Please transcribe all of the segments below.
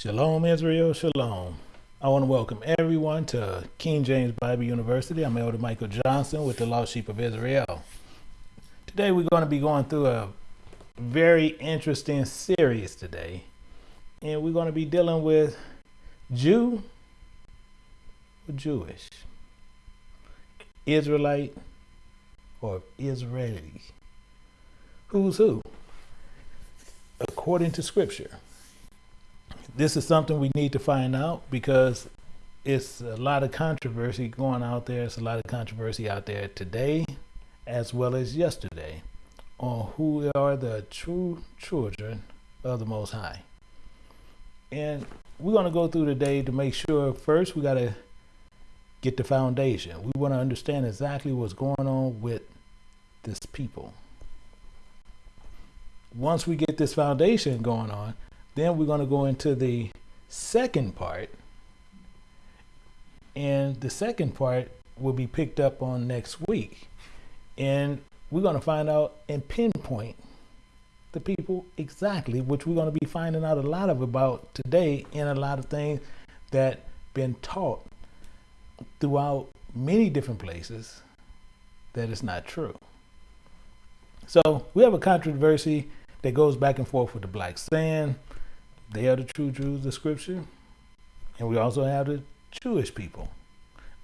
Shalom, Israel, shalom. I want to welcome everyone to King James Bible University. I'm Elder Michael Johnson with the Lost Sheep of Israel. Today we're going to be going through a very interesting series today. And we're going to be dealing with Jew or Jewish, Israelite or Israeli. Who's who? According to Scripture this is something we need to find out because it's a lot of controversy going out there. It's a lot of controversy out there today as well as yesterday on who are the true children of the Most High. And we're going to go through today to make sure first we got to get the foundation. We want to understand exactly what's going on with this people. Once we get this foundation going on, then we're going to go into the second part. And the second part will be picked up on next week. And we're going to find out and pinpoint the people exactly, which we're going to be finding out a lot of about today and a lot of things that been taught throughout many different places that is not true. So we have a controversy that goes back and forth with the black sand they are the true Jews of Scripture. And we also have the Jewish people,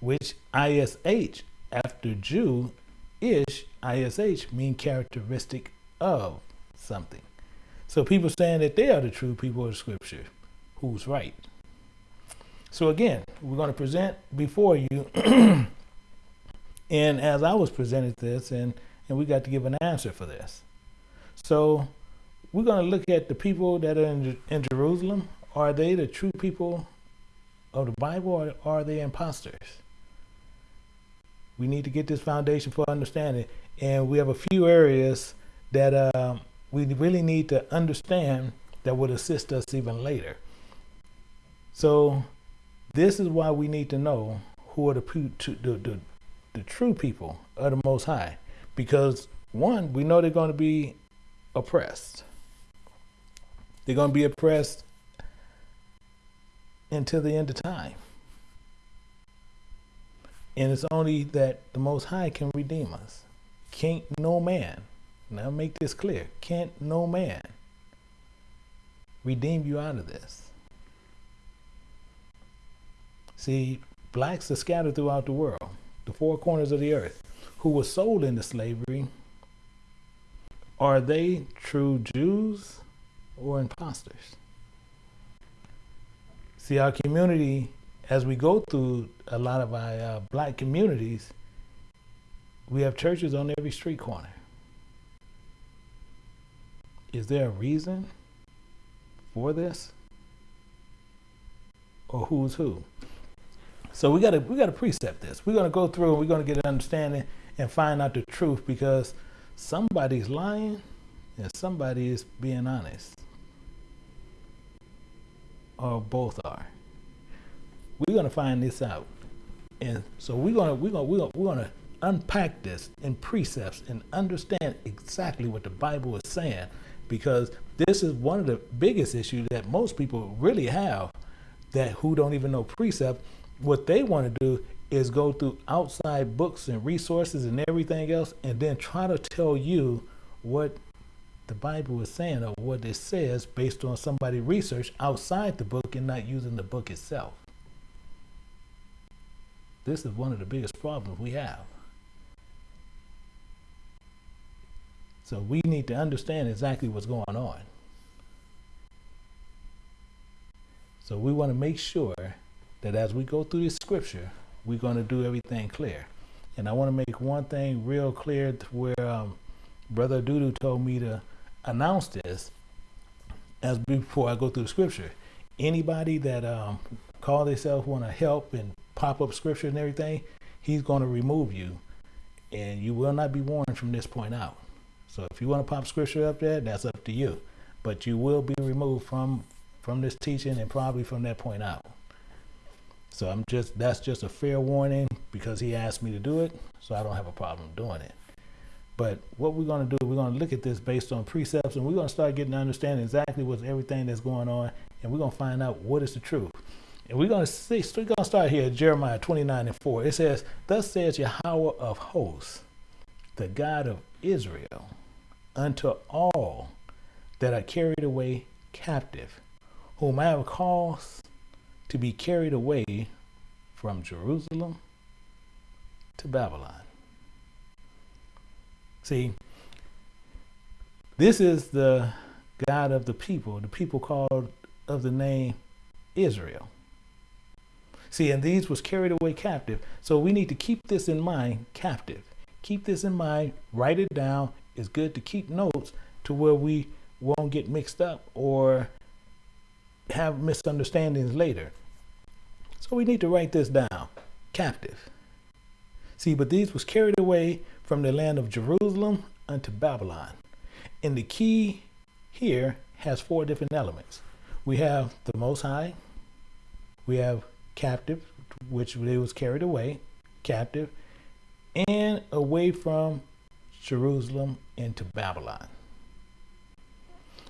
which ISH, after Jew, ish, ISH mean characteristic of something. So people saying that they are the true people of Scripture. Who's right? So again, we're going to present before you. and as I was presented this, and, and we got to give an answer for this. So we're going to look at the people that are in, in Jerusalem. Are they the true people of the Bible or are they imposters? We need to get this foundation for understanding. And we have a few areas that uh, we really need to understand that would assist us even later. So this is why we need to know who are the, the, the, the true people of the Most High. Because one, we know they're going to be oppressed. They're going to be oppressed until the end of time. And it's only that the Most High can redeem us. Can't no man, now make this clear, can't no man redeem you out of this. See, blacks are scattered throughout the world, the four corners of the earth, who were sold into slavery. Are they true Jews? Or imposters. See, our community, as we go through a lot of our uh, black communities, we have churches on every street corner. Is there a reason for this? Or who's who? So we gotta we gotta precept this. We're gonna go through and we're gonna get an understanding and find out the truth because somebody's lying and somebody is being honest or both are. We're gonna find this out, and so we're gonna we're gonna we're gonna, we're gonna unpack this in precepts and understand exactly what the Bible is saying, because this is one of the biggest issues that most people really have, that who don't even know precept. What they want to do is go through outside books and resources and everything else, and then try to tell you what the Bible is saying or what it says based on somebody research outside the book and not using the book itself. This is one of the biggest problems we have. So we need to understand exactly what's going on. So we want to make sure that as we go through this scripture, we're going to do everything clear. And I want to make one thing real clear where um, Brother Dudu told me to announce this as before I go through the scripture. Anybody that um, call themselves want to help and pop up scripture and everything, he's going to remove you, and you will not be warned from this point out. So if you want to pop scripture up there, that's up to you, but you will be removed from from this teaching and probably from that point out. So I'm just that's just a fair warning because he asked me to do it, so I don't have a problem doing it. But what we're going to do, we're going to look at this based on precepts, and we're going to start getting to understand exactly what's everything that's going on, and we're going to find out what is the truth. And we're going to see, so we're going to start here Jeremiah 29 and 4. It says, Thus says Yahweh of hosts, the God of Israel, unto all that are carried away captive, whom I have caused to be carried away from Jerusalem to Babylon. See, this is the God of the people, the people called of the name Israel. See, and these was carried away captive. So we need to keep this in mind, captive. Keep this in mind, write it down. It's good to keep notes to where we won't get mixed up or have misunderstandings later. So we need to write this down, captive. See, but these was carried away from the land of Jerusalem unto Babylon. And the key here has four different elements. We have the Most High, we have captive, which they was carried away, captive, and away from Jerusalem into Babylon.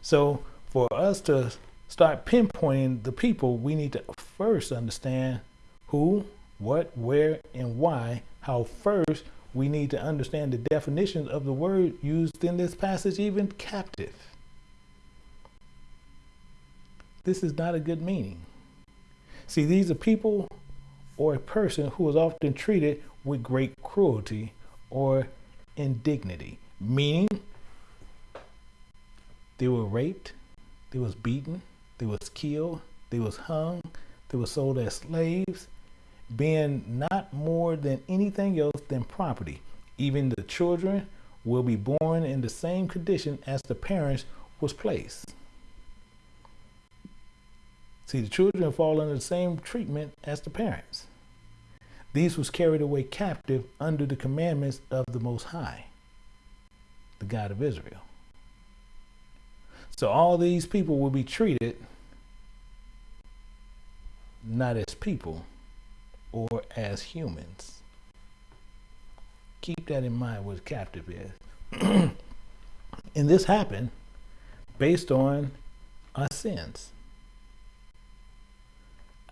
So for us to start pinpointing the people, we need to first understand who, what, where, and why. How first we need to understand the definitions of the word used in this passage, even captive. This is not a good meaning. See, these are people or a person who is often treated with great cruelty or indignity, meaning they were raped, they was beaten, they was killed, they was hung, they were sold as slaves, being not more than anything else than property. Even the children will be born in the same condition as the parents was placed. See, the children fall under the same treatment as the parents. These was carried away captive under the commandments of the Most High, the God of Israel. So all these people will be treated not as people or as humans. Keep that in mind what captive is. and this happened based on our sins.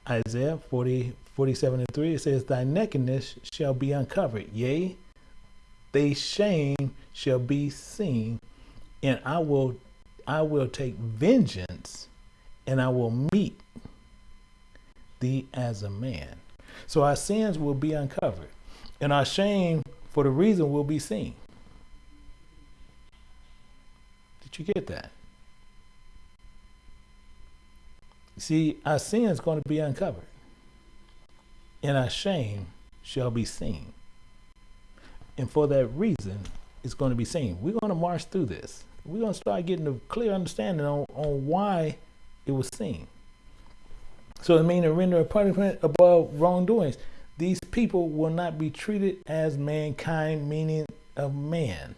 Isaiah 40, 47 and 3, it says, Thy nakedness shall be uncovered, yea, thy shame shall be seen, and I will I will take vengeance and I will meet thee as a man. So our sins will be uncovered, and our shame for the reason will be seen. Did you get that? See, our sin is going to be uncovered, and our shame shall be seen. And for that reason, it's going to be seen. We're going to march through this. We're going to start getting a clear understanding on, on why it was seen. So it means to render a punishment above wrongdoings. These people will not be treated as mankind, meaning of man.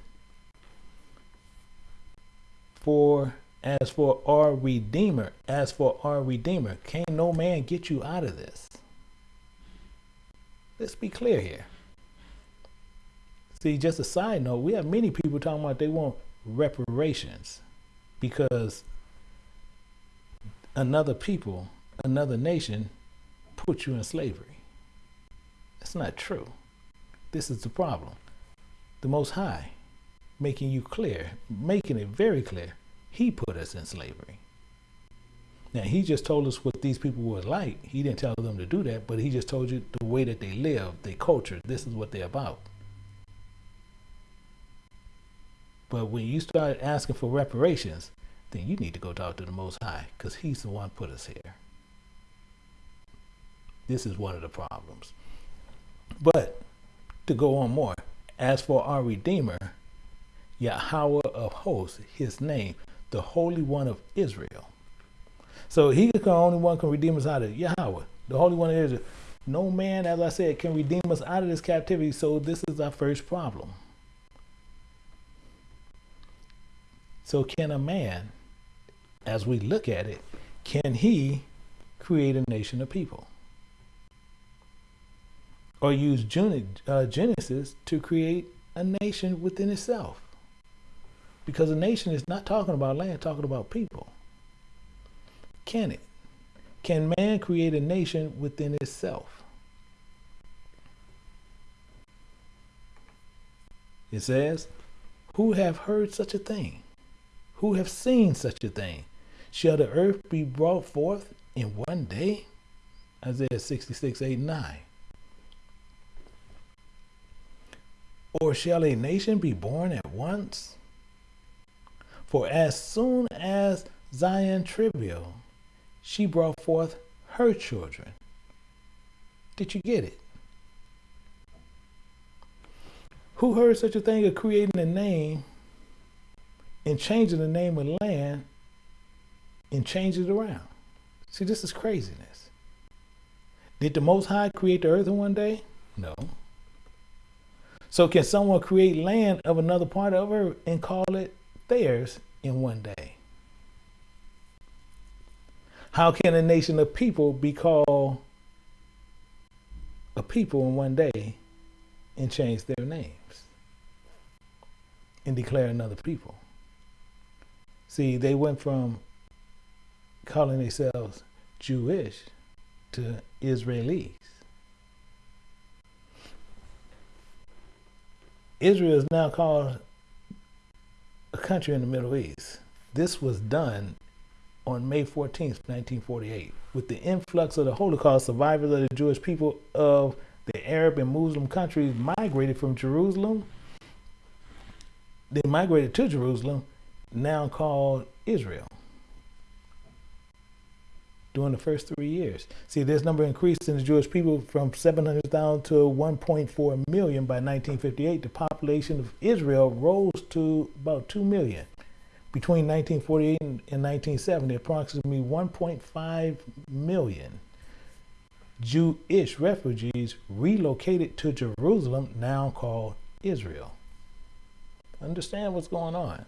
For as for our Redeemer, as for our Redeemer, can no man get you out of this? Let's be clear here. See, just a side note, we have many people talking about they want reparations because another people, another nation put you in slavery. That's not true. This is the problem. The Most High making you clear, making it very clear he put us in slavery. Now, he just told us what these people were like. He didn't tell them to do that, but he just told you the way that they live, their culture, this is what they're about. But when you start asking for reparations, then you need to go talk to the Most High because He's the one put us here. This is one of the problems. But to go on more, as for our Redeemer, Yahweh of hosts, His name, the Holy One of Israel. So he the only one can redeem us out of Yahweh, the Holy One of Israel. No man, as I said, can redeem us out of this captivity. So this is our first problem. So can a man, as we look at it, can he create a nation of people? Or use uh, Genesis to create a nation within itself? Because a nation is not talking about land, talking about people. Can it? Can man create a nation within itself? It says, Who have heard such a thing? Who have seen such a thing? Shall the earth be brought forth in one day? Isaiah 66, 8, 9. Or shall a nation be born at once? For as soon as Zion travailed, she brought forth her children. Did you get it? Who heard such a thing of creating a name and changing the name of land and change it around? See, this is craziness. Did the Most High create the earth in one day? No. So can someone create land of another part of earth and call it theirs in one day? How can a nation of people be called a people in one day and change their names and declare another people? See, they went from calling themselves Jewish to Israelis. Israel is now called a country in the Middle East. This was done on May 14th, 1948. With the influx of the Holocaust, survivors of the Jewish people of the Arab and Muslim countries migrated from Jerusalem. They migrated to Jerusalem, now called Israel during the first three years. See, this number increased in the Jewish people from 700,000 to 1.4 million by 1958. The population of Israel rose to about 2 million. Between 1948 and 1970, approximately 1.5 million Jewish refugees relocated to Jerusalem, now called Israel. Understand what's going on.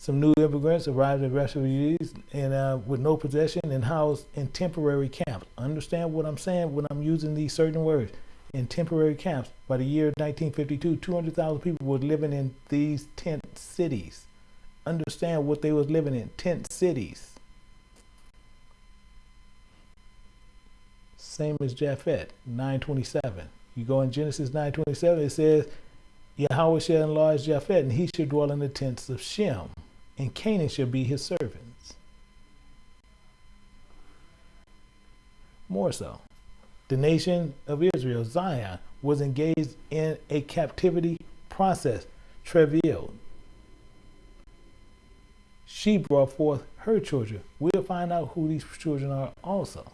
Some new immigrants arrived as refugees and uh, with no possession and housed in temporary camps. Understand what I'm saying when I'm using these certain words. In temporary camps. By the year 1952, 200,000 people were living in these tent cities. Understand what they was living in tent cities. Same as Japheth, 927. You go in Genesis 927, it says, Yahweh shall enlarge Japheth, and he shall dwell in the tents of Shem and Canaan shall be his servants. More so, the nation of Israel, Zion, was engaged in a captivity process, travailed. She brought forth her children. We'll find out who these children are also.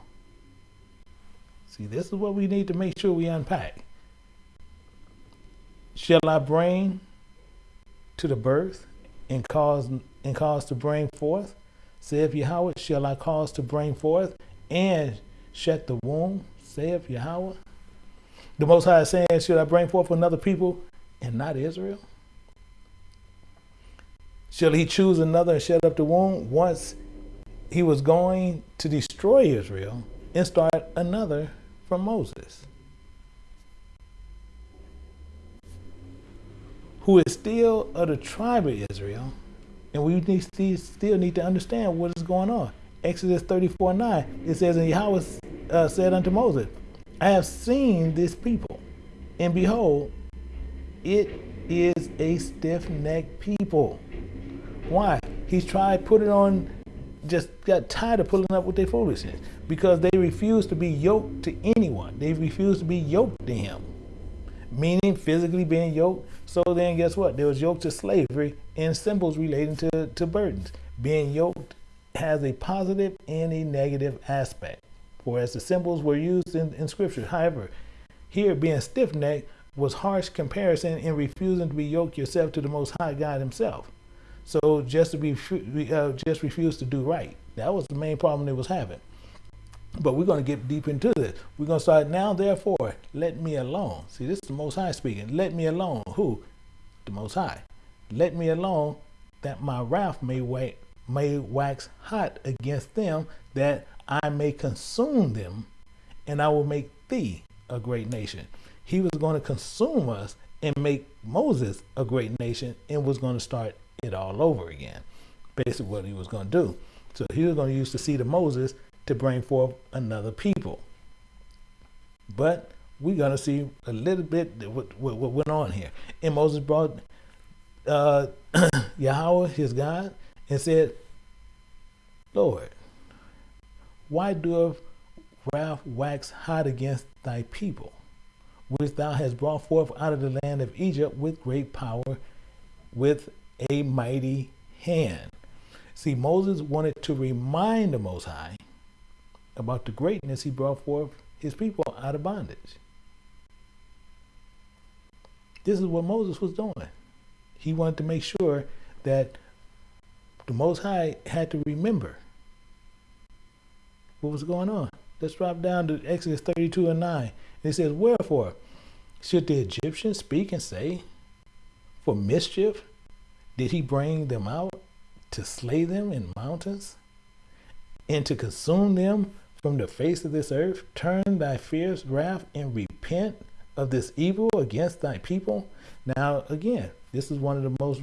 See, this is what we need to make sure we unpack. Shall I bring to the birth and cause and cause to bring forth? Saith Yahweh, shall I cause to bring forth and shut the womb? Saith Yahweh. The Most High is saying, Should I bring forth another people and not Israel? Shall he choose another and shut up the womb once he was going to destroy Israel and start another from Moses? Who is still of the tribe of Israel and we need, still need to understand what is going on. Exodus 34 9, it says, And Yahweh uh, said unto Moses, I have seen this people, and behold, it is a stiff necked people. Why? He's tried put it on, just got tired of pulling up with their foolishness because they refuse to be yoked to anyone. They refuse to be yoked to him meaning physically being yoked. So then, guess what? There was yoked to slavery and symbols relating to, to burdens. Being yoked has a positive and a negative aspect, whereas the symbols were used in, in Scripture. However, here being stiff necked was harsh comparison in refusing to be yoked yourself to the Most High God Himself. So just to be uh, just refuse to do right. That was the main problem they was having. But we're going to get deep into this. We're going to start now, therefore, let me alone. See, this is the Most High speaking. Let me alone. Who? The Most High. Let me alone that my wrath may, wa- may wax hot against them, that I may consume them, and I will make thee a great nation. He was going to consume us and make Moses a great nation and was going to start it all over again. Basically, what he was going to do. So he was going to use the seed of Moses to bring forth another people. But we're going to see a little bit what, what, went on here. And Moses brought uh, Yahweh, his God, and said, Lord, why doeth wrath wax hot against thy people, which thou hast brought forth out of the land of Egypt with great power, with a mighty hand? See, Moses wanted to remind the Most High about the greatness he brought forth his people out of bondage. This is what Moses was doing. He wanted to make sure that the Most High had to remember what was going on. Let's drop down to Exodus 32 and 9. It says, Wherefore should the Egyptians speak and say, For mischief did he bring them out to slay them in mountains and to consume them from the face of this earth? Turn thy fierce wrath and repent of this evil against thy people. Now, again, this is one of the most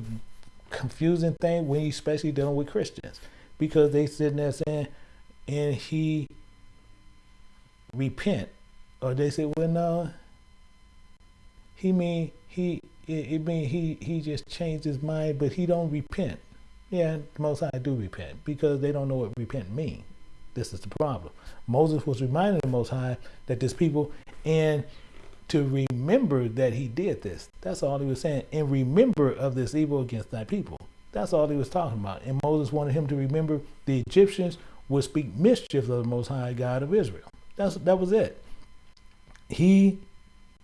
confusing things when you especially dealing with Christians because they sitting there saying, and he repent, or they say, well, no, he mean he it, mean he he just changed his mind, but he don't repent. Yeah, most I do repent because they don't know what repent mean. This is the problem. Moses was reminding the Most High that this people and to remember that he did this. That's all he was saying. And remember of this evil against thy people. That's all he was talking about. And Moses wanted him to remember the Egyptians would speak mischief of the Most High God of Israel. That's that was it. He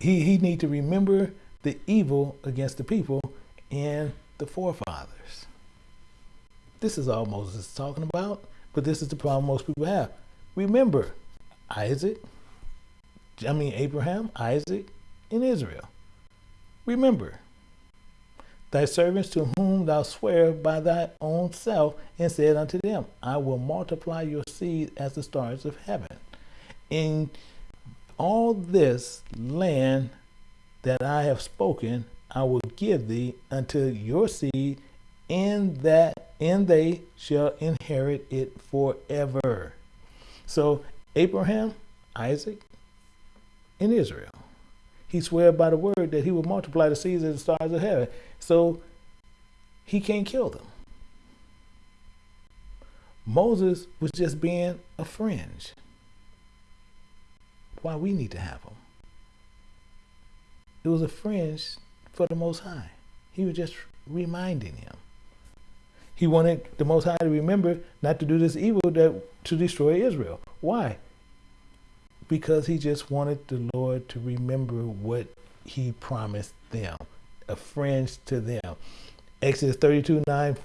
he he need to remember the evil against the people and the forefathers. This is all Moses is talking about, but this is the problem most people have. Remember Isaac, I mean Abraham, Isaac, and Israel. Remember thy servants to whom thou swear by thy own self, and said unto them, I will multiply your seed as the stars of heaven. In all this land that I have spoken, I will give thee unto your seed, in that and they shall inherit it forever. So Abraham, Isaac, and Israel. He swear by the word that he will multiply the seeds of the stars of heaven. So he can't kill them. Moses was just being a fringe. Why we need to have him. It was a fringe for the Most High. He was just reminding him. He wanted the Most High to remember not to do this evil that to destroy Israel. Why? Because he just wanted the Lord to remember what he promised them, a friend to them. Exodus 32, 9,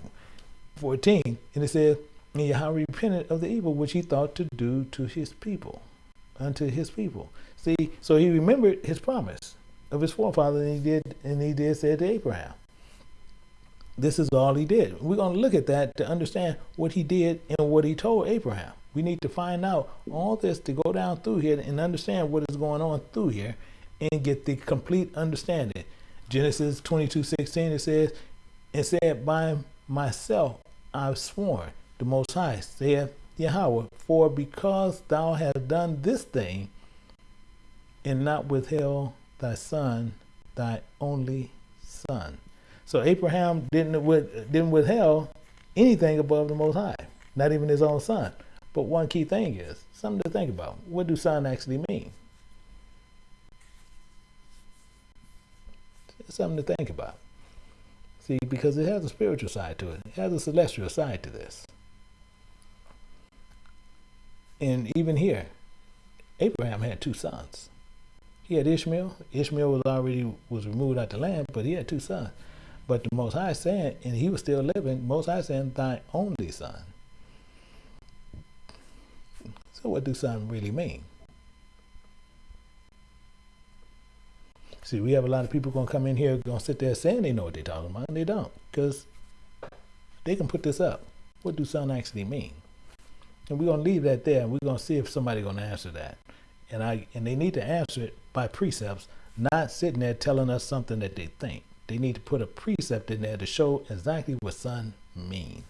14. And it says, And Yahweh repented of the evil which he thought to do to his people, unto his people. See, so he remembered his promise of his forefather, and he did, and he did say to Abraham. This is all he did. We're going to look at that to understand what he did and what he told Abraham. We need to find out all this to go down through here and understand what is going on through here and get the complete understanding. Genesis 22, 16, it says, and said, By myself I've sworn, the Most High, saith Yahweh, for because thou hast done this thing, and not withheld thy son, thy only son. So Abraham didn't with, didn't withheld anything above the Most High, not even his own son. But one key thing is something to think about. What do son actually mean? It's something to think about. See, because it has a spiritual side to it. It has a celestial side to this. And even here, Abraham had two sons. He had Ishmael. Ishmael was already was removed out the land, but he had two sons. But the Most High saying, and he was still living, Most High saying, thy only son. So what do son really mean? See, we have a lot of people gonna come in here gonna sit there saying they know what they're talking about, and they don't, because they can put this up. What do son actually mean? And we're gonna leave that there, and we're gonna see if somebody gonna answer that. And I and they need to answer it by precepts, not sitting there telling us something that they think. They need to put a precept in there to show exactly what son mean.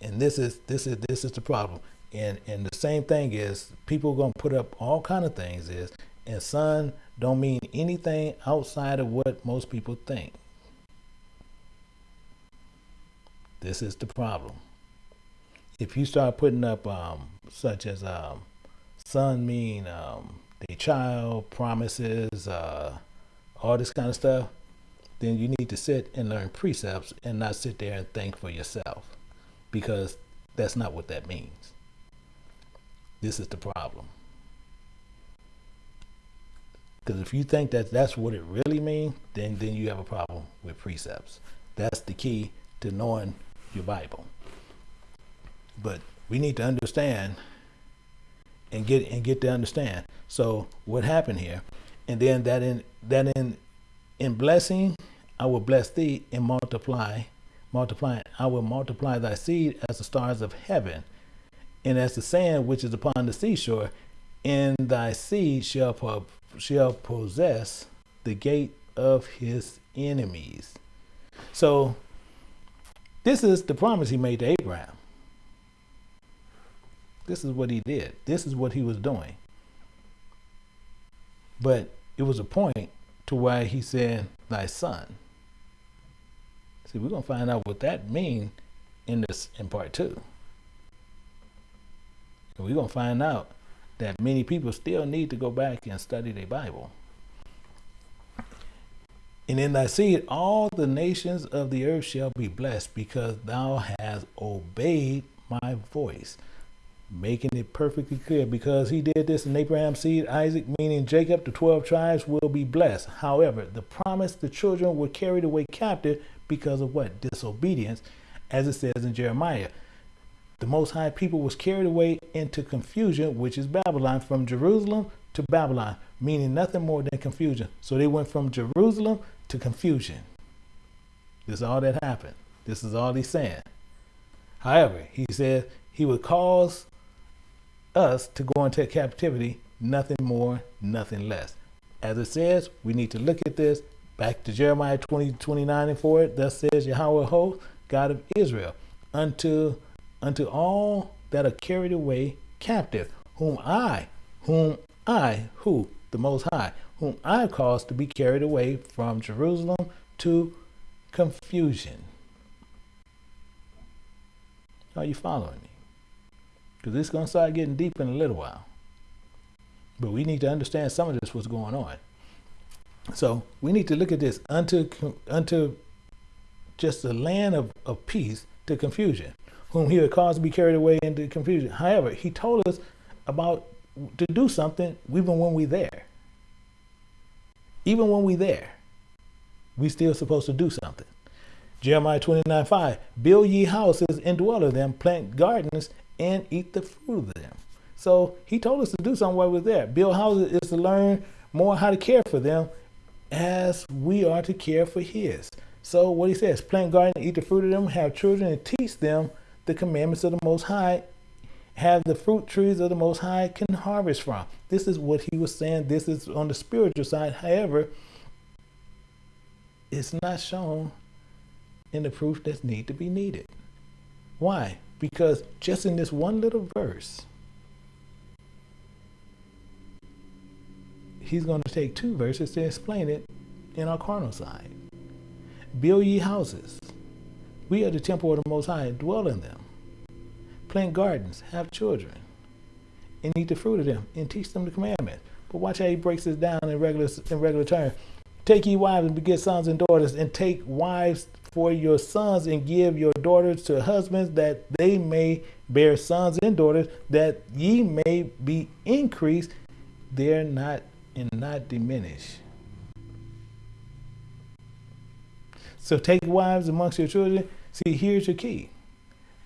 And this is this is this is the problem. And and the same thing is people gonna put up all kind of things is and son don't mean anything outside of what most people think. This is the problem. If you start putting up um, such as um, son mean um, the child promises, uh, all this kind of stuff, then you need to sit and learn precepts and not sit there and think for yourself because that's not what that means. This is the problem. Because if you think that that's what it really means, then, then you have a problem with precepts. That's the key to knowing your Bible. But we need to understand and get and get to understand. So what happened here? And then that in that in in blessing, I will bless thee and multiply, multiply. I will multiply thy seed as the stars of heaven, and as the sand which is upon the seashore. And thy seed shall shall possess the gate of his enemies. So this is the promise he made to Abraham. This is what he did. This is what he was doing. But it was a point to why he said, thy son. See, we're going to find out what that means in this in part two. And we're going to find out that many people still need to go back and study their Bible. And in thy seed, all the nations of the earth shall be blessed because thou hast obeyed my voice making it perfectly clear because he did this in Abraham's seed, Isaac, meaning Jacob, the 12 tribes will be blessed. However, the promise the children were carried away captive because of what? Disobedience, as it says in Jeremiah. The Most High people was carried away into confusion, which is Babylon, from Jerusalem to Babylon, meaning nothing more than confusion. So they went from Jerusalem to confusion. This is all that happened. This is all he's saying. However, he said he would cause us to go into captivity, nothing more, nothing less. As it says, we need to look at this back to Jeremiah 20, 29 and 4. Thus says Yahweh host, God of Israel, unto unto all that are carried away captive, whom I, whom I, who, the Most High, whom I caused to be carried away from Jerusalem to confusion. Are you following me? Because it's going to start getting deep in a little while. But we need to understand some of this what's going on. So we need to look at this unto unto just the land of, of peace to confusion, whom he would cause to be carried away into confusion. However, he told us about to do something even when we're there. Even when we're there, we still supposed to do something. Jeremiah 29, 5, build ye houses and dwell in them, plant gardens and eat the fruit of them. So he told us to do something while we're there. Build houses is to learn more how to care for them as we are to care for his. So what he says, plant garden, eat the fruit of them, have children and teach them the commandments of the Most High, have the fruit trees of the Most High can harvest from. This is what he was saying. This is on the spiritual side. However, it's not shown in the proof that need to be needed. Why? Because just in this one little verse, he's going to take two verses to explain it in our carnal side. Build ye houses. We are the temple of the Most High, dwell in them. Plant gardens, have children, and eat the fruit of them, and teach them the commandments. But watch how he breaks this down in regular in regular terms. Take ye wives and beget sons and daughters, and take wives for your sons and give your daughters to husbands that they may bear sons and daughters that ye may be increased there not and not diminish. So take wives amongst your children. See here's your key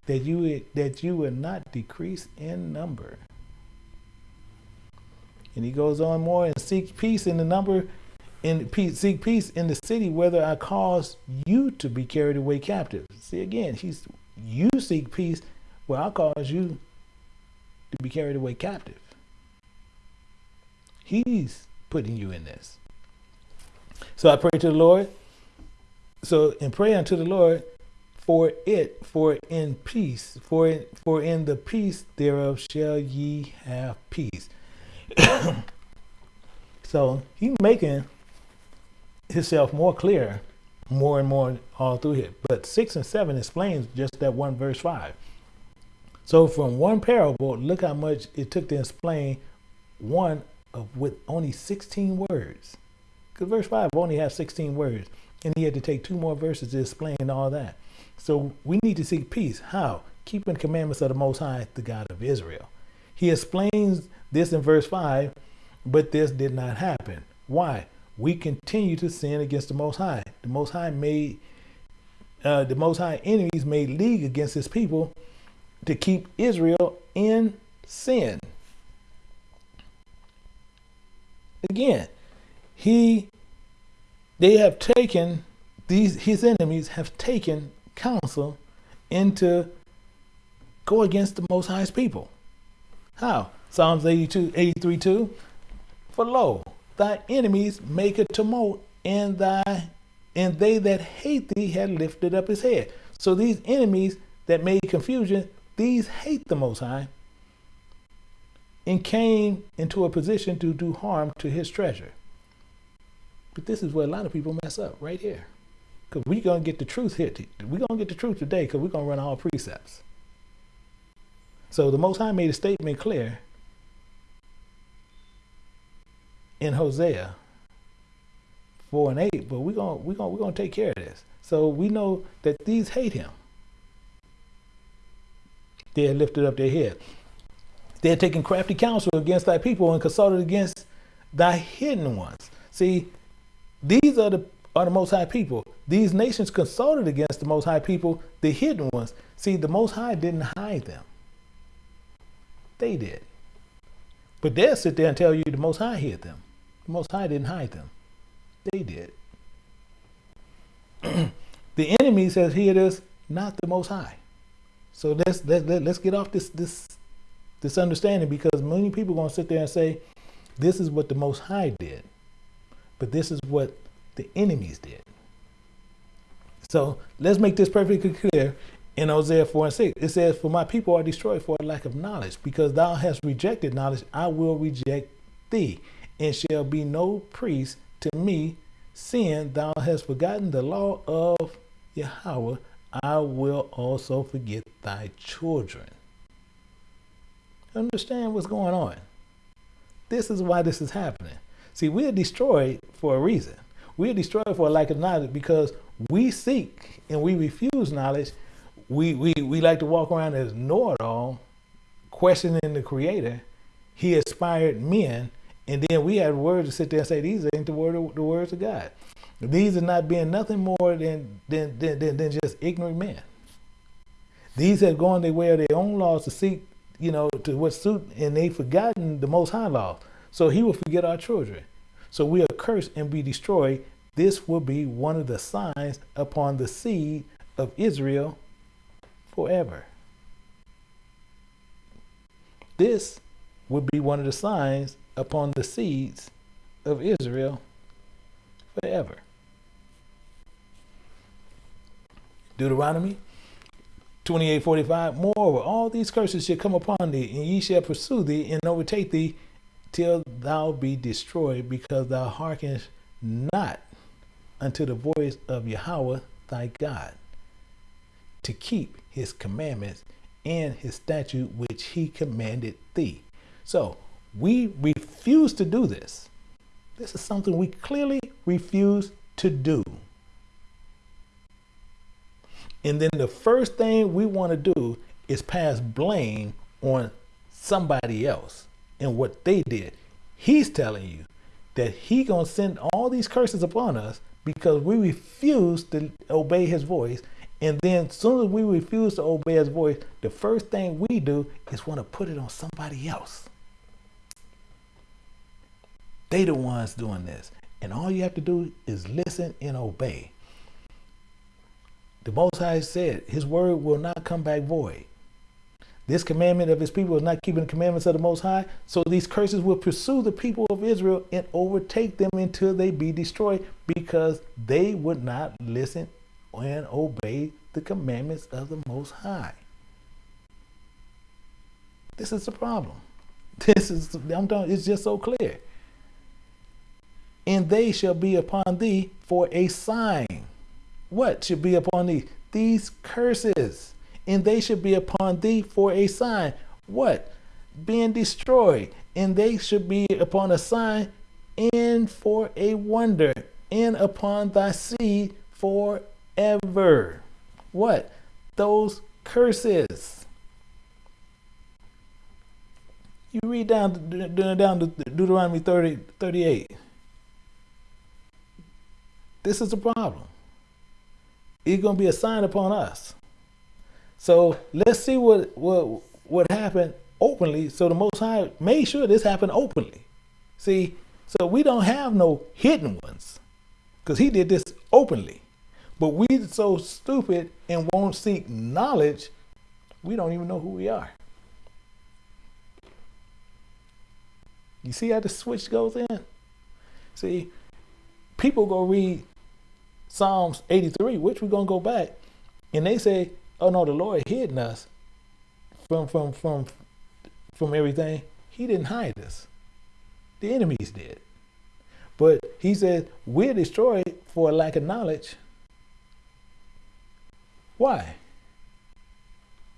that you would, that you would not decrease in number. And he goes on more and seek peace in the number and peace, seek peace in the city, whether I cause you to be carried away captive. See again, he's you seek peace, well, I cause you to be carried away captive. He's putting you in this. So I pray to the Lord. So and pray unto the Lord for it, for in peace, for in, for in the peace thereof shall ye have peace. so he making himself more clear more and more all through here. But six and seven explains just that one verse five. So from one parable, look how much it took to explain one of with only 16 words. Because verse 5 only has 16 words. And he had to take two more verses to explain all that. So we need to seek peace. How? Keeping commandments of the Most High, the God of Israel. He explains this in verse 5, but this did not happen. Why? We continue to sin against the Most High. The Most High made, uh, the Most High enemies made league against his people to keep Israel in sin. Again, he, they have taken, these, his enemies have taken counsel into go against the Most High's people. How? Psalms 82, 83, 2. For lo, thy enemies make a tumult, and thy and they that hate thee had lifted up his head. So these enemies that made confusion, these hate the Most High and came into a position to do harm to his treasure. But this is where a lot of people mess up right here. Because we're going to get the truth here. We're going to get the truth today because we're going to run all precepts. So the Most High made a statement clear in Hosea 4 and 8, but we're going we're gonna, we're to take care of this. So we know that these hate him. They had lifted up their head. They had taken crafty counsel against thy people and consulted against thy hidden ones. See, these are the are the most high people. These nations consulted against the most high people, the hidden ones. See, the most high didn't hide them. They did. But they'll sit there and tell you the most high hid them. The most high didn't hide them. They did. the enemy says here it is, not the most high. So let's let, let, let's get off this this this understanding because many people are going to sit there and say, this is what the Most High did, but this is what the enemies did. So let's make this perfectly clear in Hosea 4 and 6. It says, For my people are destroyed for a lack of knowledge. Because thou hast rejected knowledge, I will reject thee, and shall be no priest to me, seeing thou hast forgotten the law of Yahweh, I will also forget thy children. Understand what's going on. This is why this is happening. See, we are destroyed for a reason. We are destroyed for a lack of knowledge because we seek and we refuse knowledge. We, we, we like to walk around as know-it-all, questioning the creator. He inspired men, and then we have words to sit there and say, these ain't the, word of, the words of God. These are not being nothing more than, than, than, than, than just ignorant men. These have gone their way of their own laws to seek you know, to what suit, and they've forgotten the Most High law. So He will forget our children. So we are cursed and be destroyed. This will be one of the signs upon the seed of Israel forever. This would be one of the signs upon the seeds of Israel forever. Deuteronomy 28:45 Moreover, all these curses shall come upon thee, and ye shall pursue thee and overtake thee till thou be destroyed, because thou hearkenest not unto the voice of Yahweh thy God, to keep his commandments and his statute which he commanded thee. So we refuse to do this. This is something we clearly refuse to do. And then the first thing we want to do is pass blame on somebody else and what they did. He's telling you that he gonna send all these curses upon us because we refuse to obey his voice. And then as soon as we refuse to obey his voice, the first thing we do is want to put it on somebody else. They the ones doing this. And all you have to do is listen and obey. The Most High said, His word will not come back void. This commandment of his people is not keeping the commandments of the Most High. So these curses will pursue the people of Israel and overtake them until they be destroyed because they would not listen and obey the commandments of the Most High. This is the problem. This is, I'm telling it's just so clear. And they shall be upon thee for a sign. What should be upon thee? These curses. And they should be upon thee for a sign. What? Being destroyed. And they should be upon a sign and for a wonder, and upon thy seed forever. What? Those curses. You read down down to Deuteronomy 30, 38. This is the problem. It's going to be a sign upon us. So let's see what what what happened openly. So the Most High made sure this happened openly. See, so we don't have no hidden ones because he did this openly. But we so stupid and won't seek knowledge, we don't even know who we are. You see how the switch goes in? See, people go read Psalms 83, which we're gonna go back, and they say, "Oh no, the Lord hidden us from from from from everything. He didn't hide us. The enemies did. But he said, we're destroyed for a lack of knowledge. Why?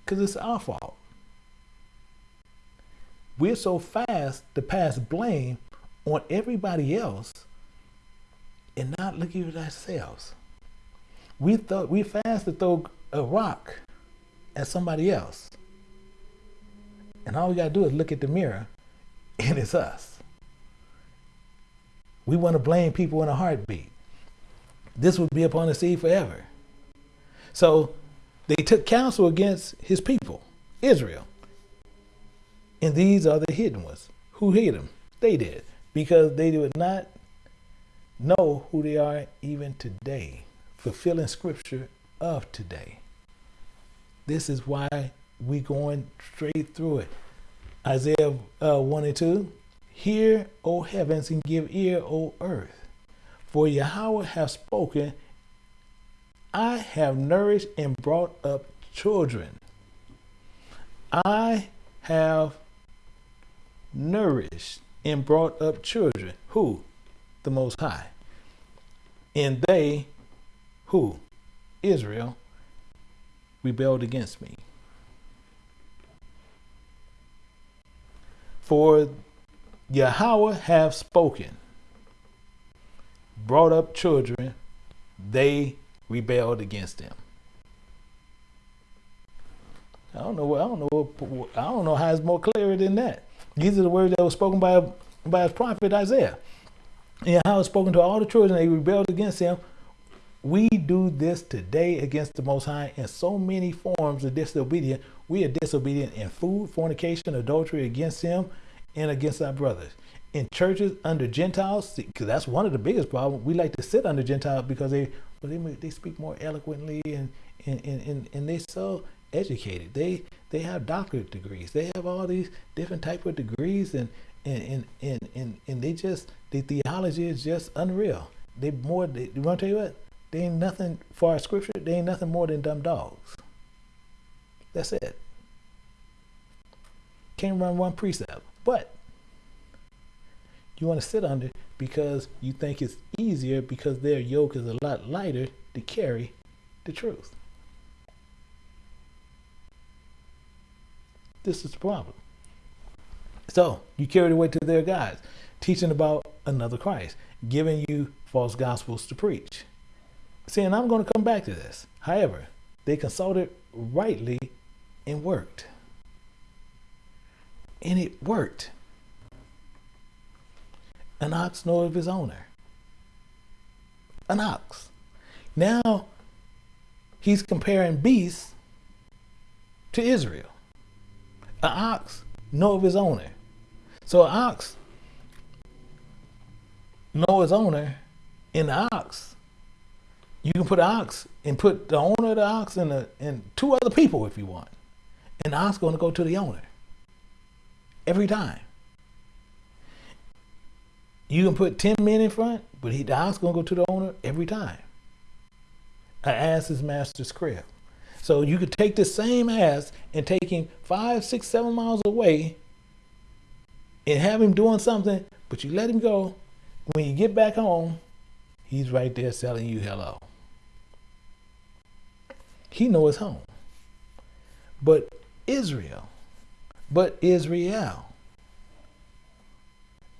Because it's our fault. We're so fast to pass blame on everybody else and not looking at ourselves. We thought we fast to throw a rock at somebody else. And all we gotta do is look at the mirror and it's us. We want to blame people in a heartbeat. This would be upon the seed forever. So they took counsel against his people, Israel. And these are the hidden ones. Who hid them? They did. Because they did not know who they are even today, fulfilling scripture of today. This is why we going straight through it. Isaiah uh, 1 and 2, Hear, O heavens, and give ear, O earth. For Yahweh hath spoken, I have nourished and brought up children. I have nourished and brought up children. Who? The Most High. And they, who? Israel, rebelled against me. For Yahweh have spoken, brought up children, they rebelled against them. I don't know. I don't know. I don't know how it's more clear than that. These are the words that were spoken by by his prophet Isaiah. And how it's spoken to all the children, they rebelled against him. We do this today against the Most High in so many forms of disobedience. We are disobedient in food, fornication, adultery against Him, and against our brothers. In churches under Gentiles, because that's one of the biggest problems. We like to sit under Gentiles because they, well, they they speak more eloquently and and, and, and they're so educated. They they have doctorate degrees. They have all these different type of degrees and and and and, and, and they just the theology is just unreal. They more they, you want to tell you what? They ain't nothing for our scripture. They ain't nothing more than dumb dogs. That's it. Can't run one precept. But you want to sit under because you think it's easier because their yoke is a lot lighter to carry the truth. This is the problem. So you carry the weight to their gods, teaching about another Christ, giving you false gospels to preach. See, and I'm going to come back to this. However, they consulted rightly and worked and it worked. An ox knows his owner. An ox. Now he's comparing beasts to Israel. An ox know of his owner. So an ox know his owner in the ox. You can put an ox and put the owner of the ox and, the, and two other people if you want. And the ox going to go to the owner every time. You can put 10 men in front, but he, the house going to go to the owner every time. An ass is master's crib. So you could take the same ass and take him five, six, seven miles away and have him doing something, but you let him go. When you get back home, he's right there selling you hello. He knows home. But Israel, but Israel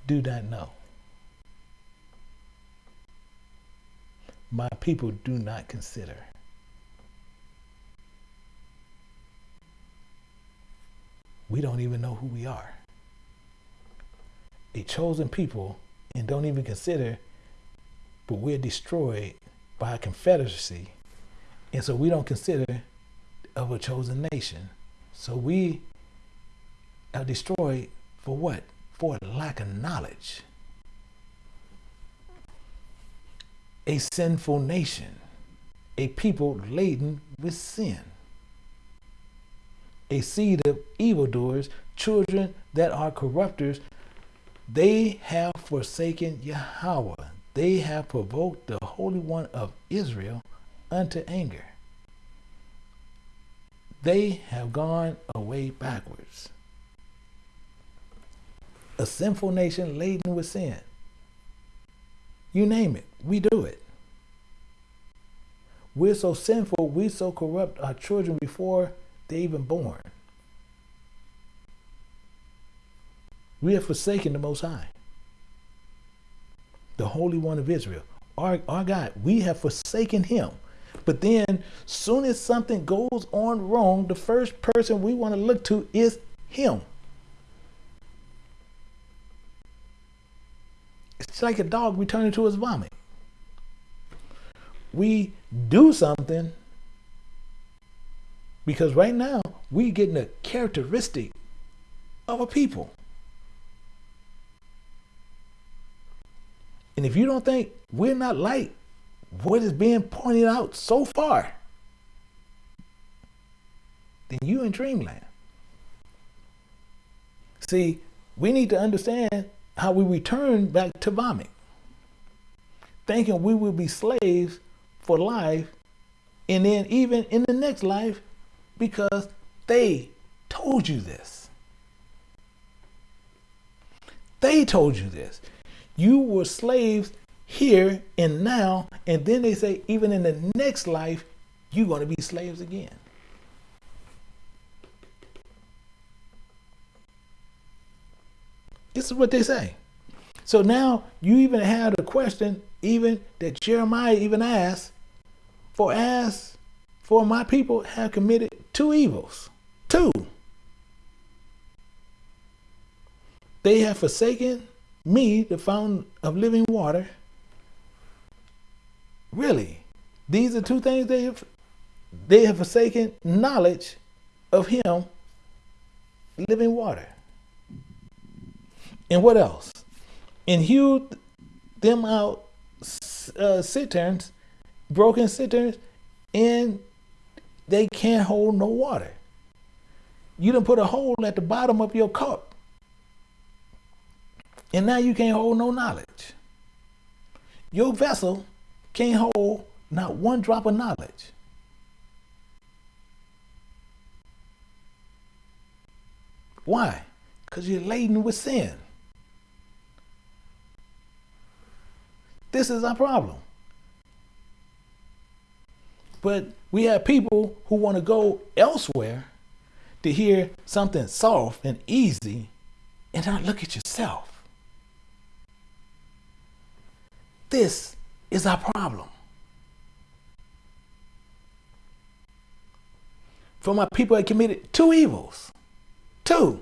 do not know. My people do not consider. We don't even know who we are. A chosen people and don't even consider, but we're destroyed by a confederacy. And so we don't consider of a chosen nation. So we are destroyed for what? For lack of knowledge. A sinful nation, a people laden with sin, a seed of evildoers, children that are corrupters. They have forsaken Yahweh. They have provoked the Holy One of Israel unto anger they have gone away backwards. A sinful nation laden with sin. You name it, we do it. We're so sinful, we so corrupt our children before they're even born. We have forsaken the Most High, the Holy One of Israel, our, our God. We have forsaken Him. But then, soon as something goes on wrong, the first person we want to look to is him. It's like a dog returning to his vomit. We do something because right now we're getting a characteristic of a people. And if you don't think we're not like what is being pointed out so far, then you in dreamland. See, we need to understand how we return back to vomit, thinking we will be slaves for life, and then even in the next life, because they told you this. They told you this. You were slaves here and now. And then they say, even in the next life, you're going to be slaves again. This is what they say. So now you even had a question, even that Jeremiah even asked, for as for my people have committed two evils. Two. They have forsaken me, the fountain of living water, Really, these are two things they have they have forsaken knowledge of him, living water. And what else? And hewed them out uh, cisterns, broken cisterns, and they can't hold no water. You done put a hole at the bottom of your cup. And now you can't hold no knowledge. Your vessel can't hold not one drop of knowledge. Why? Because you're laden with sin. This is our problem. But we have people who want to go elsewhere to hear something soft and easy and not look at yourself. This is our problem. For my people had committed two evils. Two.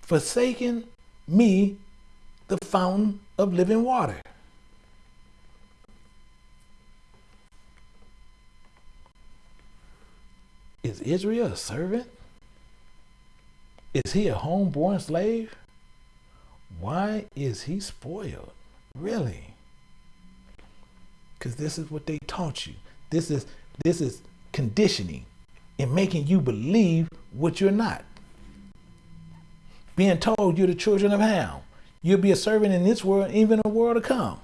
Forsaken me, the fountain of living water. Is Israel a servant? Is he a homeborn slave? Why is he spoiled? Really? Because this is what they taught you. This is this is conditioning and making you believe what you're not. Being told you're the children of Ham. You'll be a servant in this world, even the world to come.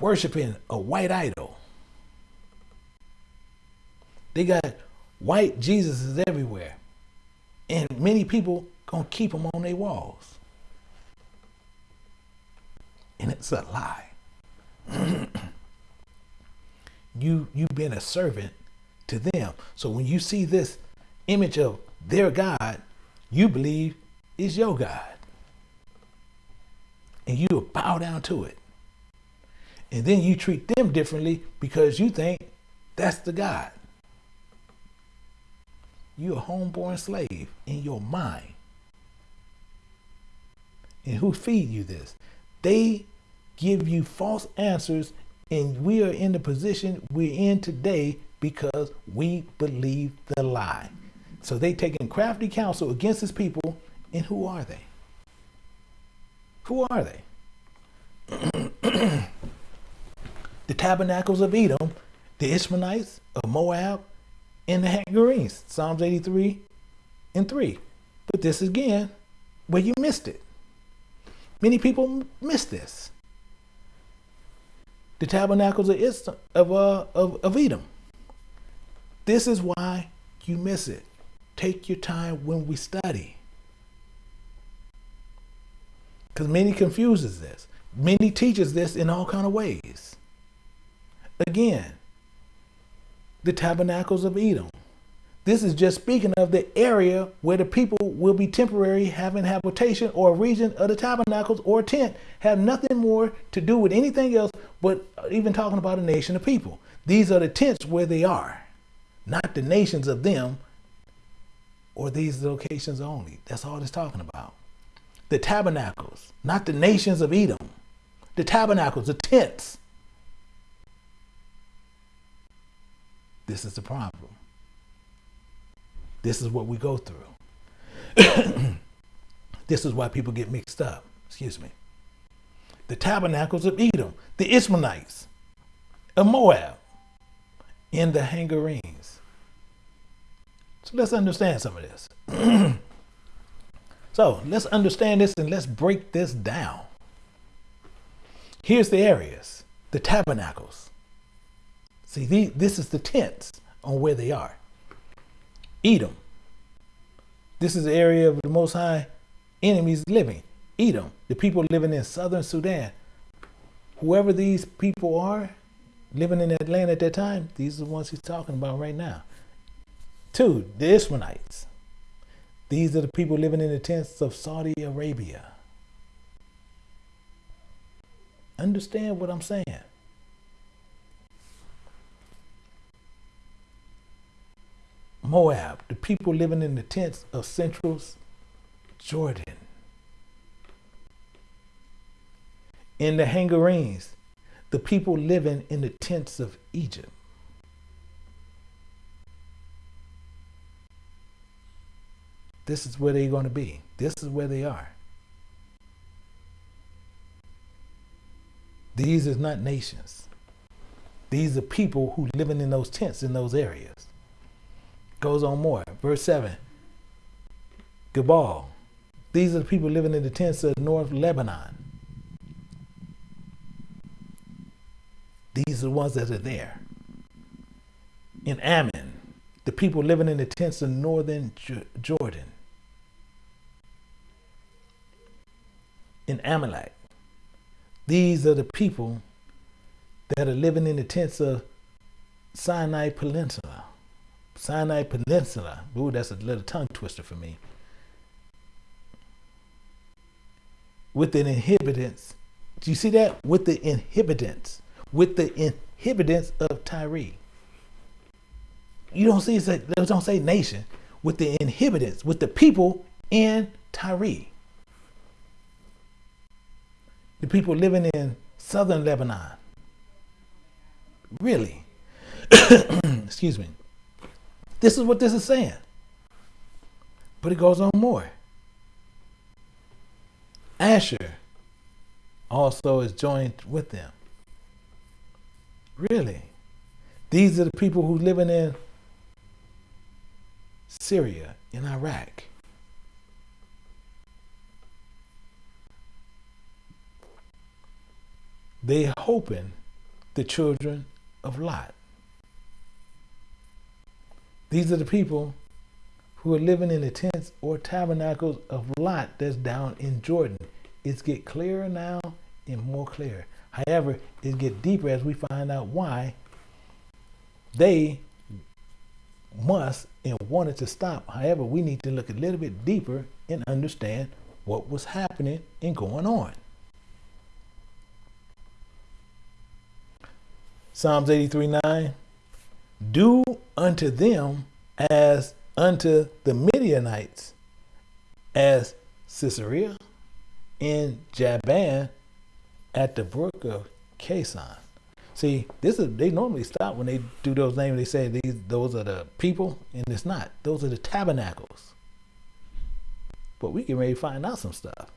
worshiping a white idol. They got white Jesuses everywhere. And many people gonna keep them on their walls. And it's a lie. you you've been a servant to them. So when you see this image of their God, you believe is your God. And you bow down to it. And then you treat them differently because you think that's the God. You're a homeborn slave in your mind. And who feed you this? They give you false answers, and we are in the position we're in today because we believe the lie. So they taking crafty counsel against his people, and who are they? Who are they? the tabernacles of Edom, the Ishmaelites of Moab, and the Hagarenes. Psalms 83 and 3. But this again, where you missed it. Many people miss this. The tabernacles of, of, uh, of, of Edom. This is why you miss it. Take your time when we study. Because many confuses this. Many teaches this in all kind of ways. Again, the tabernacles of Edom. This is just speaking of the area where the people will be temporary having habitation or region of the tabernacles or tent have nothing more to do with anything else but uh, even talking about a nation of people. These are the tents where they are, not the nations of them or these locations only. That's all it's talking about. The tabernacles, not the nations of Edom. The tabernacles, the tents. This is the problem. This is what we go through. this is why people get mixed up. Excuse me. The tabernacles of Edom, the Ishmaelites, of Moab, and the Hagarenes. So let's understand some of this. so let's understand this and let's break this down. Here's the areas, the tabernacles. See, the, this is the tents on where they are. Edom. This is the area of the Most High enemies living. Edom, the people living in southern Sudan. Whoever these people are living in that land at that time, these are the ones he's talking about right now. Two, the Ishmaelites. These are the people living in the tents of Saudi Arabia. Understand what I'm saying. Moab, the people living in the tents of central Jordan. In the Hagarenes, the people living in the tents of Egypt. This is where they're going to be. This is where they are. These are not nations. These are people who living in those tents in those areas. Goes on more. Verse 7. Gebal. These are the people living in the tents of North Lebanon. These are the ones that are there. In Ammon, the people living in the tents of northern Jordan. In Amalek, these are the people that are living in the tents of Sinai Peninsula. Sinai Peninsula. Ooh, that's a little tongue twister for me. With the inhabitants. Do you see that? With the inhabitants. With the inhabitants of Tyre. You don't see it don't say nation. With the inhabitants, with the people in Tyre. The people living in southern Lebanon. Really? Excuse me. This is what this is saying. But it goes on more. Asher also is joined with them. Really? These are the people who living in Syria, in Iraq. They hoping the children of Lot. These are the people who are living in the tents or tabernacles of Lot that's down in Jordan. It's get clearer now and more clear. However, it get deeper as we find out why they must and wanted to stop. However, we need to look a little bit deeper and understand what was happening and going on. Psalms 83 9 Do unto them as unto the Midianites, as Sisera and Jabin at the brook of Kison. See, this is they normally stop when they do those names. They say these those are the people, and it's not. Those are the tabernacles. But we can to find out some stuff.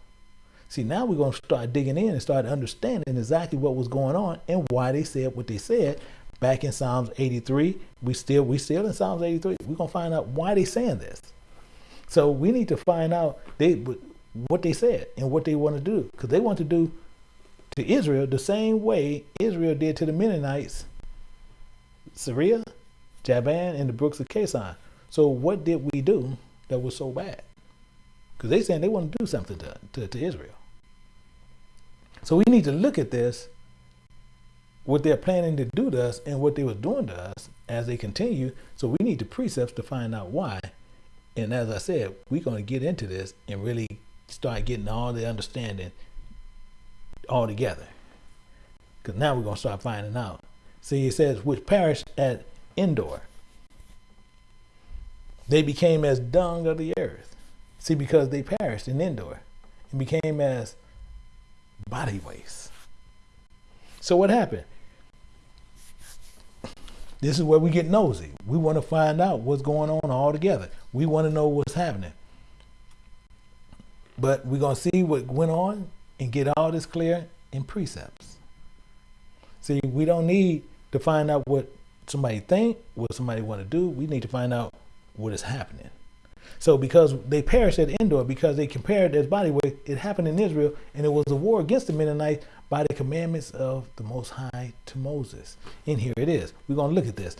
See, now we're gonna start digging in and start understanding exactly what was going on and why they said what they said back in Psalms 83. We still we still in Psalms 83. We're gonna find out why they saying this. So we need to find out they what they said and what they want to do because they want to do to Israel the same way Israel did to the Mennonites, Sisera, Jabin, and the brooks of Kison. So what did we do that was so bad? Because they saying they want to do something to, to, to Israel. So we need to look at this, what they're planning to do to us and what they were doing to us as they continue. So we need the precepts to find out why. And as I said, we're going to get into this and really start getting all the understanding all together. Because now we're going to start finding out. See, it says, which perished at Endor. They became as dung of the earth. See, because they perished in Endor and became as body waste. So what happened? This is where we get nosy. We want to find out what's going on all together. We want to know what's happening. But we're going to see what went on and get all this clear in precepts. See, we don't need to find out what somebody think, what somebody want to do. We need to find out what is happening. So because they perished at Endor, because they compared their body weight, it happened in Israel, and it was a war against the Mennonites by the commandments of the Most High to Moses. And here it is. We're going to look at this.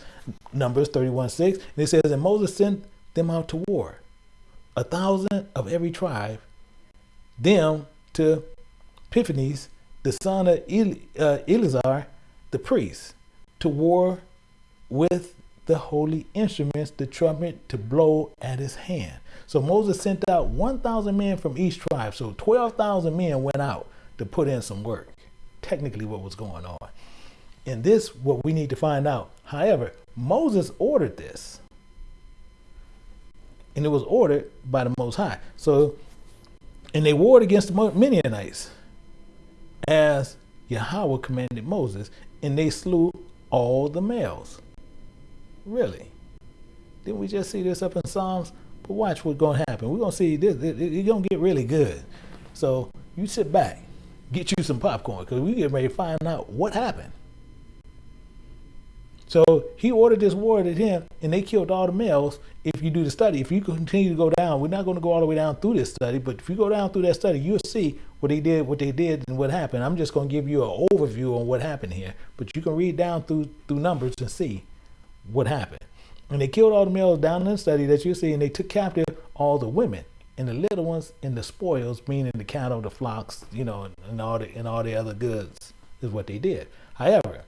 Numbers 31 6. And it says, And Moses sent them out to war, a thousand of every tribe, them to Epiphanes, the son of El, uh, Eleazar, the priest, to war with the holy instruments, the trumpet to blow at his hand. So Moses sent out 1,000 men from each tribe. So 12,000 men went out to put in some work. Technically, what was going on. And this, what we need to find out. However, Moses ordered this. And it was ordered by the Most High. So, and they warred against the Midianites as Yahweh commanded Moses, and they slew all the males. Really? Didn't we just see this up in Psalms? But watch what's going to happen. We're going to see this. It's going to get really good. So you sit back, get you some popcorn, because we get ready to find out what happened. So he ordered this war at him, and they killed all the males. If you do the study, if you continue to go down, we're not going to go all the way down through this study, but if you go down through that study, you'll see what they did, what they did, and what happened. I'm just going to give you an overview on what happened here, but you can read down through through numbers and see what happened. And they killed all the males down in the study that you see, and they took captive all the women and the little ones and the spoils, meaning the cattle, the flocks, you know, and all the and all the other goods is what they did. However,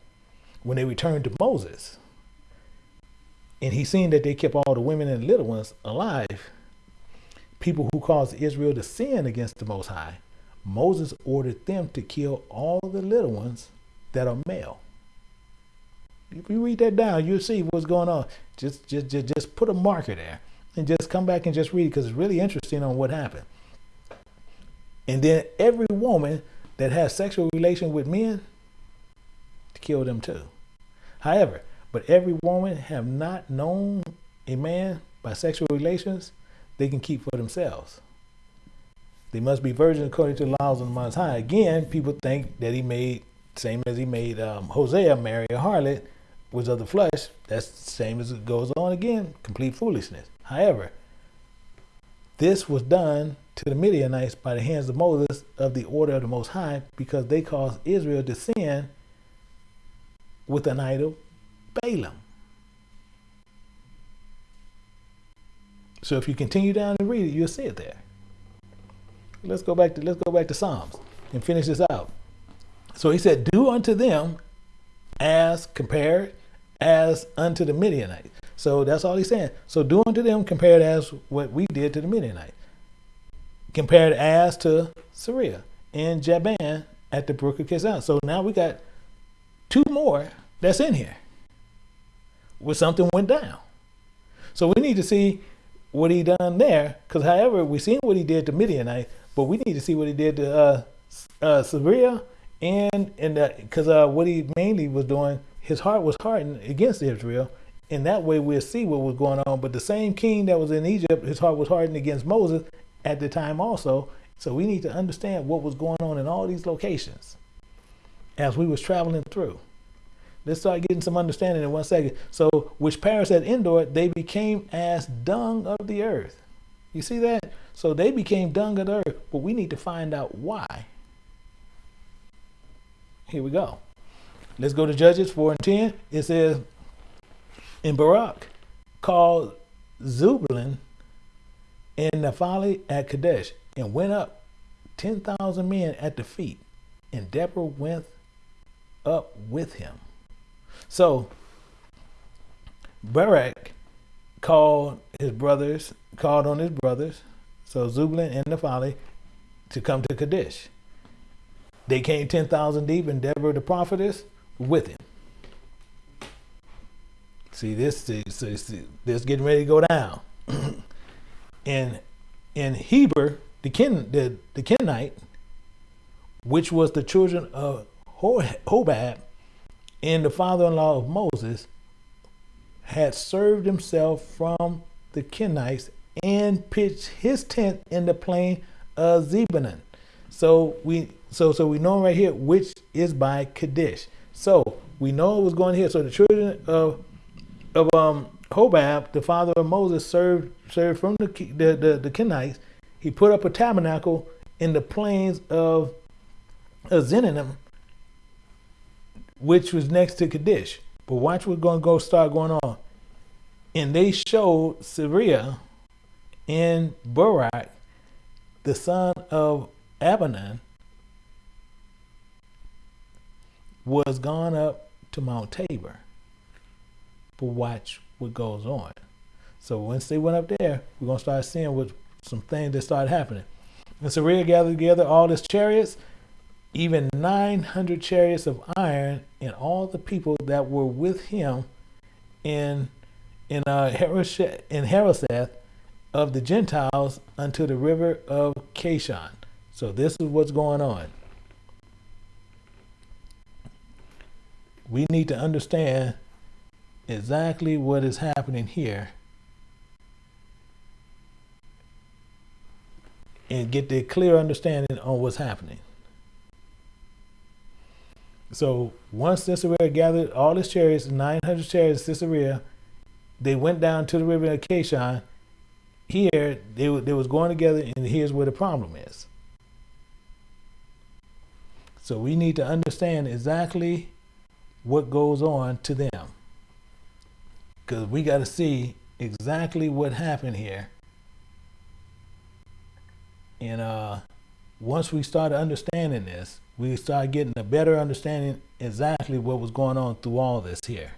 when they returned to Moses, and he seen that they kept all the women and the little ones alive, people who caused Israel to sin against the Most High, Moses ordered them to kill all the little ones that are male. If you read that down, you'll see what's going on. Just, just, just, just put a marker there and just come back and just read it because it's really interesting on what happened. And then every woman that has sexual relation with men, to kill them too. However, but every woman have not known a man by sexual relations, they can keep for themselves. They must be virgins according to the laws of the Most High. Again, people think that he made, same as he made um, Hosea marry a harlot, was of the flesh. That's the same as it goes on again, complete foolishness. However, this was done to the Midianites by the hands of Moses of the order of the Most High because they caused Israel to sin with an idol, Balaam. So if you continue down and read it, you'll see it there. Let's go back to let's go back to Psalms and finish this out. So he said, "Do unto them as compared as unto the Midianites." So that's all he's saying. So do unto them compared as what we did to the Midianites. Compared as to Sisera and Jabin at the brook of Kishon. So now we got two more that's in here where something went down. So we need to see what he done there, because however, we seen what he did to Midianite, but we need to see what he did to uh, uh, Sisera and and because uh, what he mainly was doing, his heart was hardened against Israel, and that way we'll see what was going on. But the same king that was in Egypt, his heart was hardened against Moses at the time also. So we need to understand what was going on in all these locations as we was traveling through. Let's start getting some understanding in one second. So, which perished at Endor, they became as dung of the earth. You see that? So they became dung of the earth, but we need to find out why. Here we go. Let's go to Judges 4 and 10. It says, In Barak called Zebulun and Naphtali at Kadesh, and went up 10,000 men at the feet, and Deborah went up with him. So Barak called his brothers, called on his brothers, so Zebulun and Naphtali, to come to Kadesh. They came 10,000 deep, and Deborah the prophetess with him. See, this, see, see, this getting ready to go down. and in Heber, the, Ken, the, the Kenite, which was the children of Hobab, and the father-in-law of Moses had served himself from the Kenites and pitched his tent in the plain of Zebulun. So we so so we know right here which is by Kadesh. So we know it was going here. So the children of of um Hobab, the father of Moses, served served from the the the, the Kenites. He put up a tabernacle in the plains of, of which was next to Kadesh. But watch what's going to go start going on. And they showed Sisera and Barak, the son of Abinoam, was gone up to Mount Tabor. But watch what goes on. So once they went up there, we're to start seeing what some things that started happening. And Sisera gathered together all his chariots even 900 chariots of iron and all the people that were with him in in uh, in Harosheth of the Gentiles unto the river of Kishon. So this is what's going on. We need to understand exactly what is happening here and get the clear understanding on what's happening. So once Sisera gathered all his chariots, 900 chariots, Sisera, they went down to the river of Kishon. Here, they, they was going together, and here's where the problem is. So we need to understand exactly what goes on to them. Because we got to see exactly what happened here. And uh, once we start understanding this, we start getting a better understanding exactly what was going on through all this here.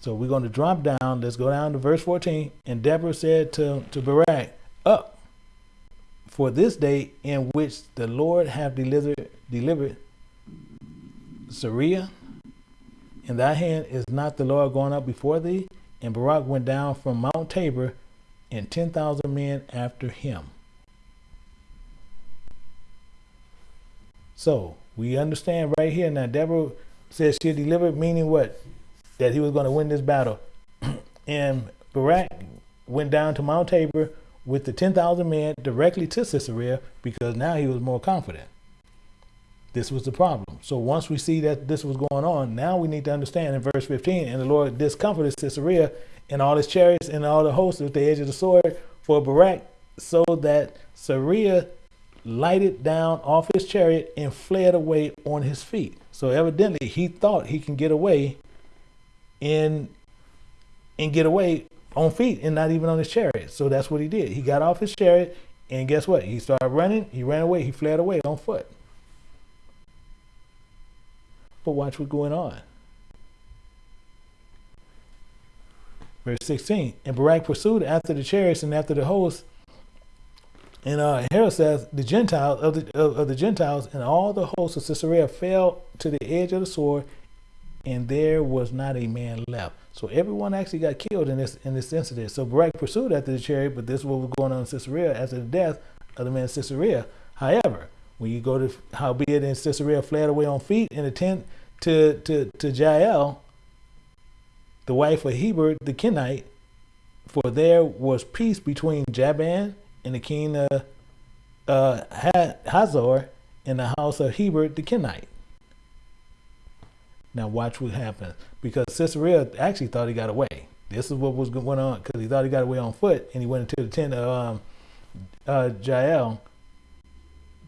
So we're going to drop down. Let's go down to verse 14. And Deborah said to, to Barak, Up for this day in which the Lord have delivered, delivered Sisera in thy hand is not the Lord going up before thee? And Barak went down from Mount Tabor and 10,000 men after him. So we understand right here now. Deborah says she delivered, meaning what? That he was going to win this battle. and Barak went down to Mount Tabor with the 10,000 men directly to Sisera because now he was more confident. This was the problem. So once we see that this was going on, now we need to understand in verse 15, and the Lord discomfited Sisera and all his chariots and all the hosts with the edge of the sword for Barak, so that Sisera lighted down off his chariot and fled away on his feet. So evidently he thought he can get away and and get away on feet and not even on his chariot. So that's what he did. He got off his chariot and guess what? He started running, he ran away, he fled away on foot. But watch what's going on. Verse 16. And Barak pursued after the chariots and after the host. And uh, Harosheth, the Gentiles of the, of, of the Gentiles and all the hosts of Caesarea fell to the edge of the sword, and there was not a man left. So everyone actually got killed in this in this incident. So Barak pursued after the chariot, but this is what was going on in Caesarea after the death of the man Caesarea. However, when you go to howbeit in Caesarea fled away on feet in a tent to to to Jael, the wife of Heber the Kenite, for there was peace between Jabin and the king of uh, Hazor in the house of Heber the Kenite. Now watch what happens because Caesarea actually thought he got away. This is what was going on because he thought he got away on foot and he went into the tent of um, uh, Jael,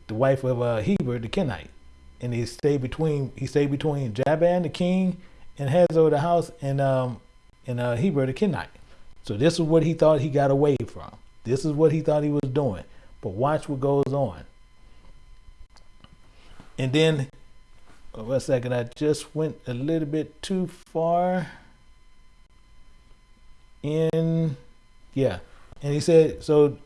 the wife of uh, Heber the Kenite, and he stayed between he stayed between Jabin the king and Hazor the house and um, and uh, Heber the Kenite. So this is what he thought he got away from. This is what he thought he was doing. But watch what goes on. And then, oh, one second, I just went a little bit too far in, yeah. And he said, so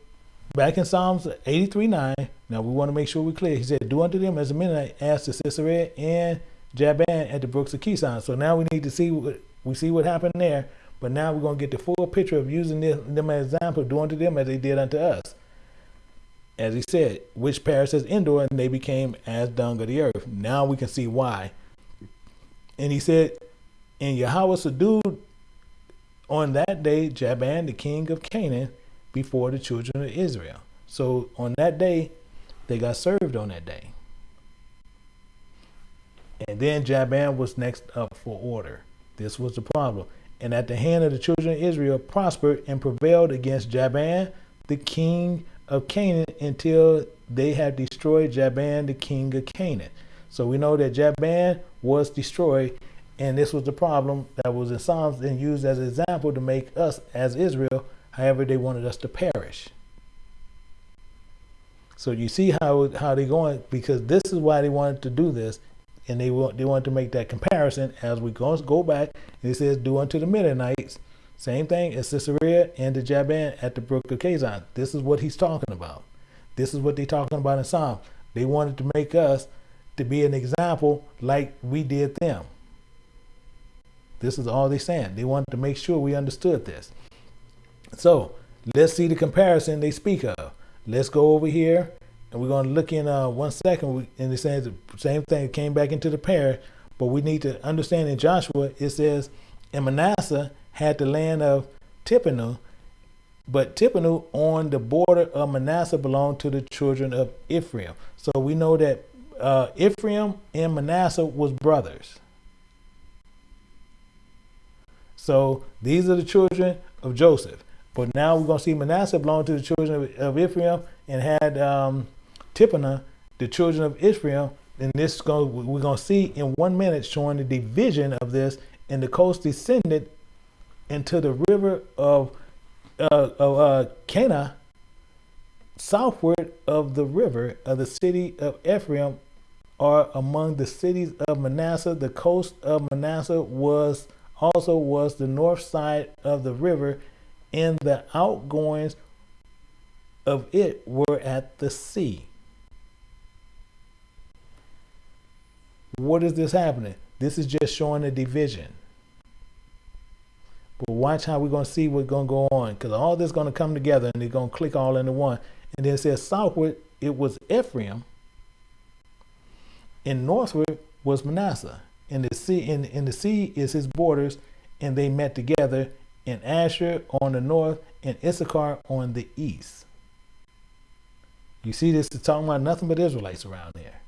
back in Psalms 83 9, now we want to make sure we're clear. He said, Do unto them as a Mennonite asked to Sisera and Jabin at the brooks of Kishon. So now we need to see what we see what happened there. But now we're going to get the full picture of using this, them as example, doing to them as they did unto us. As he said, which perished as Endor, and they became as dung of the earth. Now we can see why. And he said, And Yahweh subdued on that day Jabin, the king of Canaan, before the children of Israel. So on that day, they got served on that day. And then Jabin was next up for order. This was the problem. And at the hand of the children of Israel prospered and prevailed against Jabin, the king of Canaan, until they had destroyed Jabin, the king of Canaan. So we know that Jabin was destroyed, and this was the problem that was in Psalms and used as an example to make us as Israel, however they wanted us to perish. So you see how how they going because this is why they wanted to do this and they want they want to make that comparison as we go go back. It says, "Do unto the Midianites." Same thing as Sisera and the Jabin at the brook of Kazan. This is what he's talking about. This is what they're talking about in Psalm. They wanted to make us to be an example like we did them. This is all they're saying. They wanted to make sure we understood this. So let's see the comparison they speak of. Let's go over here and we're going to look in uh, one second. And it says the same thing came back into the pair, but we need to understand in Joshua it says, and Manasseh had the land of Tippanu, but Tippanu on the border of Manasseh belonged to the children of Ephraim. So we know that uh, Ephraim and Manasseh was brothers. So these are the children of Joseph. But now we're going to see Manasseh belonged to the children of, Ephraim and had um, the children of Israel. And this go, we're going to see in one minute showing the division of this. And the coast descended into the river of, uh, of uh, Kanah, southward of the river of the city of Ephraim, are among the cities of Manasseh. The coast of Manasseh was also was the north side of the river, and the outgoings of it were at the sea. What is this happening? This is just showing a division. But watch how we're going to see what's going to go on because all this is going to come together and they're going to click all into one. And then it says southward, it was Ephraim. And northward was Manasseh. And the sea, and, and the sea is his borders, and they met together in Asher on the north and Issachar on the east. You see, this is talking about nothing but Israelites around there.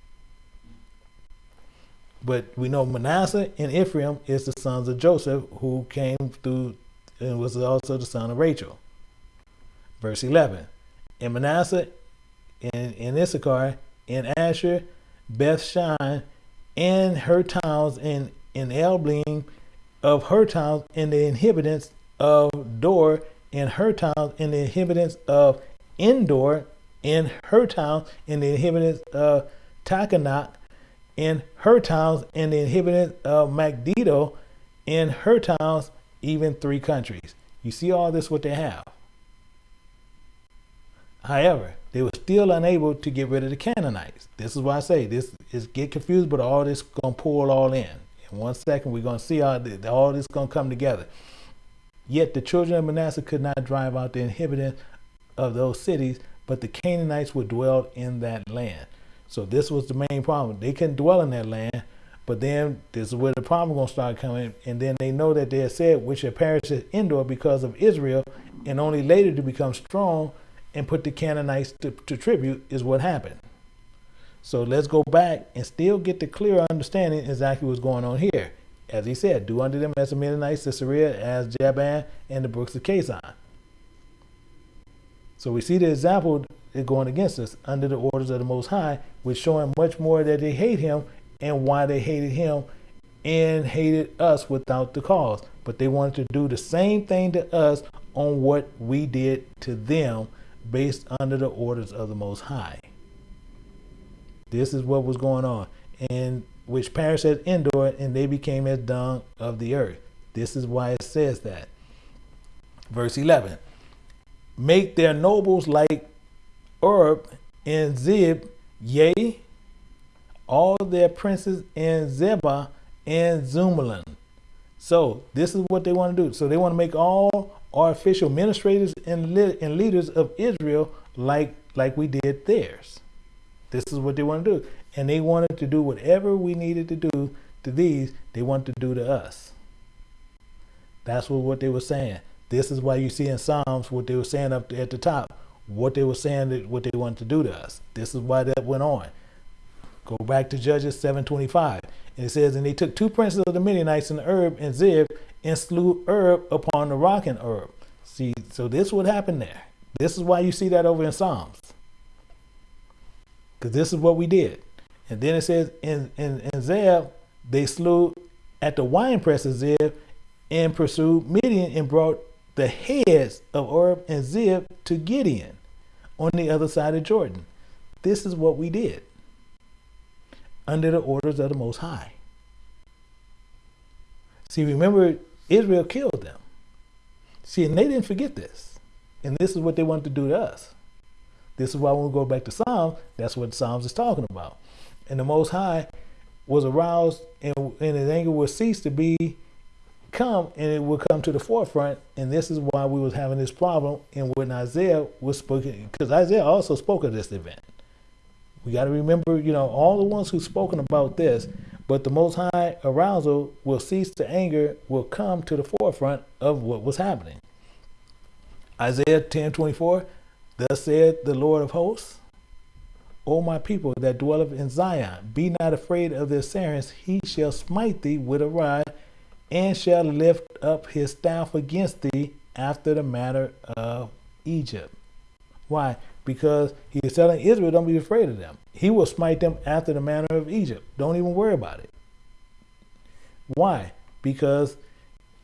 But we know Manasseh and Ephraim is the sons of Joseph, who came through and was also the son of Rachel. Verse 11. And Manasseh in, in Issachar, in Asher, Beth Shan, and her towns, in, in Elblim, of her towns, and the inhabitants of Dor, in her towns, and the inhabitants of Endor, in her towns, and the inhabitants of Taanach, in her towns, and the inhabitants of Megiddo, in her towns, even three countries. You see all this what they have. However, they were still unable to get rid of the Canaanites. This is why I say this is get confused, but all this gonna pull all in. In one second, we're gonna see how all this gonna come together. Yet the children of Manasseh could not drive out the inhabitants of those cities, but the Canaanites would dwell in that land. So this was the main problem. They couldn't dwell in that land, but then this is where the problem gonna start coming. And then they know that they had said, which had perished at Endor because of Israel, and only later to become strong and put the Canaanites to, to tribute is what happened. So let's go back and still get the clear understanding exactly what's going on here. As he said, do unto them as the Midianites, Sisera, as Jabin, and the brooks of Kison. So we see the example going against us under the orders of the Most High, which showing much more that they hate him and why they hated him and hated us without the cause. But they wanted to do the same thing to us on what we did to them based under the orders of the Most High. This is what was going on, and which perished at Endor, and they became as dung of the earth. This is why it says that. Verse 11 Make their nobles like Oreb and Zeeb, yea, all their princes in Zebah and Zalmunna. So this is what they want to do. So they want to make all our official administrators and, and leaders of Israel like like we did theirs. This is what they want to do. And they wanted to do whatever we needed to do to these, they want to do to us. That's what, what they were saying. This is why you see in Psalms what they were saying up at the top, what they were saying that what they wanted to do to us. This is why that went on. Go back to Judges 725. And it says, And they took two princes of the Midianites in Oreb and Zeeb and slew Oreb upon the rock in Oreb. See, so this would happen there. This is why you see that over in Psalms. Because this is what we did. And then it says in, in, in Zeeb, they slew at the wine press of Zeeb and pursued Midian and brought the heads of Oreb and Zeeb to Gideon on the other side of Jordan. This is what we did under the orders of the Most High. See, remember, Israel killed them. See, and they didn't forget this. And this is what they wanted to do to us. This is why when we go back to Psalms, that's what Psalms is talking about. And the Most High was aroused and, and his anger will cease to be come and it will come to the forefront. And this is why we was having this problem and when Isaiah was spoken, because Isaiah also spoke of this event. We got to remember, you know, all the ones who've spoken about this, but the Most High arousal will cease to anger, will come to the forefront of what was happening. Isaiah 10 24, thus said the Lord of hosts, O my people that dwelleth in Zion, be not afraid of their sirens, he shall smite thee with a rod, and shall lift up his staff against thee after the manner of Egypt. Why? because he is telling Israel, don't be afraid of them. He will smite them after the manner of Egypt. Don't even worry about it. Why? Because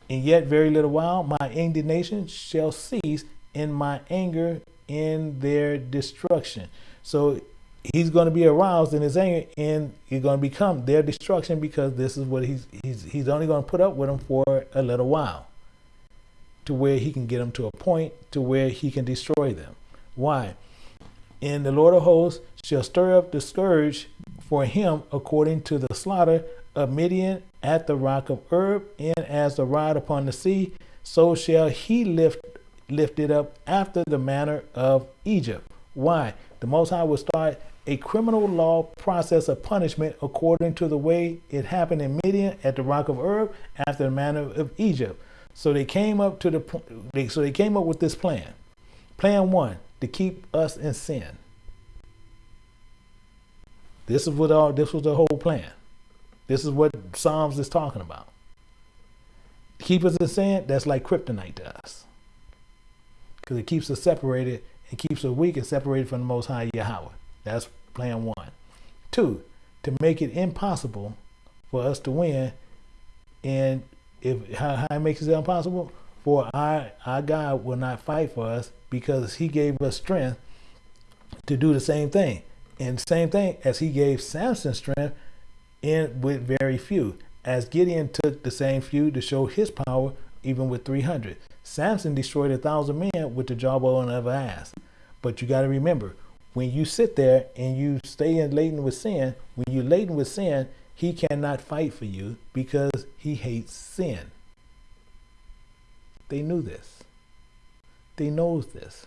in yet very little while my indignation shall cease in my anger in their destruction. So he's going to be aroused in his anger and he's going to become their destruction because this is what he's he's he's only going to put up with them for a little while to where he can get them to a point to where he can destroy them. Why? And the Lord of hosts shall stir up the scourge for him according to the slaughter of Midian at the rock of Oreb, and as the rod upon the sea, so shall he lift lift it up after the manner of Egypt. Why? The Most High will start a criminal law process of punishment according to the way it happened in Midian at the rock of Oreb after the manner of Egypt. So they came up to the so they came up with this plan. Plan one: to keep us in sin. This is what all this was the whole plan. This is what Psalms is talking about. Keep us in sin, that's like kryptonite to us. Because it keeps us separated and keeps us weak and separated from the Most High Yahweh. That's plan one. Two, to make it impossible for us to win. And if how, how it makes it impossible, for our, our God will not fight for us because he gave us strength to do the same thing. And same thing as he gave Samson strength in with very few. As Gideon took the same few to show his power, even with 300. Samson destroyed a thousand men with the jawbone of an ass. But you got to remember, when you sit there and you stay in laden with sin, when you're laden with sin, he cannot fight for you because he hates sin. They knew this. They knows this.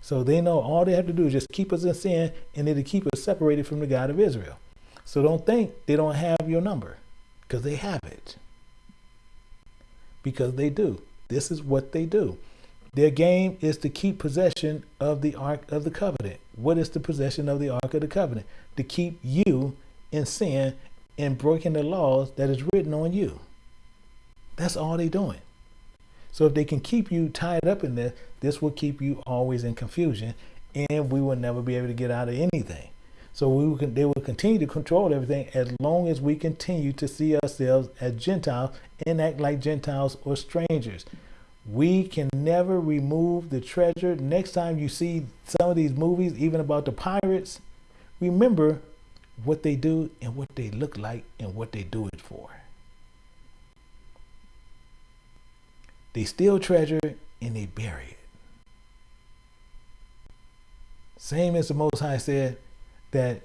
So they know all they have to do is just keep us in sin and it'll keep us separated from the God of Israel. So don't think they don't have your number because they have it. Because they do. This is what they do. Their game is to keep possession of the Ark of the Covenant. What is the possession of the Ark of the Covenant? To keep you in sin and breaking the laws that is written on you. That's all they're doing. So if they can keep you tied up in this, this will keep you always in confusion and we will never be able to get out of anything. So we they will continue to control everything as long as we continue to see ourselves as Gentiles and act like Gentiles or strangers. We can never remove the treasure. Next time you see some of these movies, even about the pirates, remember what they do and what they look like and what they do it for. They steal treasure and they bury it. Same as the Most High said that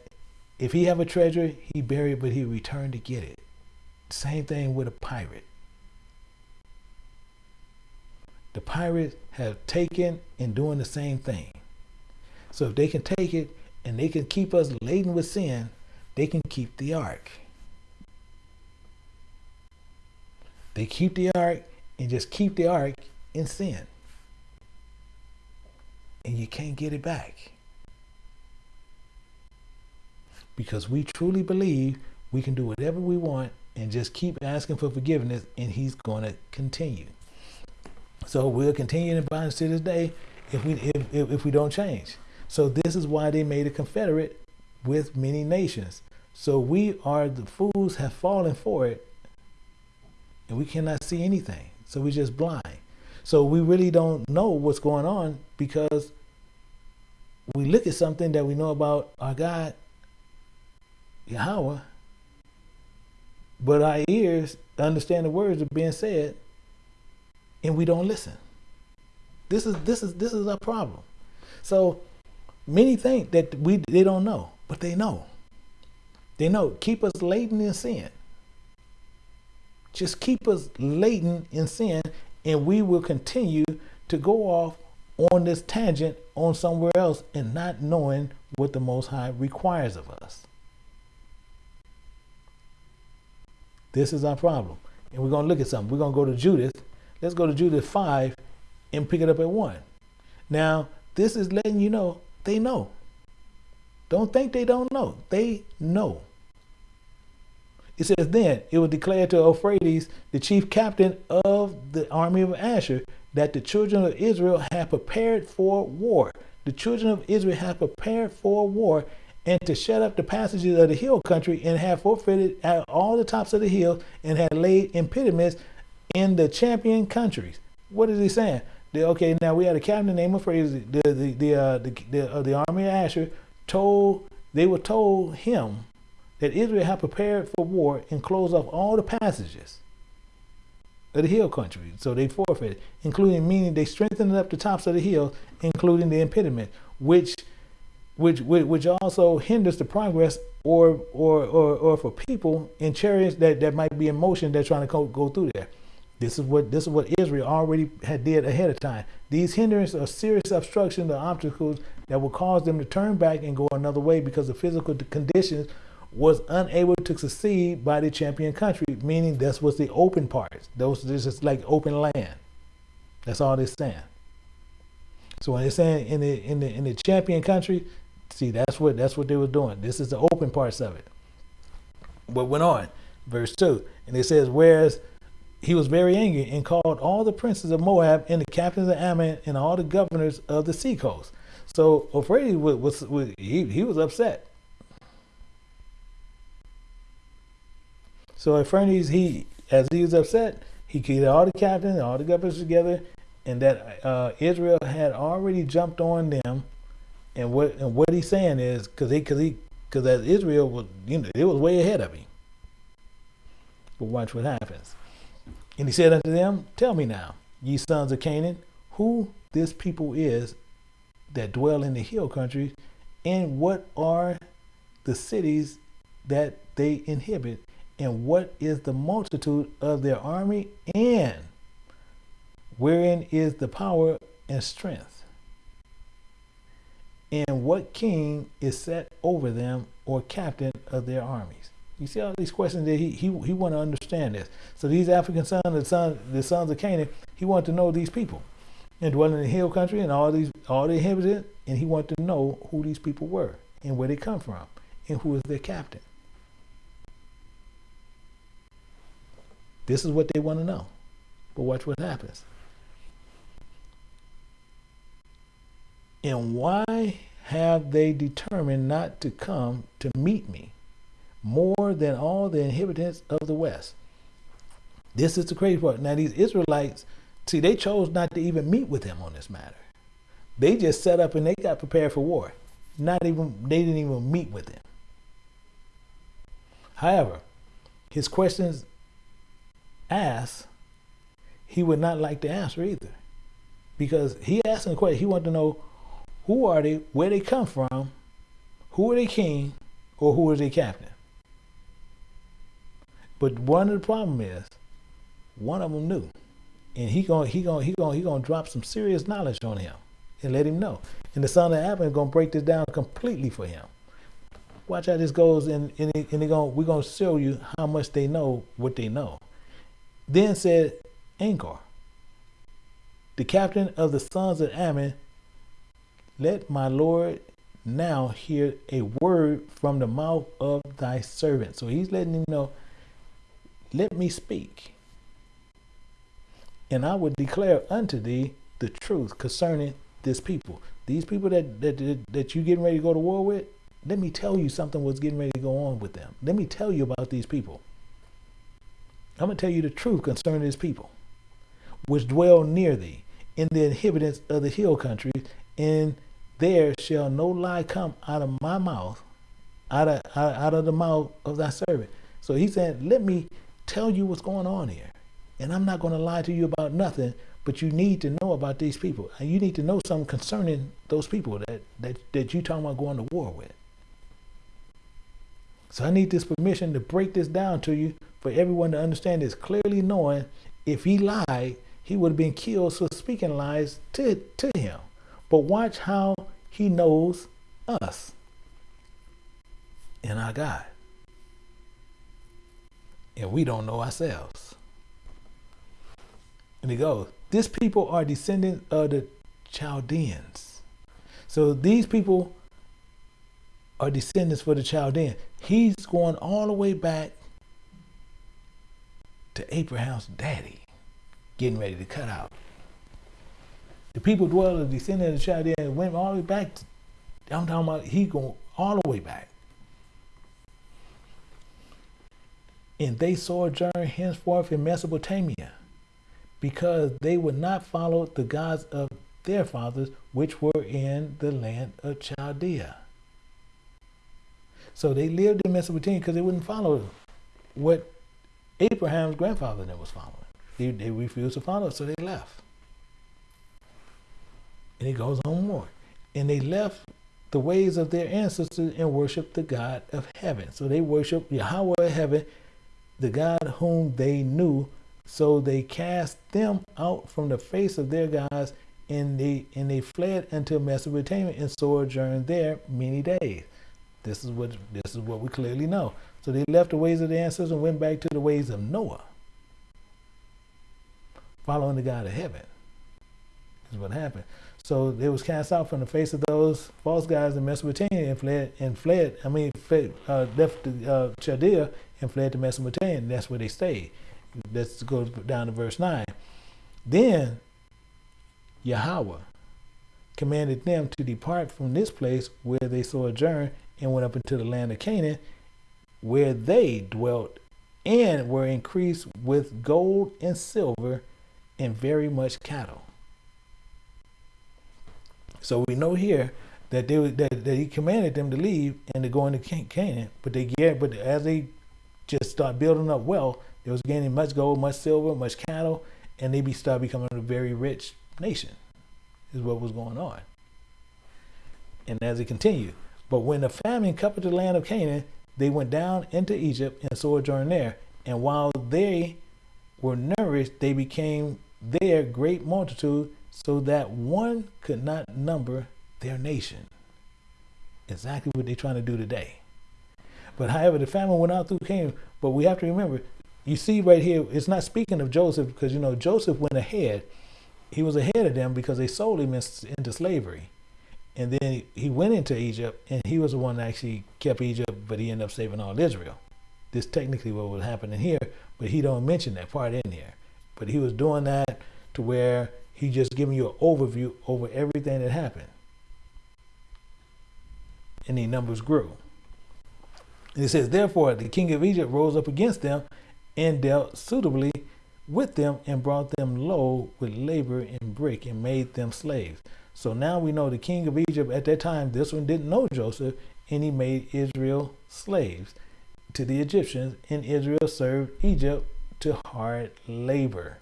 if he have a treasure, he bury it, but he return to get it. Same thing with a pirate the pirates have taken and doing the same thing. So if they can take it and they can keep us laden with sin, they can keep the ark. They keep the ark and just keep the ark in sin. And you can't get it back. Because we truly believe we can do whatever we want and just keep asking for forgiveness and he's going to continue. So we'll continue in bondage to this day if we if, if, if we don't change. So this is why they made a confederate with many nations. So we are the fools have fallen for it, and we cannot see anything. So we're just blind. So we really don't know what's going on because we look at something that we know about our God, Yahweh, but our ears understand the words that are being said and we don't listen. This is this is this is our problem. So many think that we they don't know, but they know. They know. Keep us laden in sin. Just keep us laden in sin, and we will continue to go off on this tangent on somewhere else and not knowing what the Most High requires of us. This is our problem. And we're going to look at something. We're going to go to Judith Let's go to Judith 5 and pick it up at 1. Now, this is letting you know they know. Don't think they don't know. They know. It says, Then it was declared to Holofernes, the chief captain of the army of Ashur, that the children of Israel had prepared for war. The children of Israel had prepared for war and to shut up the passages of the hill country and have forfeited at all the tops of the hill and had laid impediments in the champion countries. What is he saying? The, okay, now we had a captain named Holofernes. The the the uh, the, the, uh, the army of Ashur told they were told him that Israel had prepared for war and closed off all the passages of the hill country. So they forfeited, including meaning they strengthened up the tops of the hill, including the impediment, which which which also hinders the progress or or or, or for people in chariots that, that might be in motion they're trying to go, go through there. This is what this is what Israel already had did ahead of time. These hindrances are serious obstructions or obstacles that will cause them to turn back and go another way because the physical conditions was unable to succeed by the champion country, meaning this was the open parts. Those this is like open land. That's all they're saying. So when they're saying in the in the in the champion country, see that's what that's what they were doing. This is the open parts of it. What went on, verse two, and it says, whereas he was very angry and called all the princes of Moab and the captains of Ammon and all the governors of the seacoast. So Holofernes was, was, was he, he was upset. So Holofernes, he as he was upset, he get all the captains, and all the governors together, and that uh, Israel had already jumped on them. And what and what he's saying is because he because he because as Israel was you know it was way ahead of him. But watch what happens. And he said unto them, Tell me now, ye sons of Canaan, who this people is that dwell in the hill country, and what are the cities that they inhabit, and what is the multitude of their army, and wherein is the power and strength? And what king is set over them or captain of their armies? You see all these questions that he he, he want to understand this. So these African sons, the sons, the sons of Canaan, he wanted to know these people and dwelling in the hill country and all these all the inhabitants, and he wanted to know who these people were and where they come from and who is their captain. This is what they want to know. But watch what happens. And why have they determined not to come to meet me more than all the inhabitants of the West? This is the crazy part. Now, these Israelites, see, they chose not to even meet with him on this matter. They just set up and they got prepared for war. Not even, they didn't even meet with him. However, his questions asked, he would not like to answer either. Because he asked a question, he wanted to know who are they, where they come from, who are they king, or who is their captain. But one of the problem is, one of them knew, and he going he going he going he to drop some serious knowledge on him and let him know. And the son of Ammon is going to break this down completely for him. Watch how this goes, and and, and they going we're going to show you how much they know what they know. Then said Achior, the captain of the sons of Ammon, let my Lord now hear a word from the mouth of thy servant. So he's letting him know, let me speak. And I would declare unto thee the truth concerning this people. These people that, that, that, you getting ready to go to war with, let me tell you something was getting ready to go on with them. Let me tell you about these people. I'm going to tell you the truth concerning his people, which dwell near thee, in the inhabitants of the hill country, and there shall no lie come out of my mouth, out of, out of the mouth of thy servant. So he said, let me tell you what's going on here. And I'm not going to lie to you about nothing, but you need to know about these people. And you need to know something concerning those people that, that, that you're talking about going to war with. So I need this permission to break this down to you for everyone to understand this clearly knowing if he lied, he would have been killed for speaking lies to, to him. But watch how he knows us and our God. And we don't know ourselves. And he goes, This people are descendants of the Chaldeans. So these people are descendants for the Chaldean. He's going all the way back to Abraham's daddy, getting ready to cut out. The people dwell the descendant of the Chaldeans went all the way back. To, I'm talking about he going all the way back. And they sojourned henceforth in Mesopotamia, because they would not follow the gods of their fathers, which were in the land of Chaldea. So they lived in Mesopotamia because they wouldn't follow what Abraham's grandfather then was following. They, they refused to follow, so they left. And he goes on more. And they left the ways of their ancestors and worshiped the God of heaven. So they worshiped Yahweh of heaven, the God whom they knew. So they cast them out from the face of their gods, and they and they fled unto Mesopotamia and sojourned there many days. This is what this is what we clearly know. So they left the ways of the ancestors and went back to the ways of Noah, following the God of heaven. Is what happened. So they was cast out from the face of those false gods in Mesopotamia and fled and fled. I mean, fled, uh, left uh, Chaldea and fled to Mesopotamia. And that's where they stayed. Let's go down to verse 9. Then Yahweh commanded them to depart from this place where they sojourned and went up into the land of Canaan, where they dwelt and were increased with gold and silver and very much cattle. So we know here that they that, that he commanded them to leave and to go into Canaan, but they get but as they just start building up wealth, they was gaining much gold, much silver, much cattle, and they be start becoming a very rich nation. Is what was going on. And as it continued, but when the famine covered the land of Canaan, they went down into Egypt and sojourned there. And while they were nourished, they became there great multitude, so that one could not number their nation. Exactly what they're trying to do today. But however, the famine went out through Canaan. But we have to remember, you see right here, it's not speaking of Joseph because you know Joseph went ahead. He was ahead of them because they sold him into slavery. And then he went into Egypt, and he was the one that actually kept Egypt, but he ended up saving all Israel. This technically what was happening here, but he don't mention that part in here. But he was doing that to where he just giving you an overview over everything that happened. And the numbers grew. And it says, Therefore, the king of Egypt rose up against them and dealt suitably with them and brought them low with labor and brick and made them slaves. So now we know the king of Egypt at that time, this one didn't know Joseph, and he made Israel slaves to the Egyptians, and Israel served Egypt to hard labor.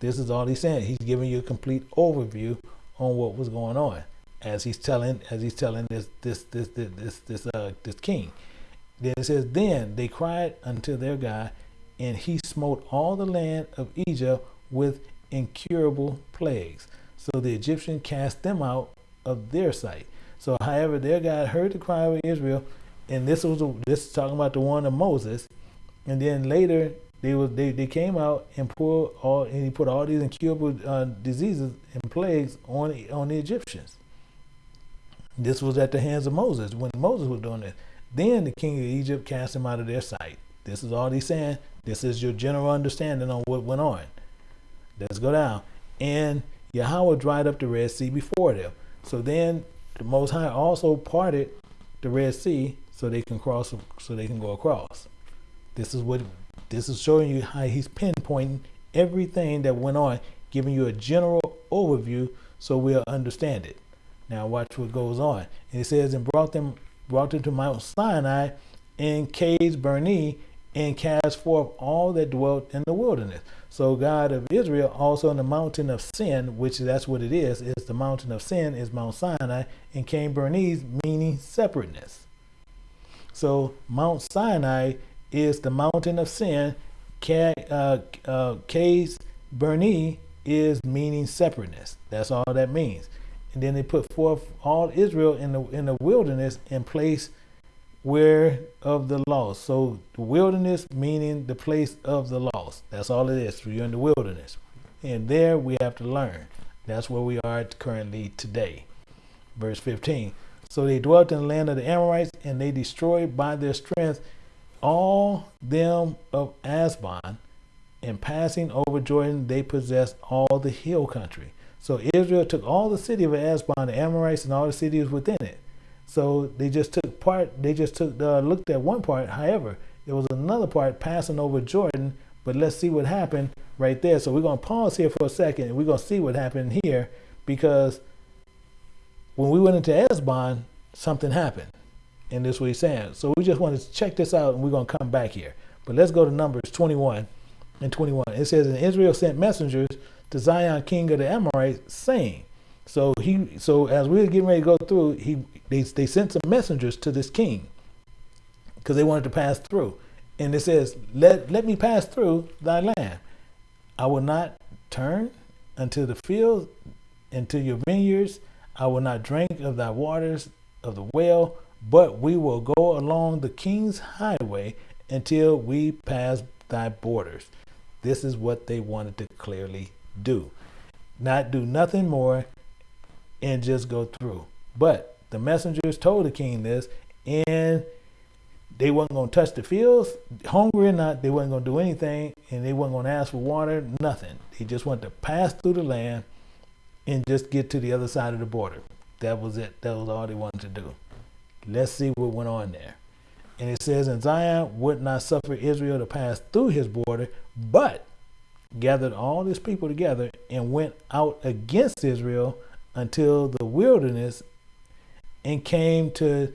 This is all he's saying. He's giving you a complete overview on what was going on as he's telling as he's telling this this this this this this, uh, this king. Then it says, Then they cried unto their God, and he smote all the land of Egypt with incurable plagues. So the Egyptian cast them out of their sight. So, however, their God heard the cry of Israel, and this was this is talking about the one of Moses. And then later they was they, they came out and put all and he put all these incurable uh, diseases and plagues on on the Egyptians. This was at the hands of Moses when Moses was doing this. Then the king of Egypt cast him out of their sight. This is all he's saying. This is your general understanding on what went on. Let's go down. And Yahweh dried up the Red Sea before them. So then the Most High also parted the Red Sea so they can cross, so they can go across. This is what this is showing you how he's pinpointing everything that went on, giving you a general overview so we'll understand it. Now watch what goes on. It says, and brought them brought them to Mount Sinai in Kadesh Barnea and cast forth all that dwelt in the wilderness. So God of Israel also in the mountain of sin, which that's what it is, is the mountain of sin is Mount Sinai, and Kadesh Barnea meaning separateness. So Mount Sinai is the mountain of sin. Uh, uh, Kadesh Barnea is meaning separateness. That's all that means and then they put forth all Israel in the in the wilderness in place where of the lost. So the wilderness meaning the place of the lost. That's all it is. You're in the wilderness. And there we have to learn. That's where we are currently today. Verse 15. So they dwelt in the land of the Amorites, and they destroyed by their strength all them of Asbon, and passing over Jordan, they possessed all the hill country. So Israel took all the city of Asban, the Amorites, and all the cities within it. So they just took part. They just took uh, looked at one part. However, there was another part passing over Jordan. But let's see what happened right there. So we're gonna pause here for a second, and we're gonna see what happened here because when we went into Esbon, something happened, and this is what he's saying. So we just want to check this out, and we're gonna come back here. But let's go to Numbers 21 and 21. It says, "And Israel sent messengers." To Sihon, king of the Amorites, saying. So he, so as we were getting ready to go through, he they they sent some messengers to this king because they wanted to pass through, and it says, "Let let me pass through thy land. I will not turn unto the fields, into your vineyards. I will not drink of thy waters of the well, but we will go along the king's highway until we pass thy borders." This is what they wanted to clearly do. Not do nothing more and just go through. But the messengers told the king this, and they wasn't going to touch the fields, hungry or not, they wasn't going to do anything, and they wasn't going to ask for water, nothing. They just wanted to pass through the land and just get to the other side of the border. That was it. That was all they wanted to do. Let's see what went on there. And it says, And Sihon would not suffer Israel to pass through his border, but gathered all his people together and went out against Israel until the wilderness and came to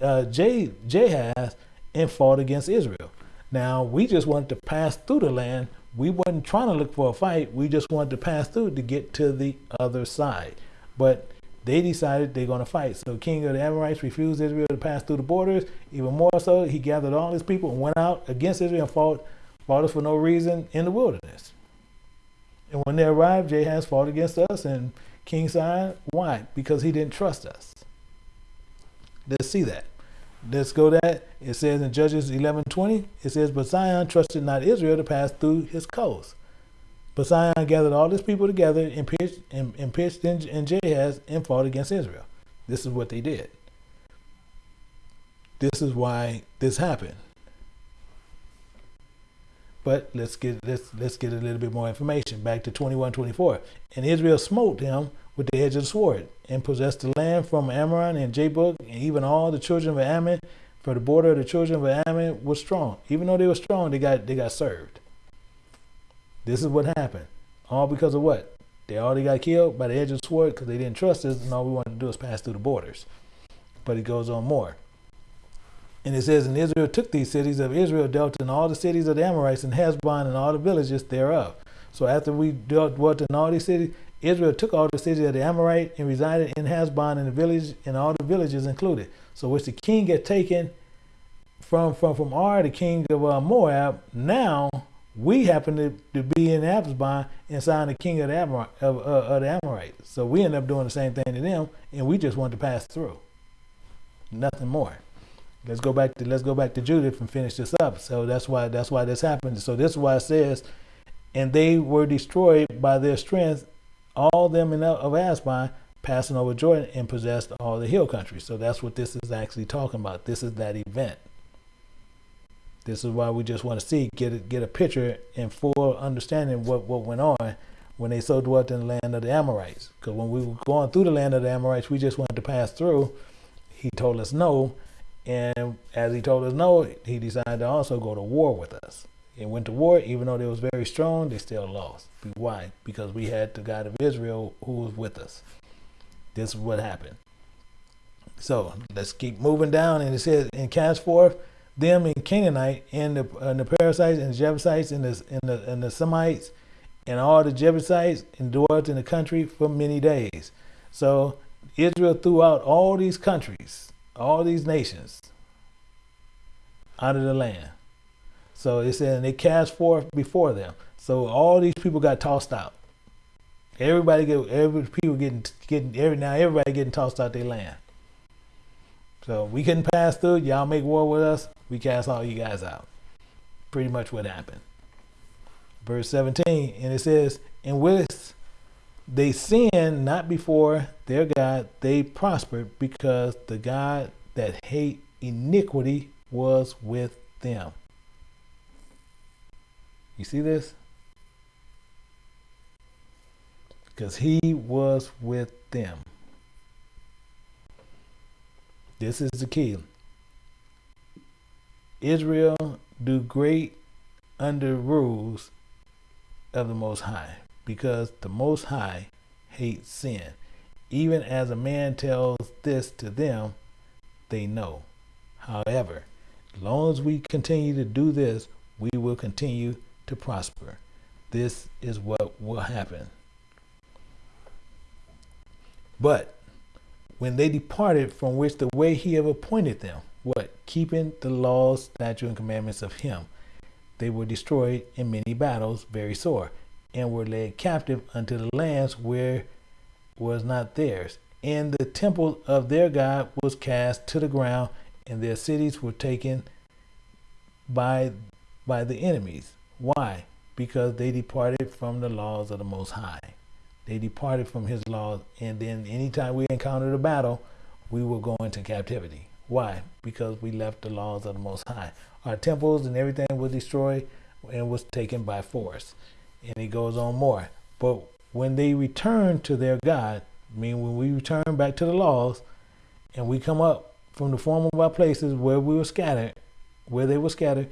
uh, Jahaz and fought against Israel. Now, we just wanted to pass through the land. We wasn't trying to look for a fight. We just wanted to pass through to get to the other side. But they decided they're going to fight. So king of the Amorites refused Israel to pass through the borders. Even more so, he gathered all his people and went out against Israel and fought, fought us for no reason in the wilderness. And when they arrived, Jahaz fought against us and King Sihon. Why? Because he didn't trust us. Let's see that. Let's go that. It says in Judges 11:20, it says, But Sihon trusted not Israel to pass through his coast. But Sihon gathered all his people together and pitched, and, and pitched in, in Jahaz and fought against Israel. This is what they did. This is why this happened. But let's get let's let's get a little bit more information. Back to 21:24. And Israel smote him with the edge of the sword and possessed the land from Arnon and Jabbok and even all the children of Ammon. For the border of the children of Ammon was strong. Even though they were strong, they got they got served. This is what happened. All because of what? They already got killed by the edge of the sword because they didn't trust us, and all we wanted to do is pass through the borders. But it goes on more. And it says, And Israel took these cities of Israel, dealt in all the cities of the Amorites, and Heshbon, and all the villages thereof. So after we dwelt in all these cities, Israel took all the cities of the Amorite and resided in Heshbon and the village and all the villages included. So which the king had taken from from from Ar, the king of uh, Moab. Now we happen to, to be in and Sihon the king of the, Amor, of, uh, of the Amorites. So we end up doing the same thing to them, and we just want to pass through. Nothing more. Let's go back to let's go back to Judith and finish this up. So that's why that's why this happened. So this is why it says, and they were destroyed by their strength, all them in of Asban, passing over Jordan and possessed all the hill country. So that's what this is actually talking about. This is that event. This is why we just want to see, get a, get a picture and full understanding what, what went on when they so dwelt in the land of the Amorites. Because when we were going through the land of the Amorites, we just wanted to pass through. He told us no. And as he told us no, he decided to also go to war with us. And went to war, even though they was very strong, they still lost. Why? Because we had the God of Israel who was with us. This is what happened. So let's keep moving down. And it says, and cast forth them and Canaanite and the and the Perizzites and the Jebusites and the and the and the Semites and all the Jebusites dwelt in the country for many days. So Israel threw out all these countries, all these nations out of the land. So it said, and they cast forth before them. So all these people got tossed out. Everybody get every people getting getting every now everybody getting tossed out their land. So we couldn't pass through. Y'all make war with us. We cast all you guys out. Pretty much what happened. Verse 17, and it says, And with they sinned not before their God, they prospered because the God that hate iniquity was with them. You see this? Because he was with them. This is the key. Israel do great under rules of the Most High because the Most High hates sin. Even as a man tells this to them, they know. However, as long as we continue to do this, we will continue to prosper. This is what will happen. But when they departed from which the way he have appointed them, what? Keeping the laws, statutes, and commandments of him. They were destroyed in many battles, very sore, and were led captive unto the lands where was not theirs. And the temple of their God was cast to the ground, and their cities were taken by by the enemies. Why? Because they departed from the laws of the Most High. They departed from his laws, and then anytime we encountered a battle, we will go into captivity. Why? Because we left the laws of the Most High. Our temples and everything was destroyed and was taken by force. And he goes on more. But when they return to their God, I mean, when we return back to the laws and we come up from the form of our places where we were scattered, where they were scattered,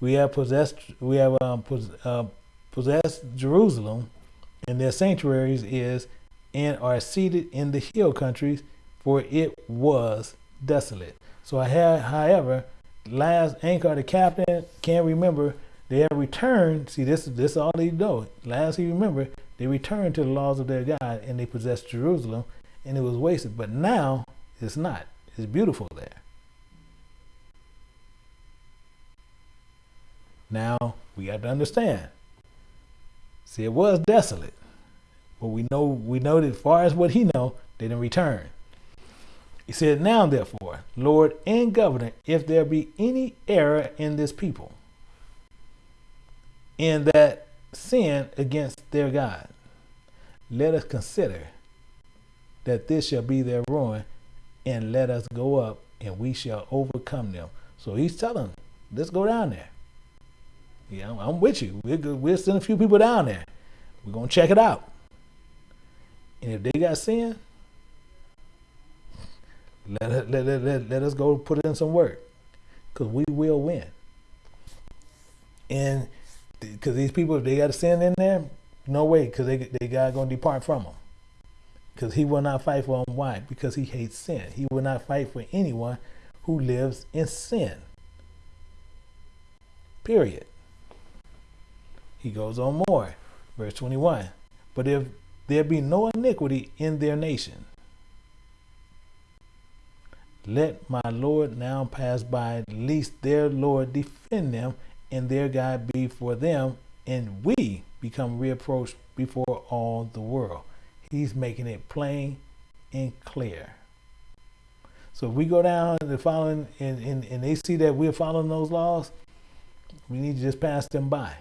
we have possessed, we have um, pos, uh, possessed Jerusalem, and their sanctuaries is and are seated in the hill countries, for it was desolate. So I have, however, last anchor the captain, can't remember. They have returned. See, this this is all they know. Last he remember, they returned to the laws of their God and they possessed Jerusalem, and it was wasted. But now it's not. It's beautiful there. Now we have to understand. See, it was desolate, but we know we know that as far as what he know, they didn't return. He said, Now therefore, Lord and Governor, if there be any error in this people, in that sin against their God, let us consider that this shall be their ruin, and let us go up, and we shall overcome them. So he's telling them, let's go down there. Yeah, I'm with you. We're, we're sending a few people down there. We're going to check it out. And if they got sin, let, let, let, let, let us go put in some work because we will win. And because these people, if they got a sin in there, no way, because they, they God going to depart from them. Because he will not fight for them. Why? Because he hates sin. He will not fight for anyone who lives in sin. Period. He goes on more. Verse 21. But if there be no iniquity in their nation, let my Lord now pass by, lest their Lord defend them, and their God be for them, and we become reapproached before all the world. He's making it plain and clear. So if we go down the following and, and, and they see that we're following those laws, we need to just pass them by.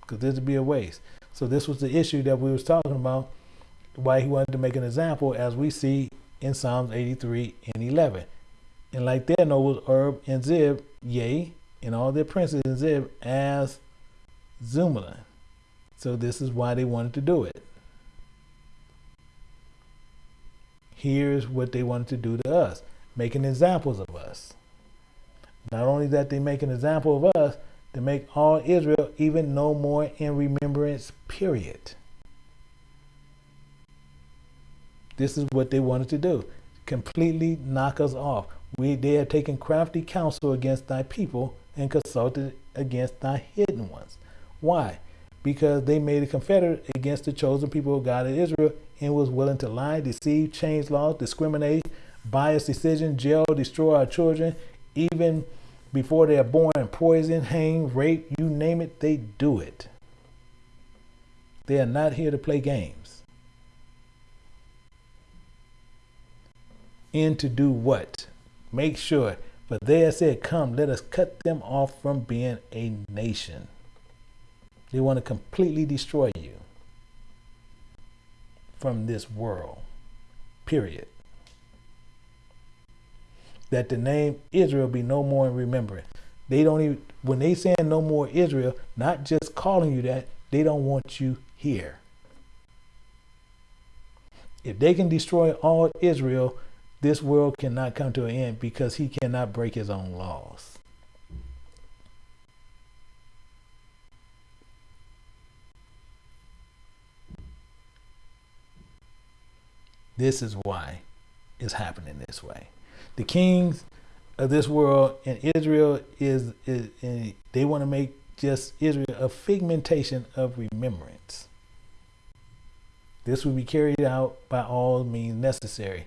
Because this would be a waste. So this was the issue that we was talking about, why he wanted to make an example as we see in Psalms 83 and 11. And like their nobles, Oreb and Zeeb, yea, and all their princes Zebah as Zalmunna. So this is why they wanted to do it. Here's what they wanted to do to us, making examples of us. Not only that they make an example of us, to make all Israel even no more in remembrance, period. This is what they wanted to do. Completely knock us off. We they have taken crafty counsel against thy people and consulted against thy hidden ones. Why? Because they made a confederate against the chosen people of God of Israel and was willing to lie, deceive, change laws, discriminate, bias decision, jail, destroy our children, even before they are born, poison, hang, rape, you name it, they do it. They are not here to play games. and to do what? Make sure. But they said, Come, let us cut them off from being a nation. They want to completely destroy you from this world. Period. That the name Israel be no more in remembrance. They don't even, when they saying no more Israel, not just calling you that, they don't want you here. If they can destroy all Israel, this world cannot come to an end because he cannot break his own laws. This is why it's happening this way. The kings of this world and Israel is, is, is they want to make just Israel a figmentation of remembrance. This will be carried out by all means necessary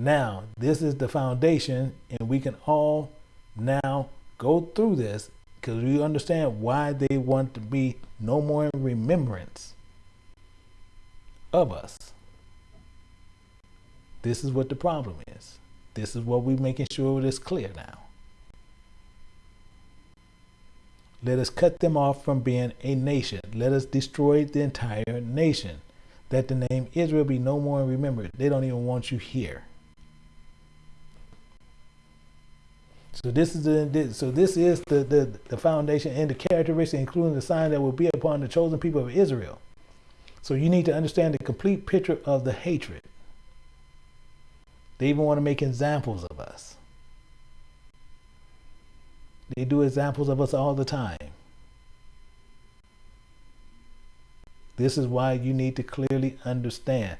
now, this is the foundation, and we can all now go through this because we understand why they want to be no more in remembrance of us. This is what the problem is. This is what we're making sure is clear now. Let us cut them off from being a nation. Let us destroy the entire nation. That the name Israel be no more remembered. They don't even want you here. So this is the so this is the, the, the foundation and the characteristic, including the sign that will be upon the chosen people of Israel. So you need to understand the complete picture of the hatred. They even want to make examples of us. They do examples of us all the time. This is why you need to clearly understand,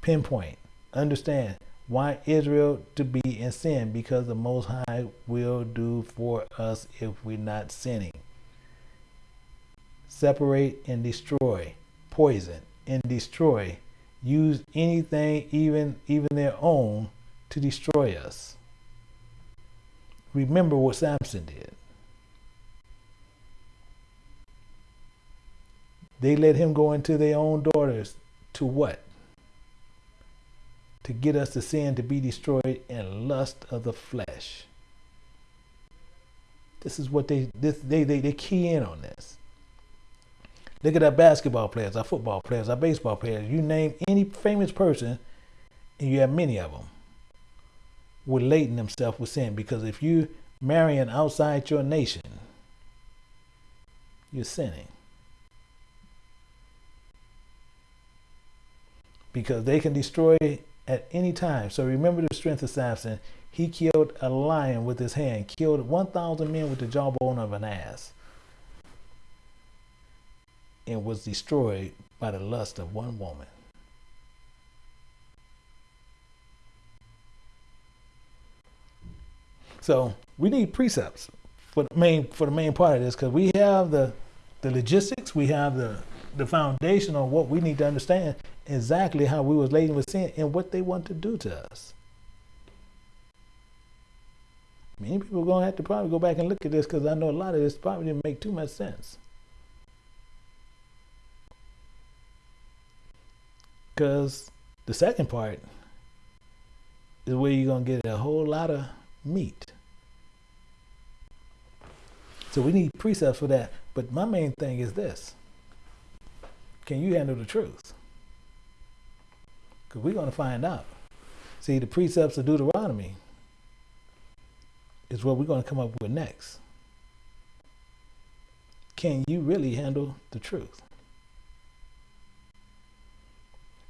pinpoint, understand why Israel to be in sin because the Most High will do for us if we're not sinning. Separate and destroy, poison and destroy. Use anything, even even their own, to destroy us. Remember what Samson did. They let him go into their own daughters to what? To get us to sin to be destroyed in lust of the flesh. This is what they this they they, they key in on this. Look at our basketball players, our football players, our baseball players. You name any famous person, and you have many of them relating themselves with sin. Because if you marrying outside your nation, you're sinning. Because they can destroy at any time. So remember the strength of Samson. He killed a lion with his hand, killed 1,000 men with the jawbone of an ass and was destroyed by the lust of one woman. So we need precepts for the main for the main part of this because we have the the logistics, we have the the foundation on what we need to understand exactly how we was laden with sin and what they want to do to us. Many people are gonna have to probably go back and look at this because I know a lot of this probably didn't make too much sense. Because the second part is where you're going to get a whole lot of meat. So we need precepts for that. But my main thing is this can you handle the truth? Because we're going to find out. See, the precepts of Deuteronomy is what we're going to come up with next. Can you really handle the truth?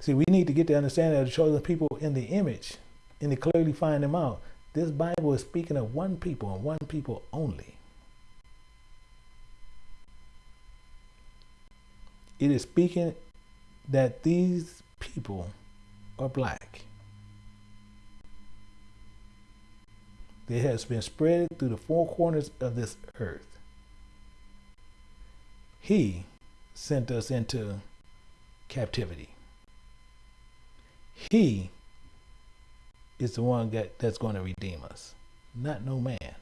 See, we need to get the understanding of the chosen people in the image and to clearly find them out. This Bible is speaking of one people and one people only. It is speaking that these people are black. It has been spread through the four corners of this earth. He sent us into captivity. He is the one that, that's going to redeem us, not no man.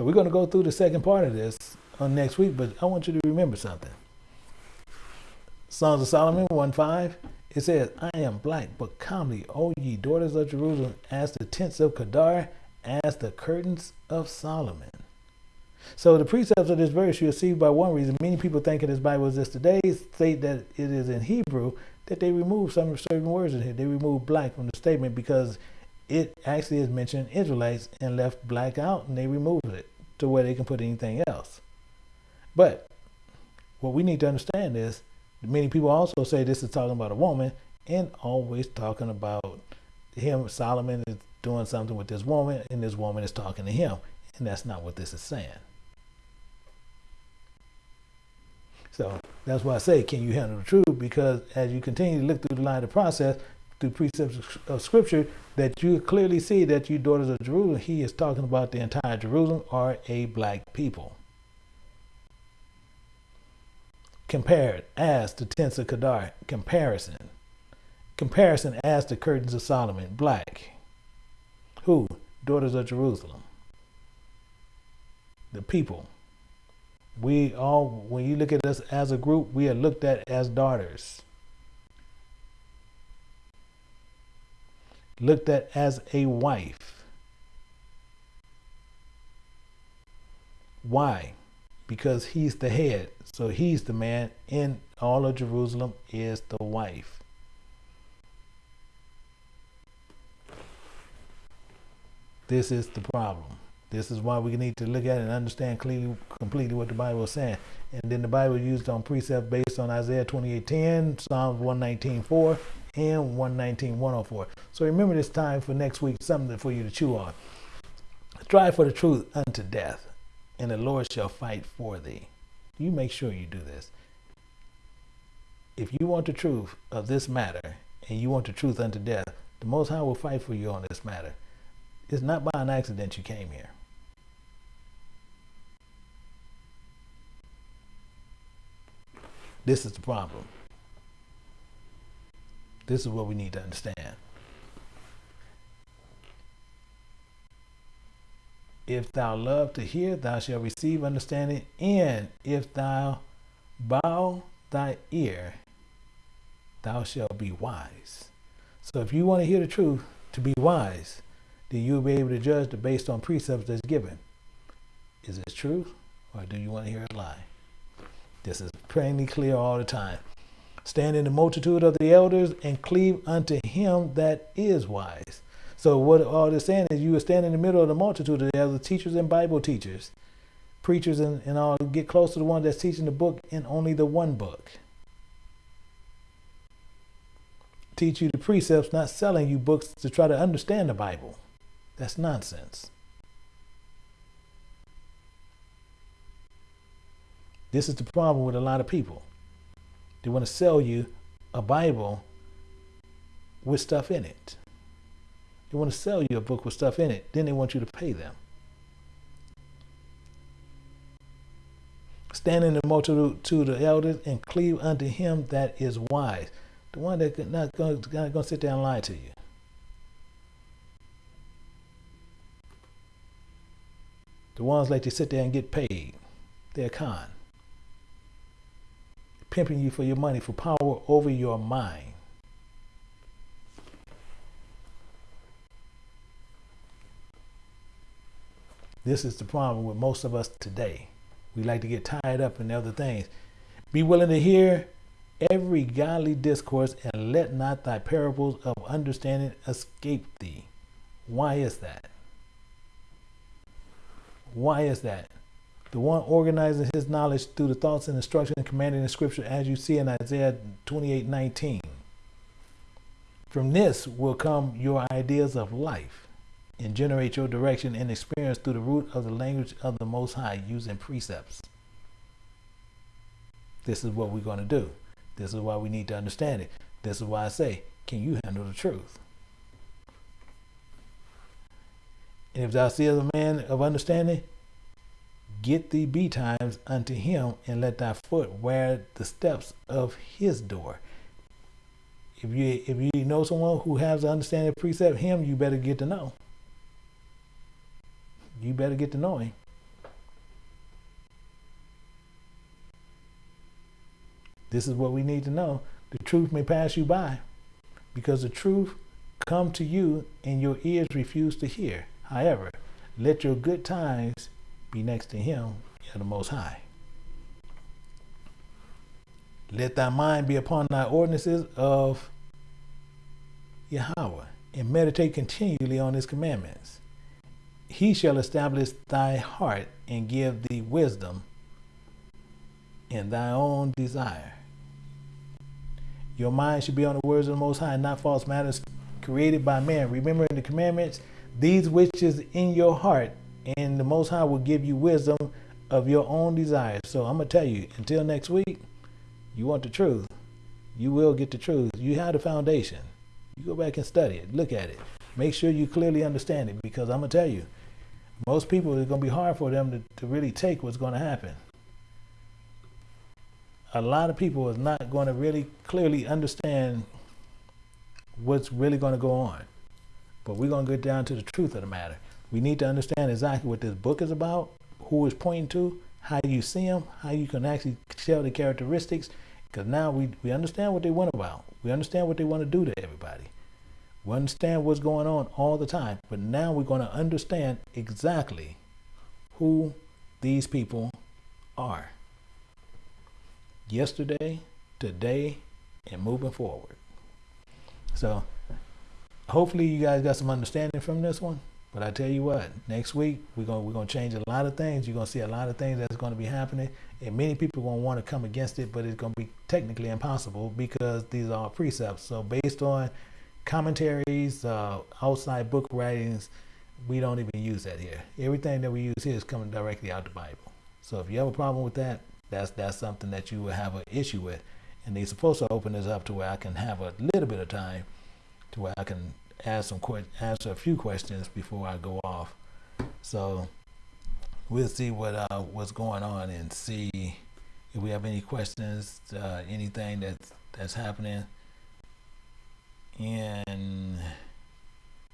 So we're going to go through the second part of this on next week, but I want you to remember something. Songs of Solomon 1 5, it says, I am black, but comely, O ye daughters of Jerusalem, as the tents of Kedar, as the curtains of Solomon. So the precepts of this verse you'll see by one reason. Many people think in this Bible this today state that it is in Hebrew that they remove some certain words in here. They remove black from the statement because it actually is mentioned Israelites and left black out and they removed it to where they can put anything else. But what we need to understand is many people also say this is talking about a woman and always talking about him. Solomon is doing something with this woman and this woman is talking to him. And that's not what this is saying. So that's why I say, can you handle the truth? Because as you continue to look through the line of process, through precepts of scripture, that you clearly see that you daughters of Jerusalem, he is talking about the entire Jerusalem are a black people. Compared as the tents of Kedar, comparison. Comparison as the curtains of Solomon, black. Who? Daughters of Jerusalem. The people we all, when you look at us as a group, we are looked at as daughters. Looked at as a wife. Why? Because he's the head. So he's the man in all of Jerusalem is the wife. This is the problem. This is why we need to look at it and understand clearly, completely what the Bible is saying. And then the Bible used on precept based on Isaiah 28:10, Psalms 119:4, and 119:104. So remember this time for next week, something for you to chew on. Strive for the truth unto death, and the Lord shall fight for thee. You make sure you do this. If you want the truth of this matter, and you want the truth unto death, the Most High will fight for you on this matter. It's not by an accident you came here. This is the problem. This is what we need to understand. If thou love to hear, thou shalt receive understanding, and if thou bow thy ear, thou shalt be wise. So if you want to hear the truth, to be wise, then you'll be able to judge based on precepts that's given. Is it truth, or do you want to hear a lie? This is plainly clear all the time. Stand in the multitude of the elders and cleave unto him that is wise. So what all this saying is you will stand in the middle of the multitude of the elders, teachers and Bible teachers, preachers and, and all get close to the one that's teaching the book in only the one book. Teach you the precepts, not selling you books to try to understand the Bible. That's nonsense. This is the problem with a lot of people. They want to sell you a Bible with stuff in it. They want to sell you a book with stuff in it. Then they want you to pay them. Stand in the multitude to the elders and cleave unto him that is wise. The one that's not going to sit there and lie to you. The ones like to sit there and get paid. They're con pimping you for your money, for power over your mind. This is the problem with most of us today. We like to get tied up in other things. Be willing to hear every godly discourse and let not thy parables of understanding escape thee. Why is that? Why is that? The one organizing his knowledge through the thoughts and instruction and commanded in scripture as you see in Isaiah 28 19. From this will come your ideas of life and generate your direction and experience through the root of the language of the Most High using precepts. This is what we're going to do. This is why we need to understand it. This is why I say, can you handle the truth? And if thou seest a man of understanding, Get thee betimes unto him, and let thy foot wear the steps of his door. If you if you know someone who has an understanding precept him, you better get to know. You better get to know him. This is what we need to know. The truth may pass you by because the truth come to you and your ears refuse to hear. However, let your good times be next to him the Most High. Let thy mind be upon thy ordinances of Yahweh, and meditate continually on his commandments. He shall establish thy heart and give thee wisdom in thy own desire. Your mind should be on the words of the Most High, not false matters created by man. Remembering the commandments, these which is in your heart and the Most High will give you wisdom of your own desires. So I'm going to tell you, until next week, you want the truth, you will get the truth. You have the foundation. You go back and study it, look at it. Make sure you clearly understand it because I'm going to tell you, most people, it's going to be hard for them to, to really take what's going to happen. A lot of people is not going to really clearly understand what's really going to go on. But we're going to get down to the truth of the matter. We need to understand exactly what this book is about, who it's pointing to, how you see them, how you can actually tell the characteristics. Because now we, we understand what they want about. We understand what they want to do to everybody. We understand what's going on all the time. But now we're going to understand exactly who these people are. Yesterday, today, and moving forward. So hopefully you guys got some understanding from this one. But I tell you what, next week we're gonna we're gonna change a lot of things. You're gonna see a lot of things that's gonna be happening, and many people are gonna want to come against it, but it's gonna be technically impossible because these are precepts. So based on commentaries, uh, outside book writings, we don't even use that here. Everything that we use here is coming directly out the Bible. So if you have a problem with that, that's that's something that you will have an issue with. And they're supposed to open this up to where I can have a little bit of time to where I can ask some answer a few questions before I go off. So we'll see what uh, what's going on and see if we have any questions, uh, anything that's that's happening. And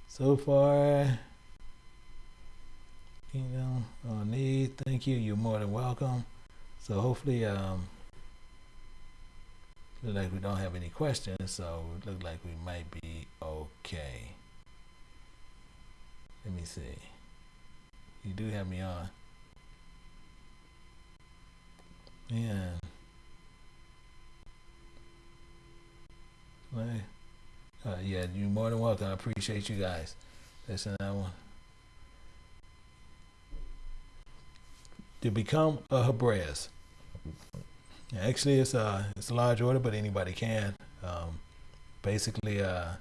so far, you know, on need, thank you. You're more than welcome. So hopefully, um, like we don't have any questions, so it look like we might be okay. Let me see. You do have me on. Yeah. Uh, yeah, you're more than welcome. I appreciate you guys. Listen, that one. To become a Hebraist. Actually, it's a it's a large order, but anybody can. Um, basically, uh,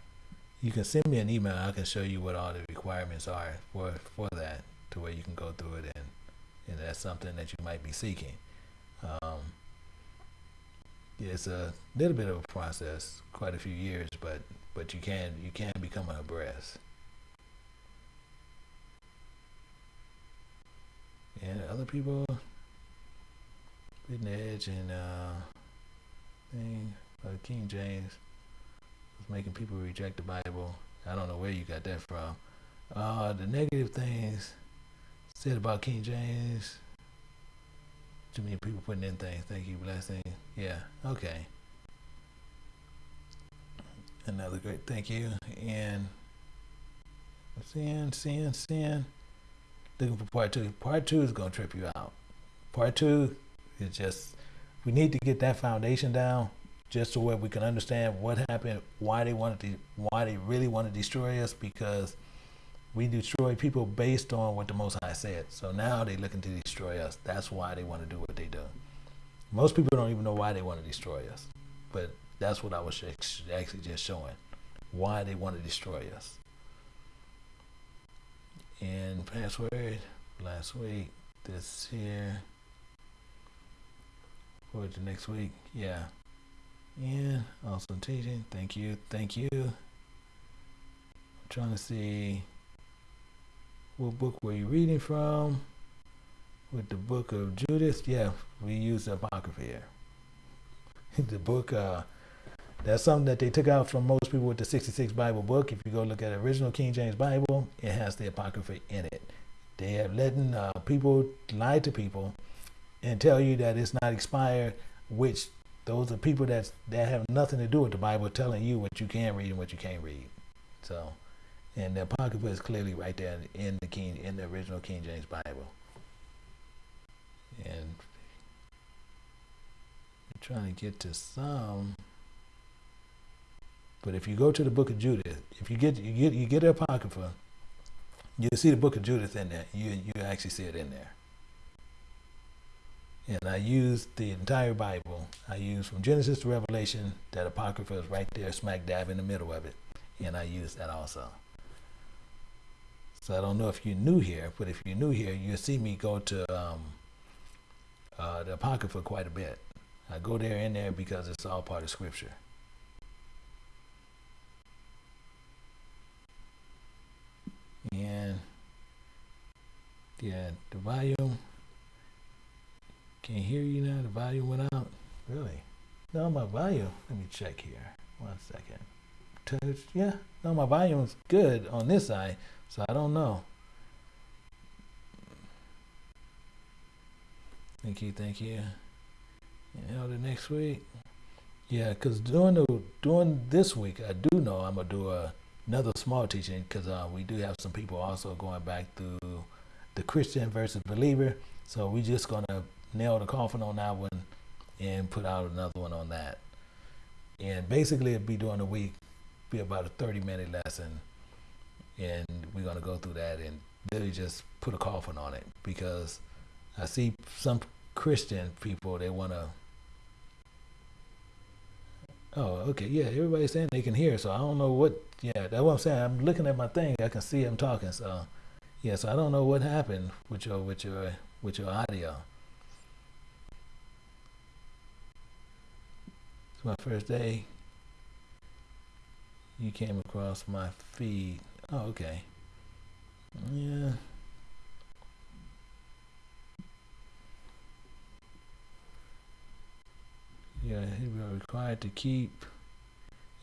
you can send me an email. I can show you what all the requirements are for for that, to where you can go through it, and and that's something that you might be seeking. Um, yeah, it's a little bit of a process, quite a few years, but but you can you can become a Hebraist. And other people Written Edge and uh, thing, uh, King James was making people reject the Bible. I don't know where you got that from. Uh, the negative things said about King James. Too many people putting in things. Thank you, blessing. Yeah, okay. Another great thank you. And sin, sin, sin. Looking for part two. Part two is gonna trip you out. Part two it's just we need to get that foundation down just so where we can understand what happened, why they wanted to, why they really want to destroy us, because we destroy people based on what the Most High said. So now they're looking to destroy us. That's why they want to do what they do. Most people don't even know why they want to destroy us, but that's what I was actually just showing, why they want to destroy us. And password last week, this here forward to next week. Yeah. Yeah. Awesome teaching. Thank you. Thank you. I'm trying to see what book were you reading from? With the book of Judith. Yeah, we use the Apocrypha here. the book, uh, that's something that they took out from most people with the 66 Bible book. If you go look at the original King James Bible, it has the Apocrypha in it. They have letting uh, people lie to people and tell you that it's not expired, which those are people that that have nothing to do with the Bible telling you what you can read and what you can't read. So, and the Apocrypha is clearly right there in the King in the original King James Bible. And I'm trying to get to some. But if you go to the book of Judith, if you get you get you get the Apocrypha, you'll see the book of Judith in there. You you actually see it in there and I used the entire Bible. I used from Genesis to Revelation. That Apocrypha is right there, smack dab in the middle of it, and I used that also. So I don't know if you're new here, but if you're new here, you'll see me go to um, uh, the Apocrypha quite a bit. I go there in there because it's all part of Scripture. And yeah, the volume can't hear you now. The volume went out. Really? No, my volume. Let me check here. One second. Touch. Yeah. No, my volume's good on this side, so I don't know. Thank you. Thank you. You know, the next week. Yeah, because during the during this week, I do know I'm gonna do a, another small teaching because uh, we do have some people also going back through the Christian versus believer. So we just gonna nail the coffin on that one and put out another one on that. And basically, it'd be during the week, be about a 30 minute lesson. and we're going to go through that and really just put a coffin on it because I see some Christian people they want to. Oh, okay, yeah. Everybody's saying they can hear, so I don't know what. Yeah, that's what I'm saying. I'm looking at my thing. I can see them talking. So, yeah. So I don't know what happened with your with your with your audio. My first day. You came across my feed. Oh, okay. Yeah. Yeah, he will required to keep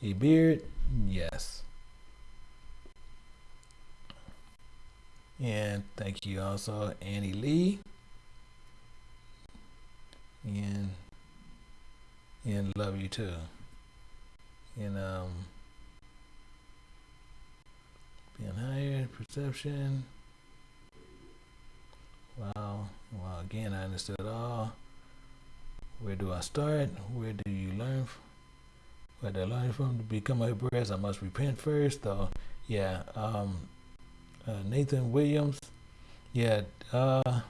a beard. Yes. And thank you also, Annie Lee. And and love you too. And um being higher perception. Wow. Wow, again I understood all. Where do I start? Where do you learn? Where do I learn from to become a Hebraist? I must repent first, though. Yeah, um, uh, Nathan Williams. Yeah, uh,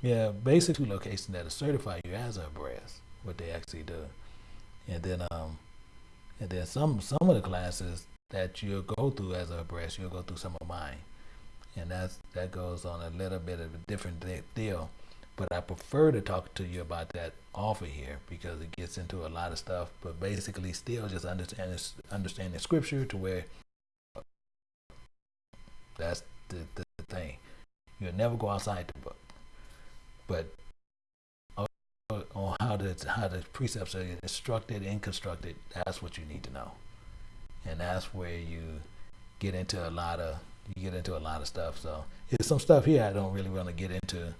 yeah, Basically, two locations that'll certify you as a Hebraist, what they actually do, and then um, and then some some of the classes that you'll go through as a Hebraist, you'll go through some of mine, and that's that goes on a little bit of a different deal. But I prefer to talk to you about that offer here because it gets into a lot of stuff. But basically, still just understanding understanding scripture to where that's the, the thing. You'll never go outside the book, but on how the how the precepts are instructed and constructed, that's what you need to know, and that's where you get into a lot of you get into a lot of stuff. So there's some stuff here I don't really want to get into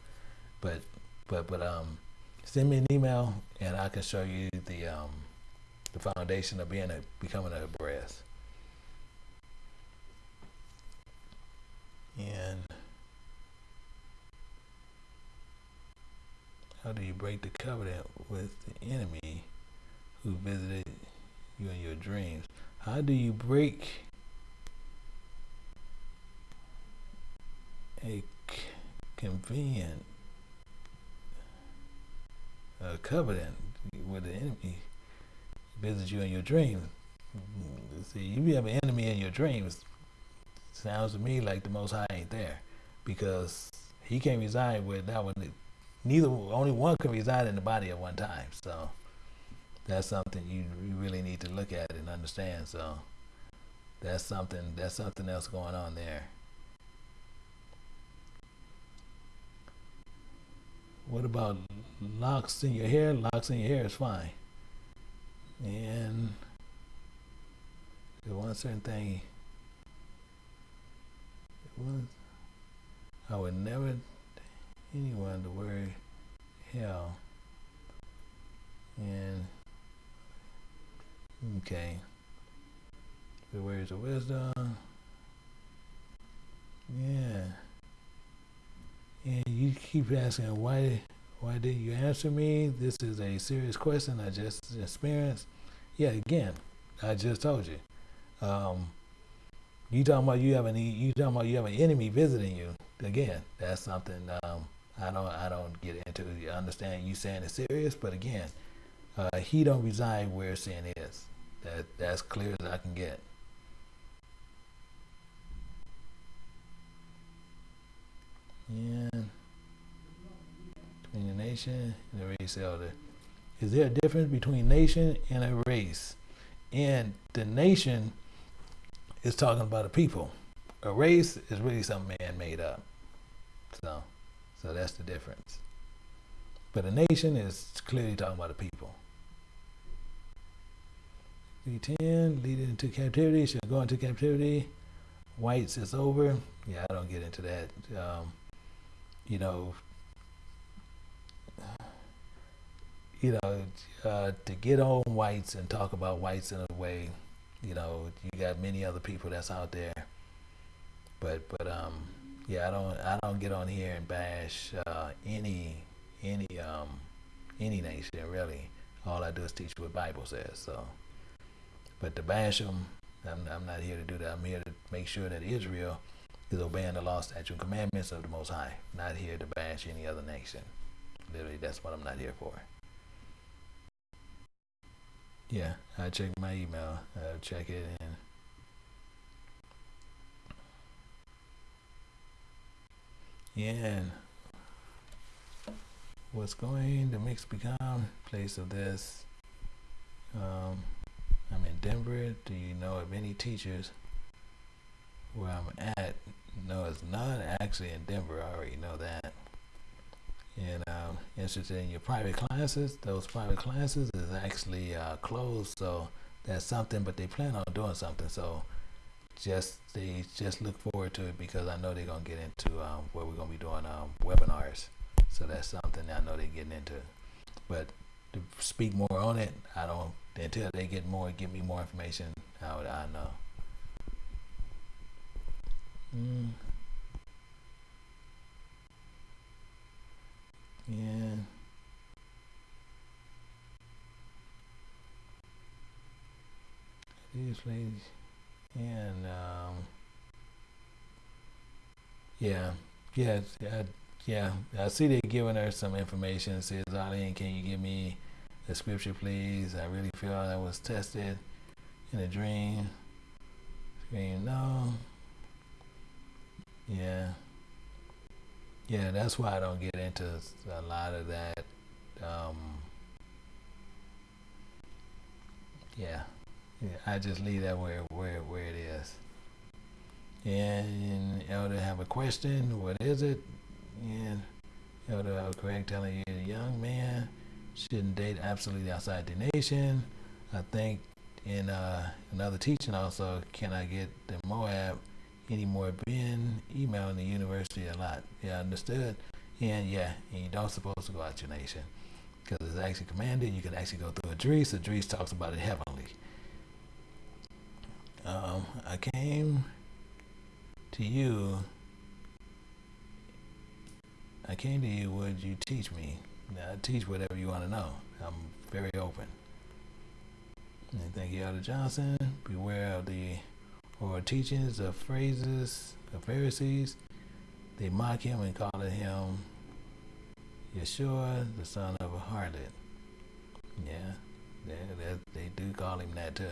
but but but um, send me an email and I can show you the um, the foundation of being a becoming a brass. And how do you break the covenant with the enemy who visited you in your dreams? How do you break a convenient a covenant with the enemy who visits you in your dreams. See, if you have an enemy in your dreams. Sounds to me like the Most High ain't there, because He can't reside with that one. Neither, only one can reside in the body at one time. So that's something you, you really need to look at and understand. So that's something. That's something else going on there. What about locks in your hair? Locks in your hair is fine. And the one certain thing was I would never anyone to worry hell. And okay. The words of wisdom. Yeah. And you keep asking why why didn't you answer me? This is a serious question I just experienced. Yeah, again, I just told you. Um, you talking about you have an you talking about you have an enemy visiting you. Again, that's something um, I don't I don't get into. You understand you saying it's serious, but again, uh, he don't reside where sin is. That that's clear as I can get. And between a nation and a race elder. Is there a difference between nation and a race? And the nation is talking about a people. A race is really something man made up. So, so that's the difference. But a nation is clearly talking about a people. V10, leading into captivity, shall go into captivity. Whites is over. Yeah, I don't get into that. Um, you know, you know, uh, to get on whites and talk about whites in a way, you know, you got many other people that's out there. But but um, yeah, I don't I don't get on here and bash uh, any any um any nation really. All I do is teach what the Bible says. So, but to bash them, I'm I'm not here to do that. I'm here to make sure that Israel is obeying the law, statute, and commandments of the Most High. Not here to bash any other nation. Literally, that's what I'm not here for. Yeah, I check my email. I check it and. Yeah, what's going? The mix become place of this. Um, i'm in denver. Do you know of any teachers where i'm at? No it's not actually in denver. I already know that. And um, interested in your private classes. Those private classes is actually uh, closed so that's something but they plan on doing something so just they just look forward to it because i know they're to get into um, where we're to be doing um, webinars so that's something I know they're getting into. But to speak more on it, I don't until they get more, give me more information. How would I know? Mm. Yeah. These ladies, and um, yeah, yeah, I yeah, I see they're giving her some information. It says, Arlene, can you give me the scripture, please? I really feel I was tested in a dream. Scream, no. Yeah. Yeah, that's why I don't get into a lot of that. Um, yeah. Yeah, I just leave that where where where it is. And Elder have a question. What is it? And Elder, was correct telling you, young man shouldn't date absolutely outside the nation. I think in uh, another teaching also, can I get the Moab anymore? Been emailing the university a lot. Yeah, understood. And yeah, and you don't supposed to go out your nation because it's actually commanded. You can actually go through Ezra. Ezra talks about it heavenly. Um, I came to you I came to you, would you teach me? I teach whatever you want to know. I'm very open. And thank you, Elder Johnson. Beware of the or teachings of phrases of Pharisees. They mock him and call him Yeshua, the son of a harlot. Yeah, they, they, they do call him that too.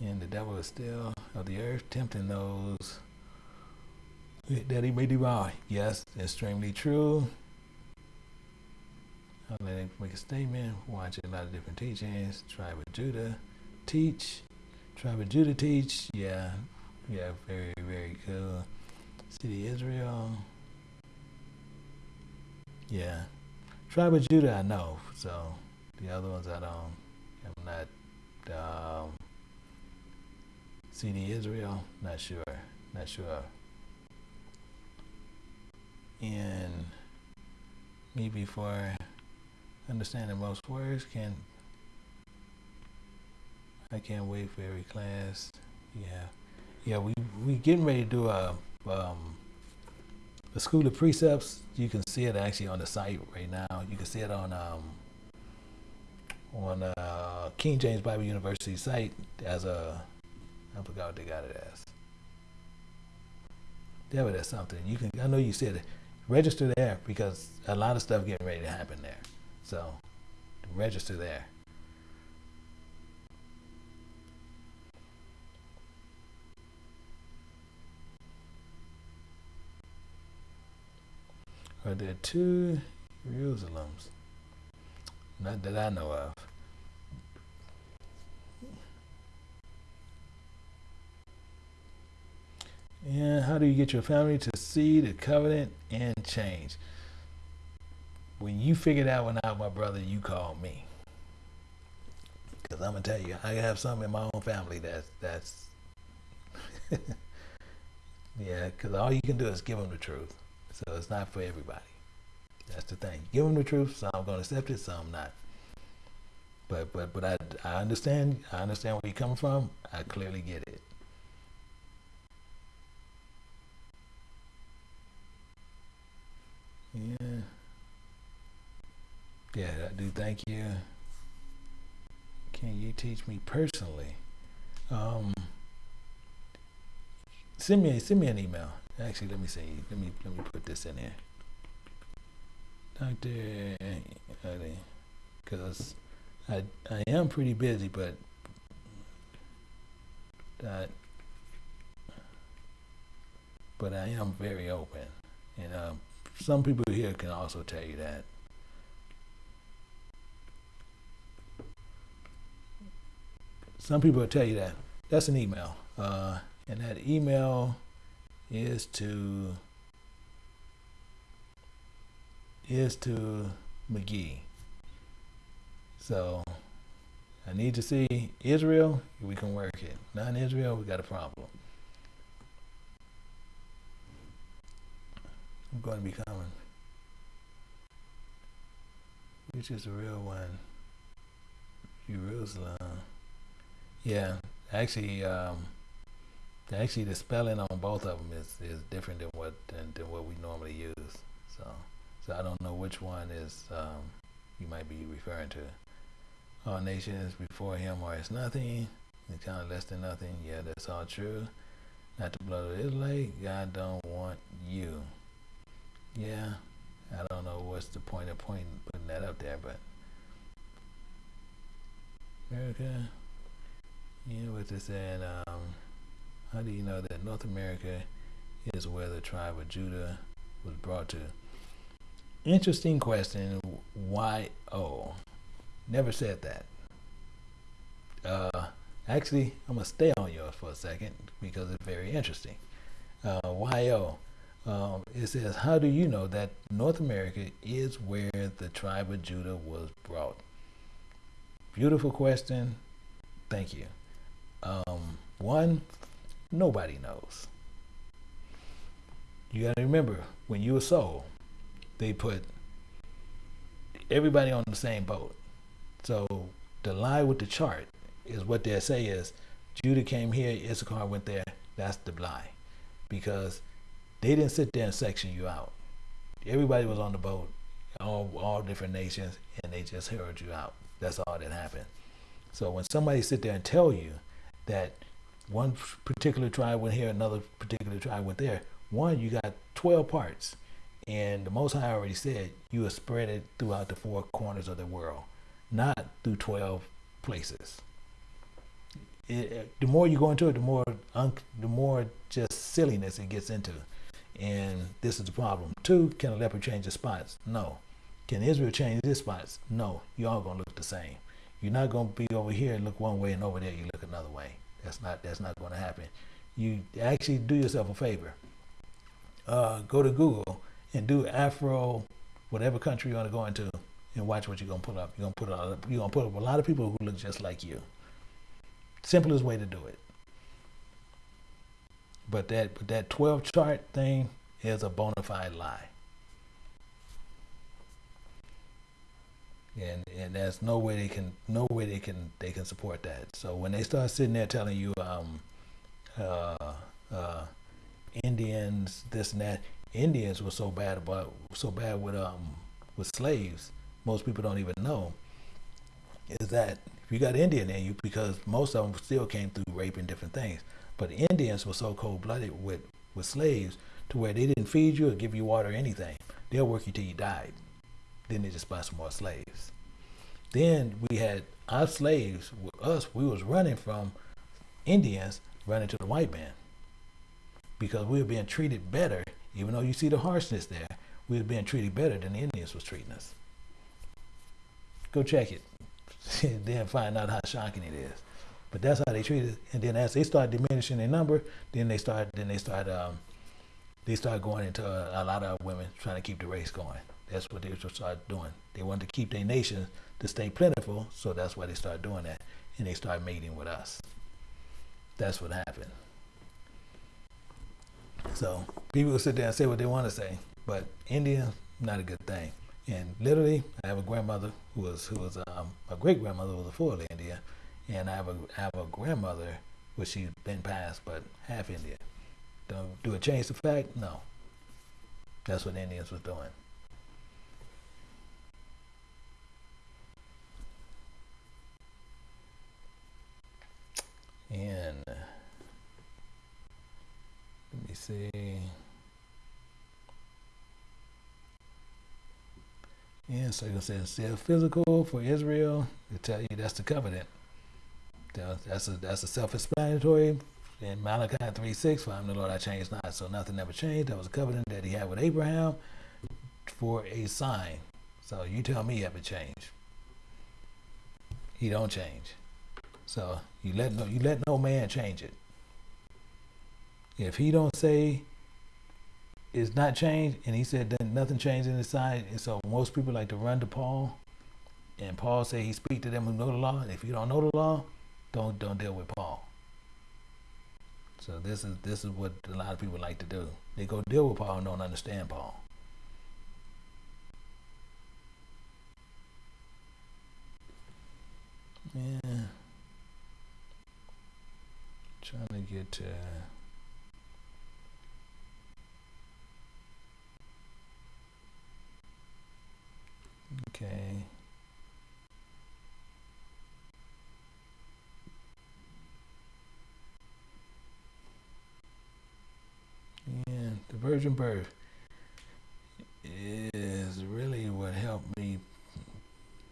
And the devil is still of the earth, tempting those that he may devour. Yes, extremely true. I'll let him make a statement. Watch a lot of different teachings. Tribe of Judah teach. Tribe of Judah teach. Yeah, yeah, very, very cool. City Israel. Yeah. Tribe of Judah, I know. So the other ones I don't. I'm not. Um, CD Israel, not sure. Not sure and me before understanding most words can I can't wait for every class. Yeah, yeah. We we getting ready to do a um, the school of precepts. You can see it actually on the site right now. You can see it on um, on uh, King James Bible University site as a I forgot what they got it as. There it is something. You can I know you said register there because a lot of stuff getting ready to happen there. So register there. Are there two Jerusalems? Not that I know of. And how do you get your family to see the covenant and change? When you figure that one out, my brother, you call me. Because I'm going to tell you, I have some in my own family that's, that's yeah, because all you can do is give them the truth. So it's not for everybody. That's the thing. Give them the truth. Some going to accept it, some not. But but but I I understand. I understand where you're coming from. I clearly get it. Yeah. Yeah, I do thank you. Can you teach me personally? Um, send me send me an email. Actually, let me see. Let me let me put this in here. Doctor, because I I am pretty busy, but that but I am very open, and uh, some people here can also tell you that. Some people will tell you that. That's an email, uh, and that email is to is to McGee. So I need to see Israel, we can work it. Not in Israel, we got a problem. Going to be coming. Which is the real one? Jerusalem. Yeah, actually, um, actually, the spelling on both of them is, is different than what than, than what we normally use. So, so I don't know which one is um, you might be referring to. All nations before him are as nothing, and kind of less than nothing. Yeah, that's all true. Not the blood of Israelite. God don't want you. Yeah, I don't know what's the point of point putting that up there, but America. Yeah, what they said. Um, how do you know that North America is where the tribe of Judah was brought to? Interesting question. Why? Oh, never said that. Uh, actually, I'm gonna stay on yours for a second because it's very interesting. Uh, YO. Um, it says, How do you know that North America is where the tribe of Judah was brought? Beautiful question. Thank you. Um, one, nobody knows. You got to remember when you were sold, they put everybody on the same boat. So the lie with the chart is what they say is Judah came here, Issachar went there. That's the lie. Because they didn't sit there and section you out. Everybody was on the boat, all, all different nations, and they just herd you out. That's all that happened. So when somebody sit there and tell you that one particular tribe went here, another particular tribe went there, one, you got 12 parts. And the Most High already said you will spread it throughout the four corners of the world, not through 12 places. It, the more you go into it, the more the more just silliness it gets into. And this is the problem. Two, can a leopard change his spots? No. Can Israel change his spots? No. You all gonna look the same. You're not gonna be over here and look one way and over there you look another way. That's not that's not gonna happen. You actually do yourself a favor. Uh, go to Google and do Afro, whatever country you want to go into, and watch what you're gonna put up. You're gonna put up you're gonna put up a lot of people who look just like you. Simplest way to do it. But that but that 12 chart thing is a bona fide lie. And and there's no way they can no way they can they can support that. So when they start sitting there telling you um uh uh Indians this and that, Indians were so bad about so bad with um with slaves, most people don't even know. Is that if you got Indian in you because most of them still came through rape and different things. But the Indians were so cold blooded with, with slaves to where they didn't feed you or give you water or anything. They'll work you till you died. Then they just buy some more slaves. Then we had our slaves with us, we was running from Indians running to the white man. Because we were being treated better, even though you see the harshness there, we were being treated better than the Indians was treating us. Go check it. then find out how shocking it is. But that's how they treated. It. And then as they start diminishing their number, then they start then they start um, they start going into a, a, lot of women trying to keep the race going. That's what they start doing. They want to keep their nation to stay plentiful, so that's why they start doing that, and they start mating with us. That's what happened. So people will sit there and say what they want to say, but India not a good thing. And literally, I have a grandmother who was who was um, my great grandmother was a full India and I have a I have a grandmother, which she's been passed, but half Indian. Do, do it change the fact? No. That's what Indians was doing. And uh, let me see. Yeah, so it says still physical for Israel. To tell you that's the covenant. Uh, that's a that's a self-explanatory. In Malachi 3 6, for I'm the Lord, I change not. So nothing ever changed. That was a covenant that he had with Abraham for a sign. So you tell me ever change. He don't change. So you let no you let no man change it. If he don't say it's not changed, and he said that nothing changed in his sign, and so most people like to run to Paul, and Paul said he speak to them who know the law. If you don't know the law, don't don't deal with Paul. So this is this is what a lot of people like to do. They go deal with Paul and don't understand Paul. Yeah. Trying to get to Okay. Yeah, the virgin birth is really what helped me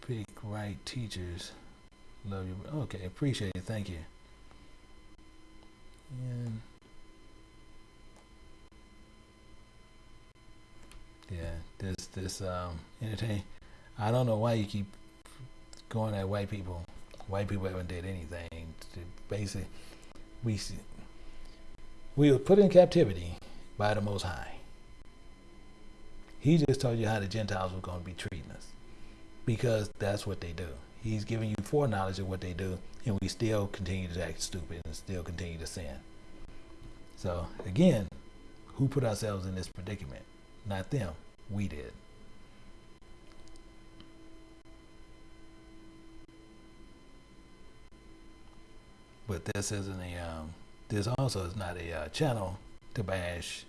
pick right teachers. Love you. Okay, appreciate it. Thank you. And yeah, this this um entertain. I don't know why you keep going at white people. White people haven't did anything. Basically, we we were put in captivity by the Most High. He just told you how the Gentiles were going to be treating us because that's what they do. He's giving you foreknowledge of what they do, and we still continue to act stupid and still continue to sin. So, again, who put ourselves in this predicament? Not them. We did. But this isn't a, um, this also is not a uh, channel to bash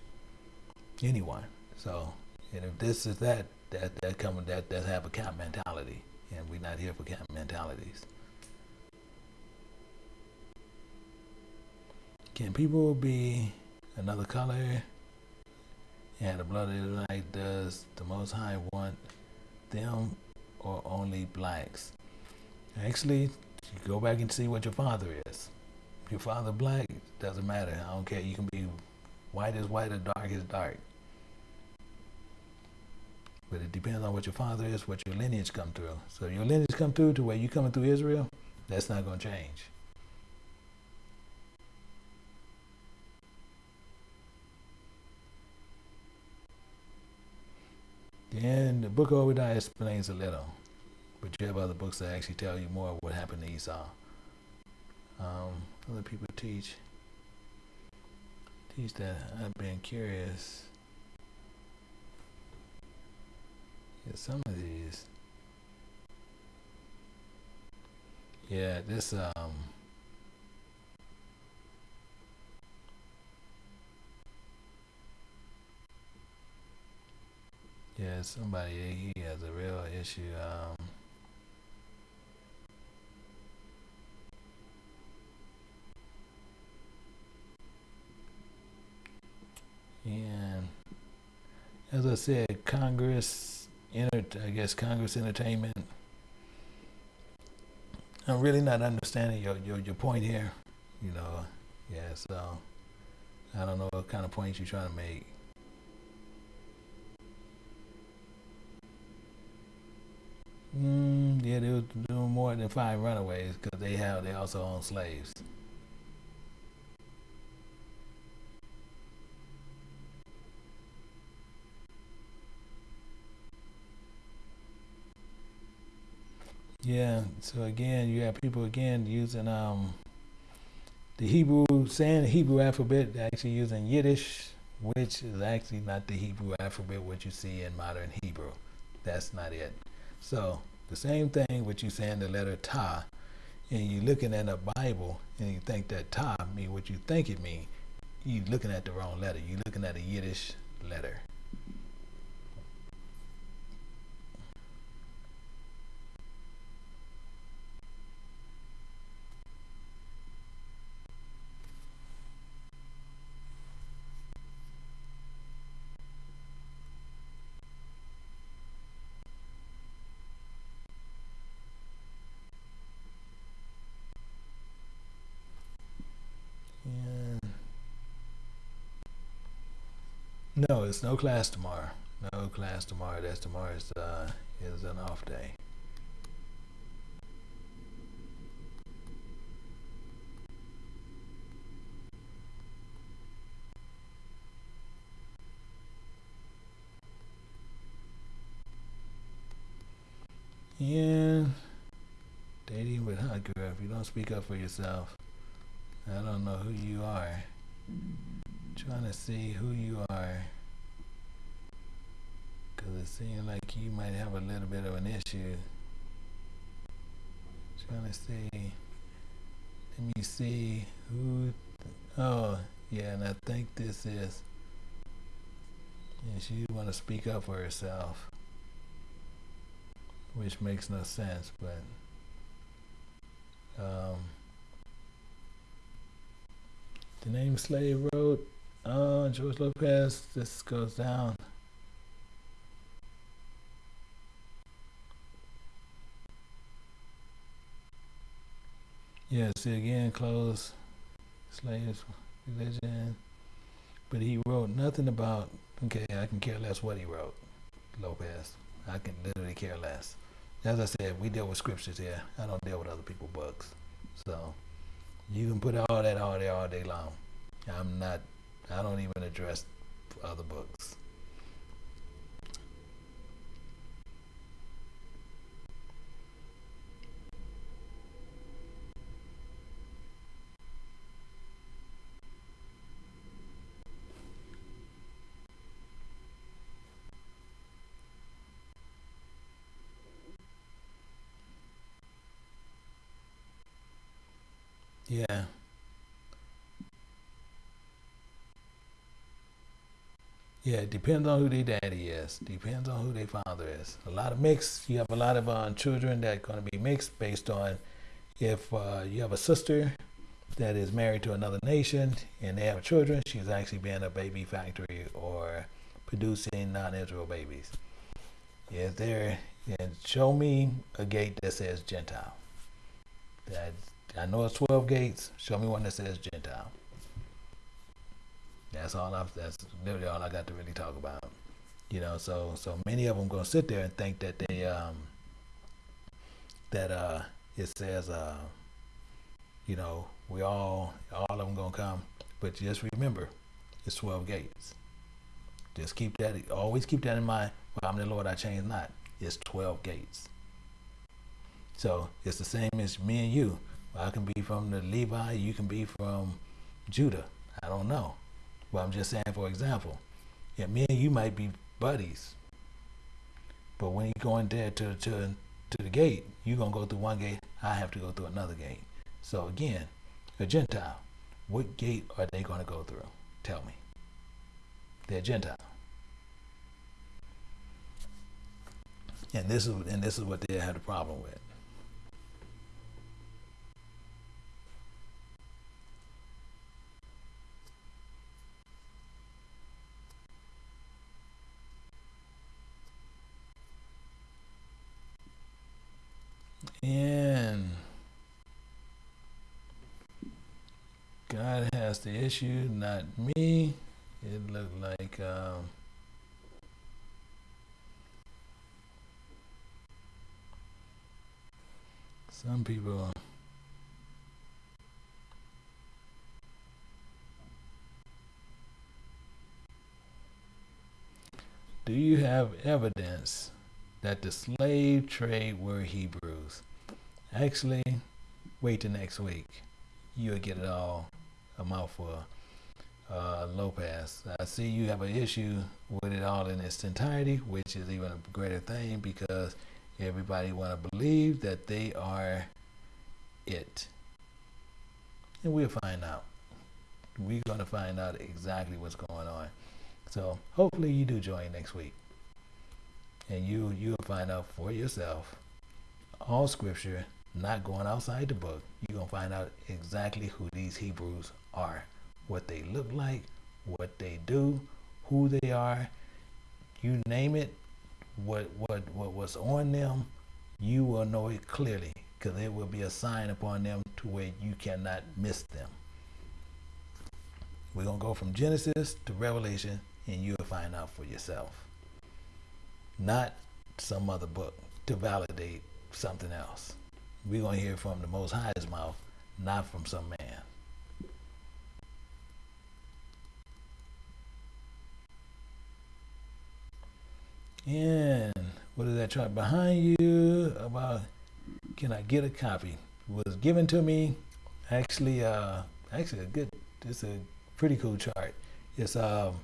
anyone. So, and if this is that, that, that come, that, that have a camp mentality and we're not here for camp mentalities. Can people be another color? And the blood of the Israelite does the Most High want them or only blacks? Actually, go back and see what your father is. Your father black, doesn't matter. I don't care. You can be white as white or dark as dark. But it depends on what your father is, what your lineage come through. So your lineage come through to where you coming through Israel, that's not going to change. Then the book of Obadiah explains a little, but you have other books that actually tell you more of what happened to Esau. Um, other people teach teach that I've been curious Yeah, some of these. Yeah, this um Yeah, somebody he has a real issue. Um and as I said, Congress I guess Congress Entertainment. I'm really not understanding your, your, your point here. You know, yeah, so I don't know what kind of points you're trying to make. Mm, yeah, they were doing more than five runaways because they have they also own slaves. Yeah. So again, you have people again using um, the Hebrew, saying the Hebrew alphabet, actually using Yiddish, which is actually not the Hebrew alphabet what you see in modern Hebrew. That's not it. So the same thing with you saying the letter Ta, and you're looking at a Bible and you think that Ta mean what you think it mean. You're looking at the wrong letter. You're looking at a Yiddish letter. No, it's no class tomorrow. No class tomorrow. That's tomorrow's uh, is an off day. Yeah, dating with hot girl. If you don't speak up for yourself, I don't know who you are. Trying to see who you are. Because it seems like you might have a little bit of an issue. Trying to see. Let me see who. Oh, yeah, and I think this is. And she want to speak up for herself, which makes no sense, but. Um, the name Slave Road, uh, George Lopez, this goes down. Yeah, see again, close, slaves, religion. But he wrote nothing about, okay, I can care less what he wrote, Lopez. I can literally care less. As I said, we deal with scriptures here. I don't deal with other people's books. So you can put all that all there all day long. I'm not, I don't even address other books. Yeah. Yeah, it depends on who their daddy is. Depends on who their father is. A lot of mixed. You have a lot of uh, children that are going to be mixed based on if uh, you have a sister that is married to another nation and they have children, she's actually being a baby factory or producing non-Israel babies. Is there? And show me a gate that says Gentile. That I know it's 12 gates. Show me one that says Gentile. That's all I've, that's literally all I got to really talk about. You know, so, so many of them going to sit there and think that they, um, that, uh, it says, uh, you know, we all, all of them going to come. But just remember, it's 12 gates. Just keep that, always keep that in mind. Well, I'm the Lord, I change not. It's 12 gates. So it's the same as me and you. I can be from the Levi, you can be from Judah. I don't know. But I'm just saying, for example, yeah, me and you might be buddies. But when you go in there to, to, to the gate, you're to go through one gate, I have to go through another gate. So again, a Gentile, what gate are they going to go through? Tell me. They're Gentile. And this is and this is what they had a problem with. And God has the issue, not me. It looked like um, some people. Do you have evidence that the slave trade were Hebrews? Actually, wait till next week. You'll get it all a mouthful. Uh, Lopez, I see you have an issue with it all in its entirety, which is even a greater thing because everybody want to believe that they are it. And we'll find out. We're going to find out exactly what's going on. So hopefully you do join next week. And you, you'll find out for yourself all scripture not going outside the book, you're going to find out exactly who these Hebrews are, what they look like, what they do, who they are. You name it, what, what, what was on them, you will know it clearly because there will be a sign upon them to where you cannot miss them. We're going to go from Genesis to Revelation and you'll find out for yourself. Not some other book to validate something else. We're going to hear from the Most High's mouth, not from some man. And what is that chart behind you about? Can I get a copy? Was given to me. Actually, uh, actually a good. It's a pretty cool chart. It's um.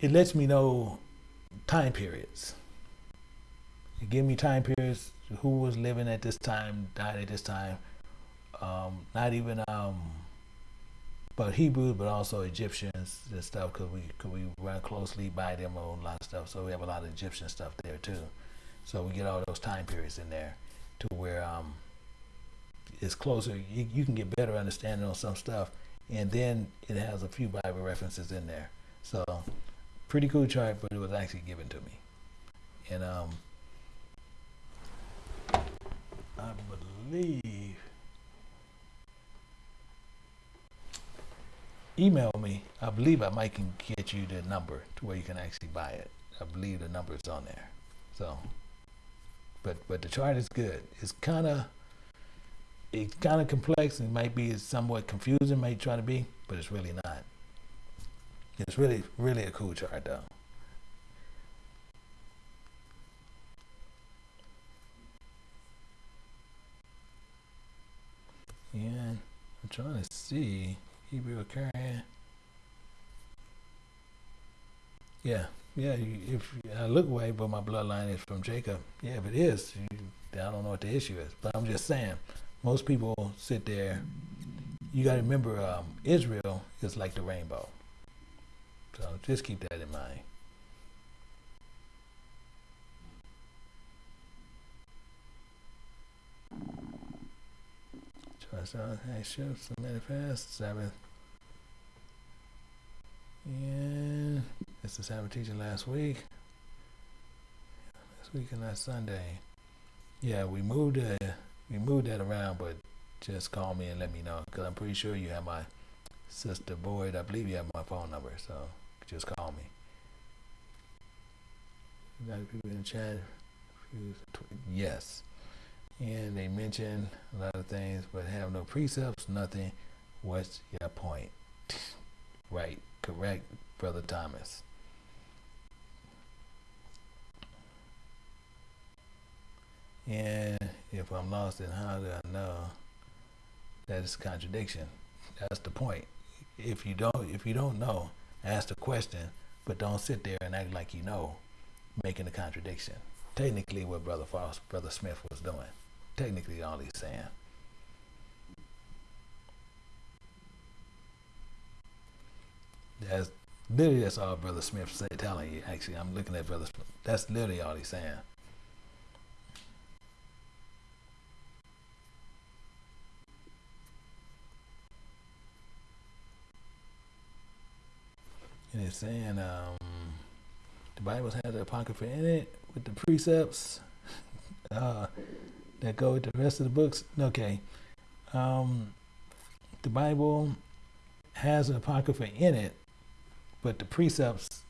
It lets me know time periods. It give me time periods. Who was living at this time, died at this time. Um, not even um but Hebrews, but also Egyptians and stuff, because we cause we run closely by them on a lot of stuff. So we have a lot of Egyptian stuff there too. So we get all those time periods in there to where um, it's closer. You, you can get better understanding on some stuff, and then it has a few Bible references in there. So pretty cool chart, but it was actually given to me, and um, I believe email me. I believe I might can get you the number to where you can actually buy it. I believe the number is on there. So, but but the chart is good. It's kind of it's kind of complex and might be somewhat confusing, might try to be, but it's really not. It's really really a cool chart though. And I'm trying to see. Hebrew carrying. Yeah, yeah. If I look away, but my bloodline is from Jacob. Yeah, if it is, I don't know what the issue is. But I'm just saying, most people sit there. You got to remember, um, Israel is like the rainbow. So just keep that in mind. Trust on actions to manifest Sabbath and it's the Sabbath teaching last week. Last week and last Sunday. Yeah, we moved uh, we moved that around, but just call me and let me know because I'm pretty sure you have my sister Boyd. I believe you have my phone number, so just call me. A people in the chat. Yes. And they mention a lot of things, but have no precepts, nothing. What's your point? right. Correct, Brother Thomas. And if I'm lost, then how do I know that it's a contradiction? That's the point. If you don't, if you don't know, ask the question, but don't sit there and act like you know, making a contradiction. Technically, what Brother Foss, Brother Smith was doing. Technically, all he's saying. That's literally that's all Brother Smith said, telling you. Actually, I'm looking at Brother Smith. That's literally all he's saying. And it's saying um, the Bible has the Apocrypha in it with the precepts uh, that go with the rest of the books. Okay. Um, the Bible has an Apocrypha in it but the precepts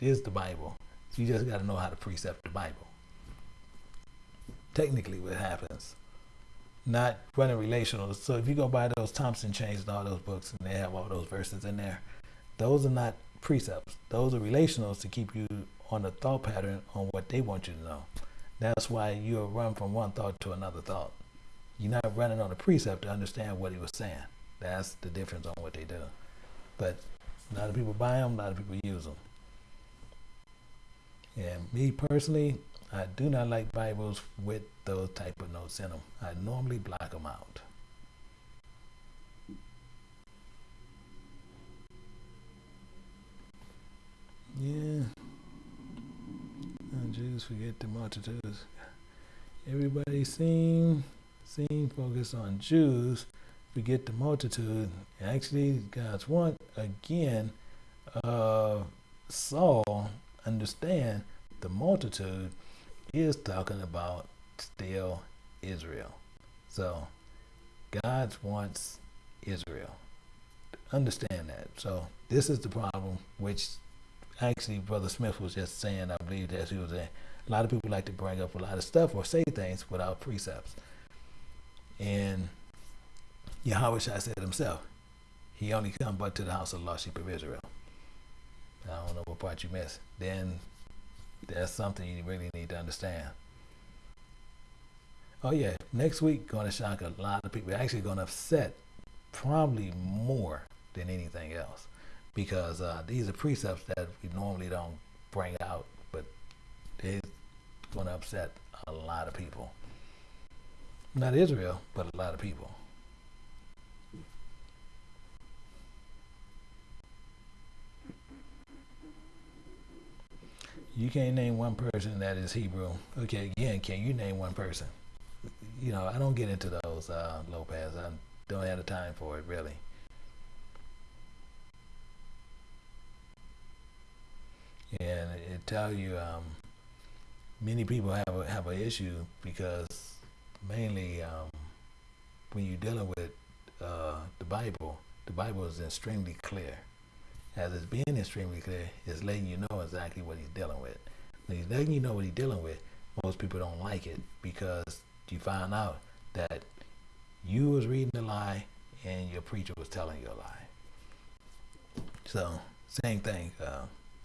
is the Bible. So you just got to know how to precept the Bible. Technically, what happens, not running relational. So if you go buy those Thompson chains and all those books, and they have all those verses in there, those are not precepts. Those are relationals to keep you on a thought pattern on what they want you to know. That's why you'll run from one thought to another thought. You're not running on a precept to understand what he was saying. That's the difference on what they do. But a lot of people buy them, a lot of people use them. And me personally, I do not like Bibles with those type of notes in them. I normally block them out. Yeah. Jews forget the multitudes. Everybody seem seem focused on Jews forget the multitude. Actually, God's want again, uh, Saul understand the multitude is talking about still Israel. So God wants Israel. understand that. So this is the problem, which actually Brother Smith was just saying. I believe that he was saying. A lot of people like to bring up a lot of stuff or say things without precepts. And Yahweh said himself, he only come but to the house of the lost sheep of Israel. I don't know what part you missed. Then that's something you really need to understand. Oh yeah, next week going to shock a lot of people. Actually, going to upset probably more than anything else, because uh, these are precepts that we normally don't bring out, but it's going to upset a lot of people. Not Israel, but a lot of people. You can't name one person that is Hebrew. Okay, again, can you name one person? you know, I don't get into those uh, Lopez. I don't have the time for it really. And it tell you um, many people have a, have an issue because mainly um, when you're dealing with uh, the Bible, the Bible is extremely clear. As it's being extremely clear, it's letting you know exactly what he's dealing with. When he's letting you know what he's dealing with, most people don't like it because you find out that you was reading a lie and your preacher was telling you a lie. So same thing. Uh,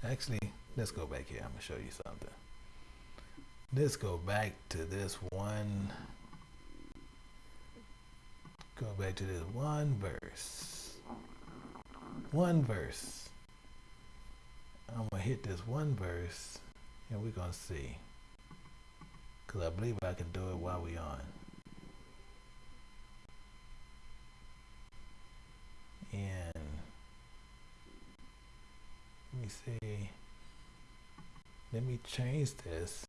actually, let's go back here. I'm gonna show you something. Let's go back to this one. Go back to this one verse. One verse. I'm gonna hit this one verse and we're gonna see because I believe I can do it while we on. And let me see. Let me change this.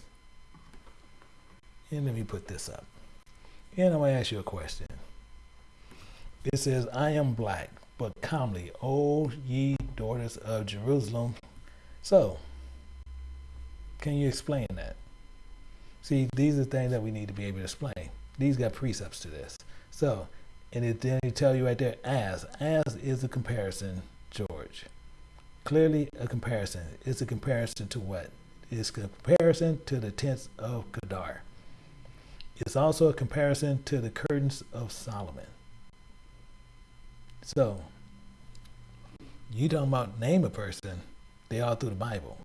And let me put this up. And I'm to ask you a question. It says, I am black, but calmly, O ye daughters of Jerusalem. So, can you explain that? See, these are things that we need to be able to explain. These got precepts to this. So, and it then tell you right there, as. As is a comparison. Clearly a comparison. It's a comparison to what? It's a comparison to the tents of Kedar. It's also a comparison to the curtains of Solomon. So, you talking about name a person, they all through the Bible.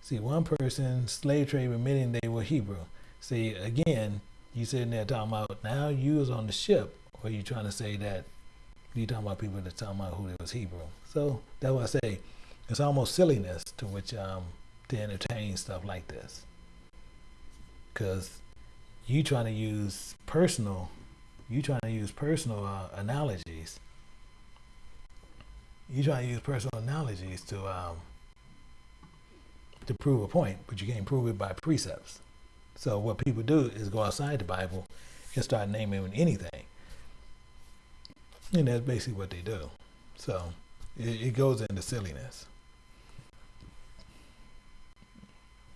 See, one person, slave trade admitting they were Hebrew. See, again, you sitting there talking about now you was on the ship, or you trying to say that you talking about people that talking about who they was Hebrew. So that's why I say it's almost silliness to which um, to entertain stuff like this, because you trying to use personal, you trying to use personal uh, analogies. You trying to use personal analogies to um, to prove a point, but you can't prove it by precepts. So what people do is go outside the Bible and start naming anything. And that's basically what they do. So it, it goes into silliness.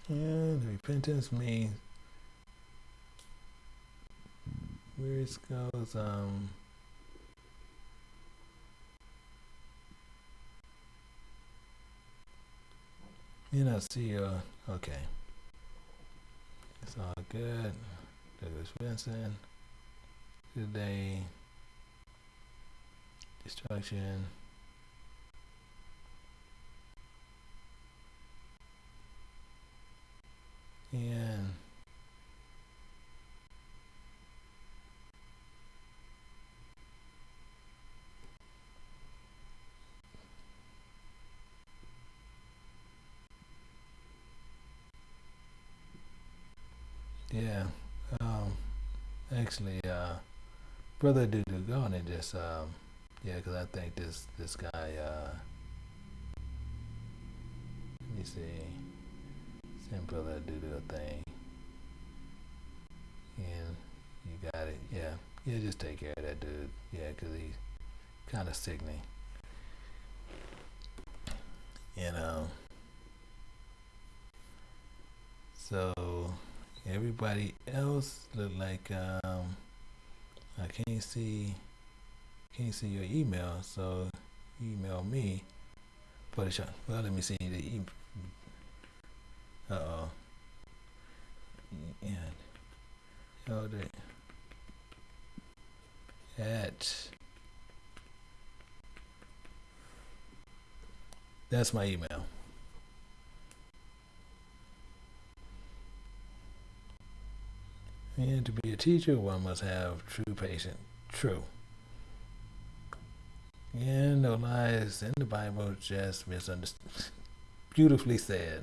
And repentance means where it goes, um, You know, see, uh, okay. It's all good. Douglas Vincent. Today. Destruction. And Yeah. Um, actually, uh, brother Dudu, go on and just, um, yeah, because I think this this guy. Uh, let me see. Send brother Dudu a thing, and you got it. Yeah, yeah, just take care of that dude. Yeah, because he's kind of sickening. You know. So. Everybody else look like um, I can't see can't see your email, so email me for the. Well, let me see the email. Uh oh. And held it at that's my email. And to be a teacher, one must have true patience. True. And no lies in the Bible, just misunderstood. Beautifully said.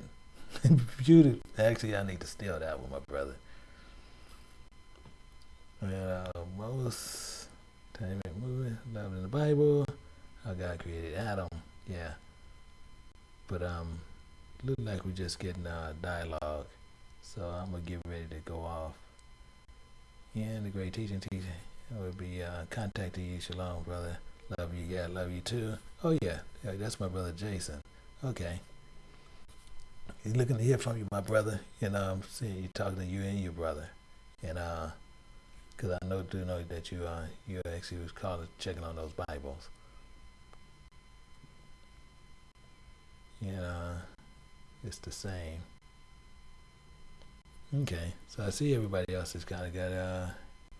Beautiful. Actually, I need to steal that one, my brother. Uh, most time it movie, love in the Bible. How God created Adam. Yeah. But um, look like we're just getting a dialogue. So I'm gonna get ready to go off. Yeah, the great teaching teacher. Will be uh, contacting you. Shalom, brother. Love you. Yeah, love you too. Oh yeah, yeah that's my brother Jason. Okay. He's looking to hear from you, my brother. And I'm seeing you talking to you and your brother. And uh, cause I know do know that you uh you actually was calling checking on those Bibles. And uh, it's the same. Okay, so I see everybody else has kind of got uh,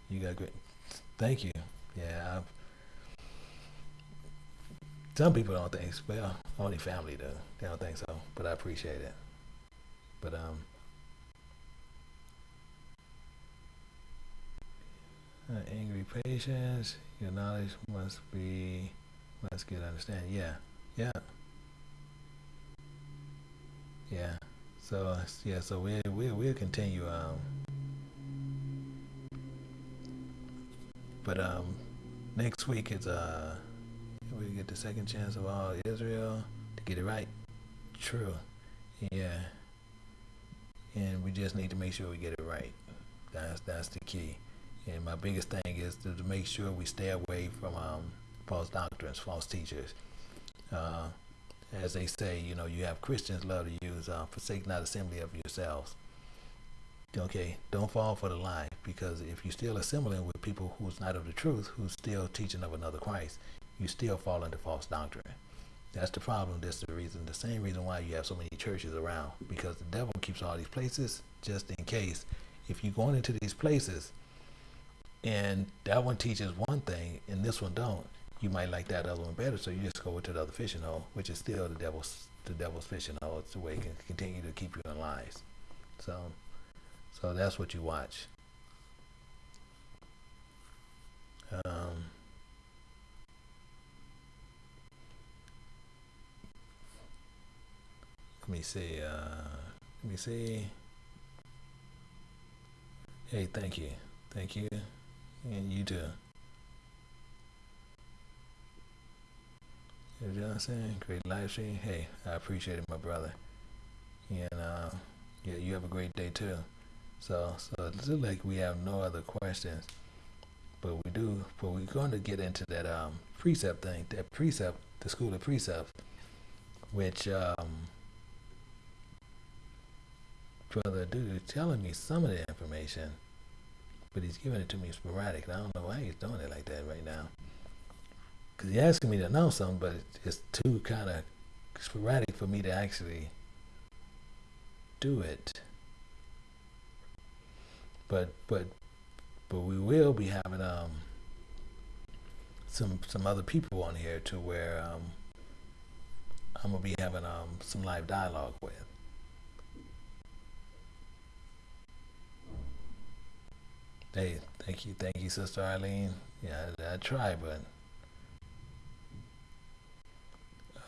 you got great. Thank you. Yeah, I've, some people don't think. Well, only family do. They don't think so, but I appreciate it. But um, uh, angry patience. Your knowledge must be must get understanding. Yeah, yeah, yeah. So yeah, so we we we'll continue. Um, but um, next week is uh, we get the second chance of all Israel to get it right. True. Yeah. And we just need to make sure we get it right. That's that's the key. And my biggest thing is to, to make sure we stay away from um, false doctrines, false teachers. Uh, as they say, you know, you have Christians love to use uh, forsake not assembly of yourselves. Okay, don't fall for the lie because if you're still assembling with people who's not of the truth, who's still teaching of another Christ, you still fall into false doctrine. That's the problem. That's the reason, the same reason why you have so many churches around because the devil keeps all these places just in case. If you're going into these places and that one teaches one thing and this one don't, you might like that other one better, so you just go to the other fishing hole, which is still the devil's the devil's fishing hole. It's the way it can continue to keep you in lies. So, so that's what you watch. Um, let me see. Uh, let me see. Hey, thank you, thank you, and you too. You know what I'm saying? Great live stream. Hey, I appreciate it, my brother. And uh, yeah, you have a great day too. So, so it looks like we have no other questions, but we do. But we're going to get into that um, precept thing, that precept, the school of precepts, which um, brother dude is telling me some of the information, but he's giving it to me sporadic. I don't know why he's doing it like that right now because he's asking me to know something, but it's too kind of sporadic for me to actually do it. But but but we will be having um some some other people on here to where um I'm gonna be having um some live dialogue with. Hey, thank you, thank you, Sister Eileen. Yeah, I, I try, but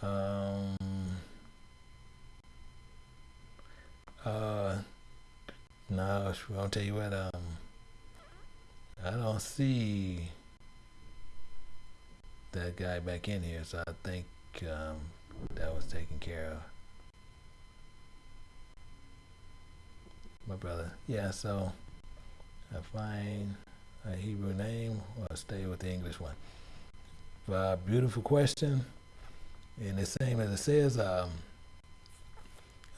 Um, uh, no, I'll tell you what, um, I don't see that guy back in here, so I think um, that was taken care of. My brother. Yeah, so I find a Hebrew name or stay with the English one. Uh, beautiful question. And the same as it says, um,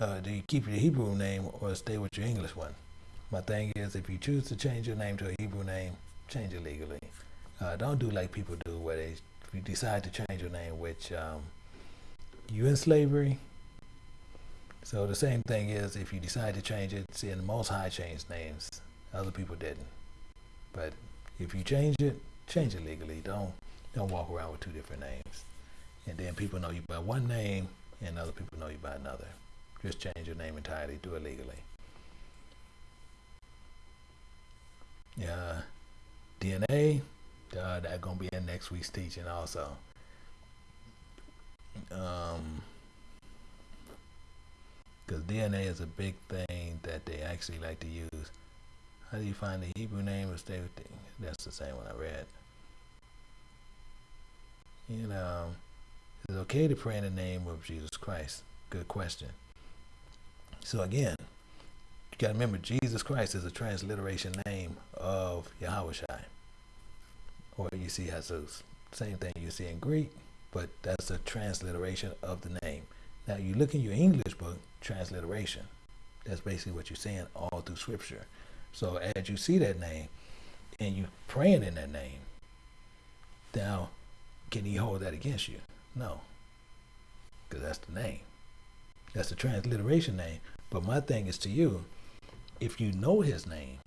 uh, do you keep your Hebrew name or stay with your English one? My thing is, if you choose to change your name to a Hebrew name, change it legally. Uh, don't do like people do, where they decide to change your name, which um, you in slavery. So the same thing is if you decide to change it. See, in the Most High changed names, other people didn't. But if you change it, change it legally. Don't don't walk around with two different names, and then people know you by one name, and other people know you by another. Just change your name entirely. Do it legally. Yeah, DNA. Uh, that gonna be in next week's teaching also. Um, because DNA is a big thing that they actually like to use. How do you find the Hebrew name of stay with That's the same one I read. You know, is it okay to pray in the name of Jesus Christ? Good question. So again, you got to remember Jesus Christ is a transliteration name of Yahweh Shai. Or you see Jesus. Same thing you see in Greek, but that's a transliteration of the name. Now you look in your English book, transliteration. That's basically what you're saying all through scripture. So as you see that name and you praying in that name, now can he hold that against you? No. Because that's the name. That's the transliteration name. But my thing is to you, if you know his name,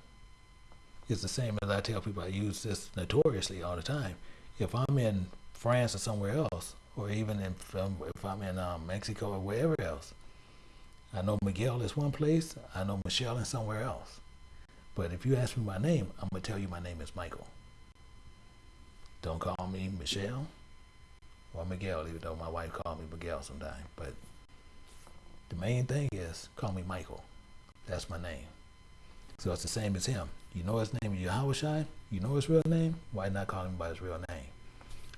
it's the same as I tell people I use this notoriously all the time. If I'm in France or somewhere else, or even if, um, if I'm in um, Mexico or wherever else, I know Miguel is one place, I know Michelle is somewhere else. But if you ask me my name, I'm going to tell you my name is Michael. Don't call me Michelle or Miguel, even though my wife called me Miguel sometimes. But the main thing is call me Michael. That's my name. So it's the same as him. You know his name Yahweh You know his real name? Why not call him by his real name?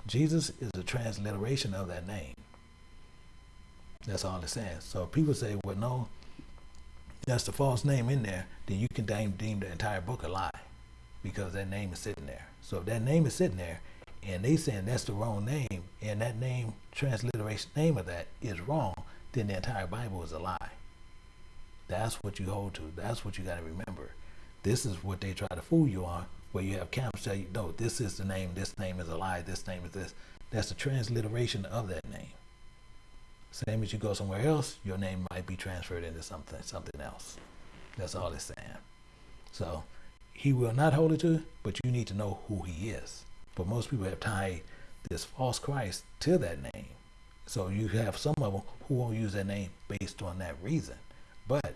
Jesus is a transliteration of that name. That's all it says. So people say, well, no, that's the false name in there, then you can deem, deem the entire book a lie because that name is sitting there. So if that name is sitting there and they saying that's the wrong name and that name, transliteration name of that is wrong, then the entire Bible is a lie. That's what you hold to. That's what you got to remember. This is what they try to fool you on, where you have camps tell you, no, this is the name, this name is a lie, this name is this. That's the transliteration of that name. Same as you go somewhere else, your name might be transferred into something something else. That's all it's saying. So he will not hold it to, but you need to know who he is. But most people have tied this false Christ to that name. So you have some of them who won't use that name based on that reason. But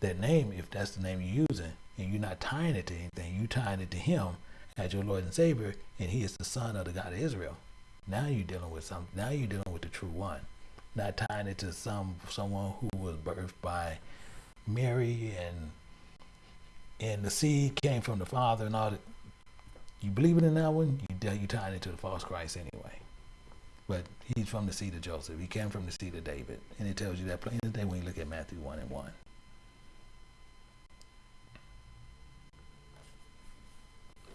that name, if that's the name you're using, and you're not tying it to anything, you're tying it to him as your Lord and Savior, and he is the son of the God of Israel. Now you're dealing with some now you're dealing with the true one. Not tying it to some someone who was birthed by Mary and and the seed came from the Father and all that. You believe it in that one, you you tying it to the false Christ anyway. But he's from the seed of Joseph. He came from the seed of David. And it tells you that plain as day when you look at Matthew 1 and 1.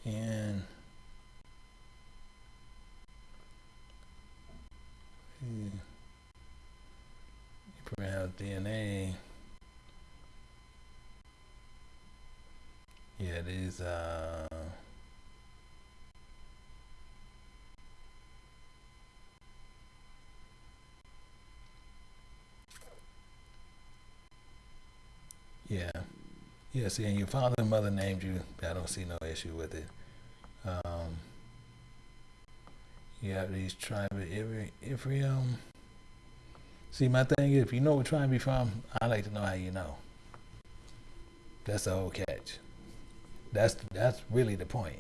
And you probably have DNA. Yeah, these uh Yeah. Yeah, see, and your father and mother named you. I don't see no issue with it. Um, you have these tribes, every, every, um, see, my thing is, if you know what tribe you're from, I like to know how you know. That's the whole catch. That's, that's really the point.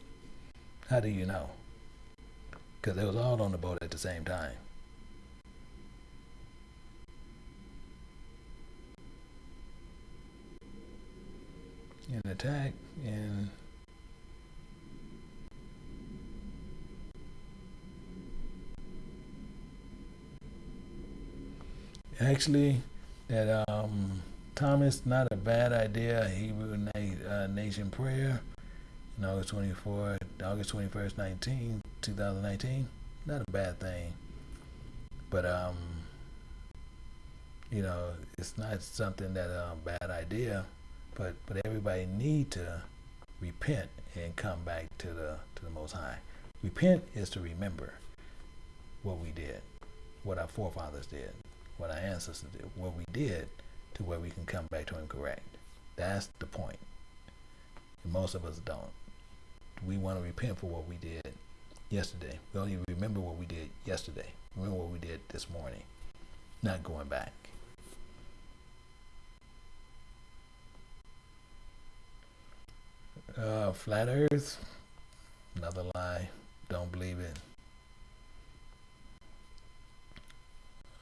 How do you know? Because they was all on the boat at the same time. And attack and actually that um, Thomas not a bad idea Hebrew na- uh, Nation prayer in August 24 August 21st 19 2019 not a bad thing. But um you know it's not something that a uh, bad idea but but everybody need to repent and come back to the to the Most High. Repent is to remember what we did, what our forefathers did, what our ancestors did, what we did to where we can come back to Him correct. That's the point. And most of us don't. We want to repent for what we did yesterday. We only remember what we did yesterday. Remember what we did this morning. Not going back. Uh, flat Earth, another lie. Don't believe it.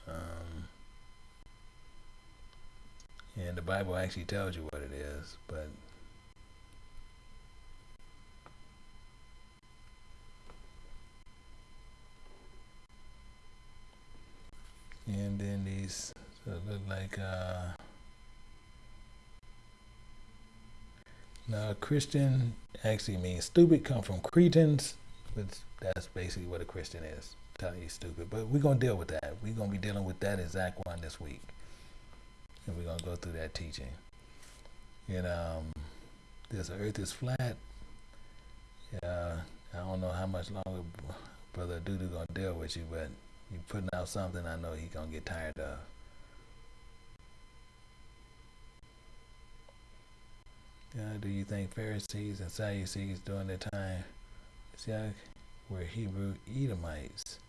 Um, and the Bible actually tells you what it is, but and then these look like uh now Christian actually means stupid come from Cretans. Which that's basically what a Christian is. Telling you stupid but we're gonna deal with that. We're gonna be dealing with that exact one this week. And we're gonna go through that teaching. And um this earth is flat. Yeah I don't know how much longer brother Dudu gonna deal with you but you putting out something I know he gonna get tired of. Yeah, do you think Pharisees and Sadducees during their time were Hebrew Edomites?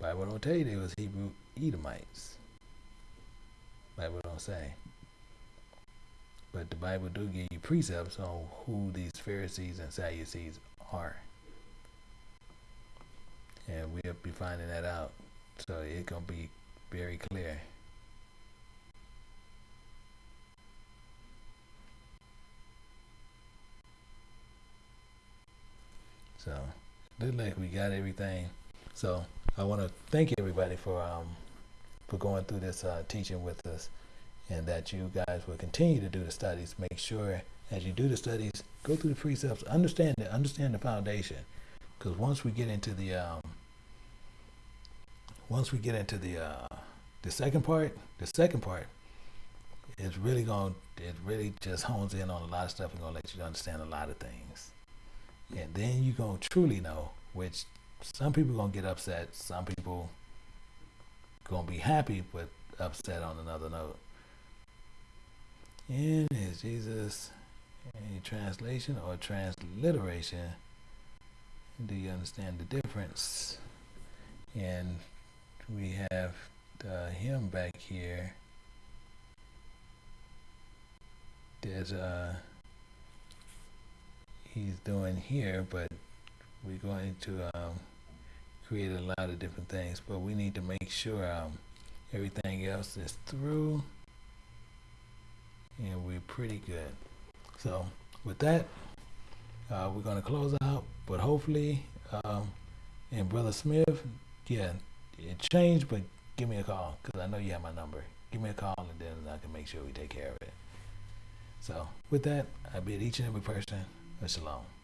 Bible don't tell you they was Hebrew Edomites. Bible don't say. But the Bible do give you precepts on who these Pharisees and Sadducees are and we'll be finding that out. So it's gonna be very clear. So look like we got everything. So I want to thank everybody for um for going through this uh, teaching with us, and that you guys will continue to do the studies. Make sure as you do the studies, go through the precepts, understand it, understand the foundation, because once we get into the um, once we get into the uh, the second part, the second part is really going it really just hones in on a lot of stuff and gonna let you understand a lot of things. And then you're gonna truly know, which some people gonna get upset, some people gonna be happy but upset on another note. And is Jesus a translation or transliteration? Do you understand the difference? And we have uh, him back here. There's a uh, he's doing here, but we're going to um, create a lot of different things. But we need to make sure um, everything else is through, and we're pretty good. So with that, uh, we're going to close out. But hopefully, um, and Brother Smith, yeah, it changed, but give me a call because I know you have my number. Give me a call and then I can make sure we take care of it. So with that, I bid each and every person a shalom.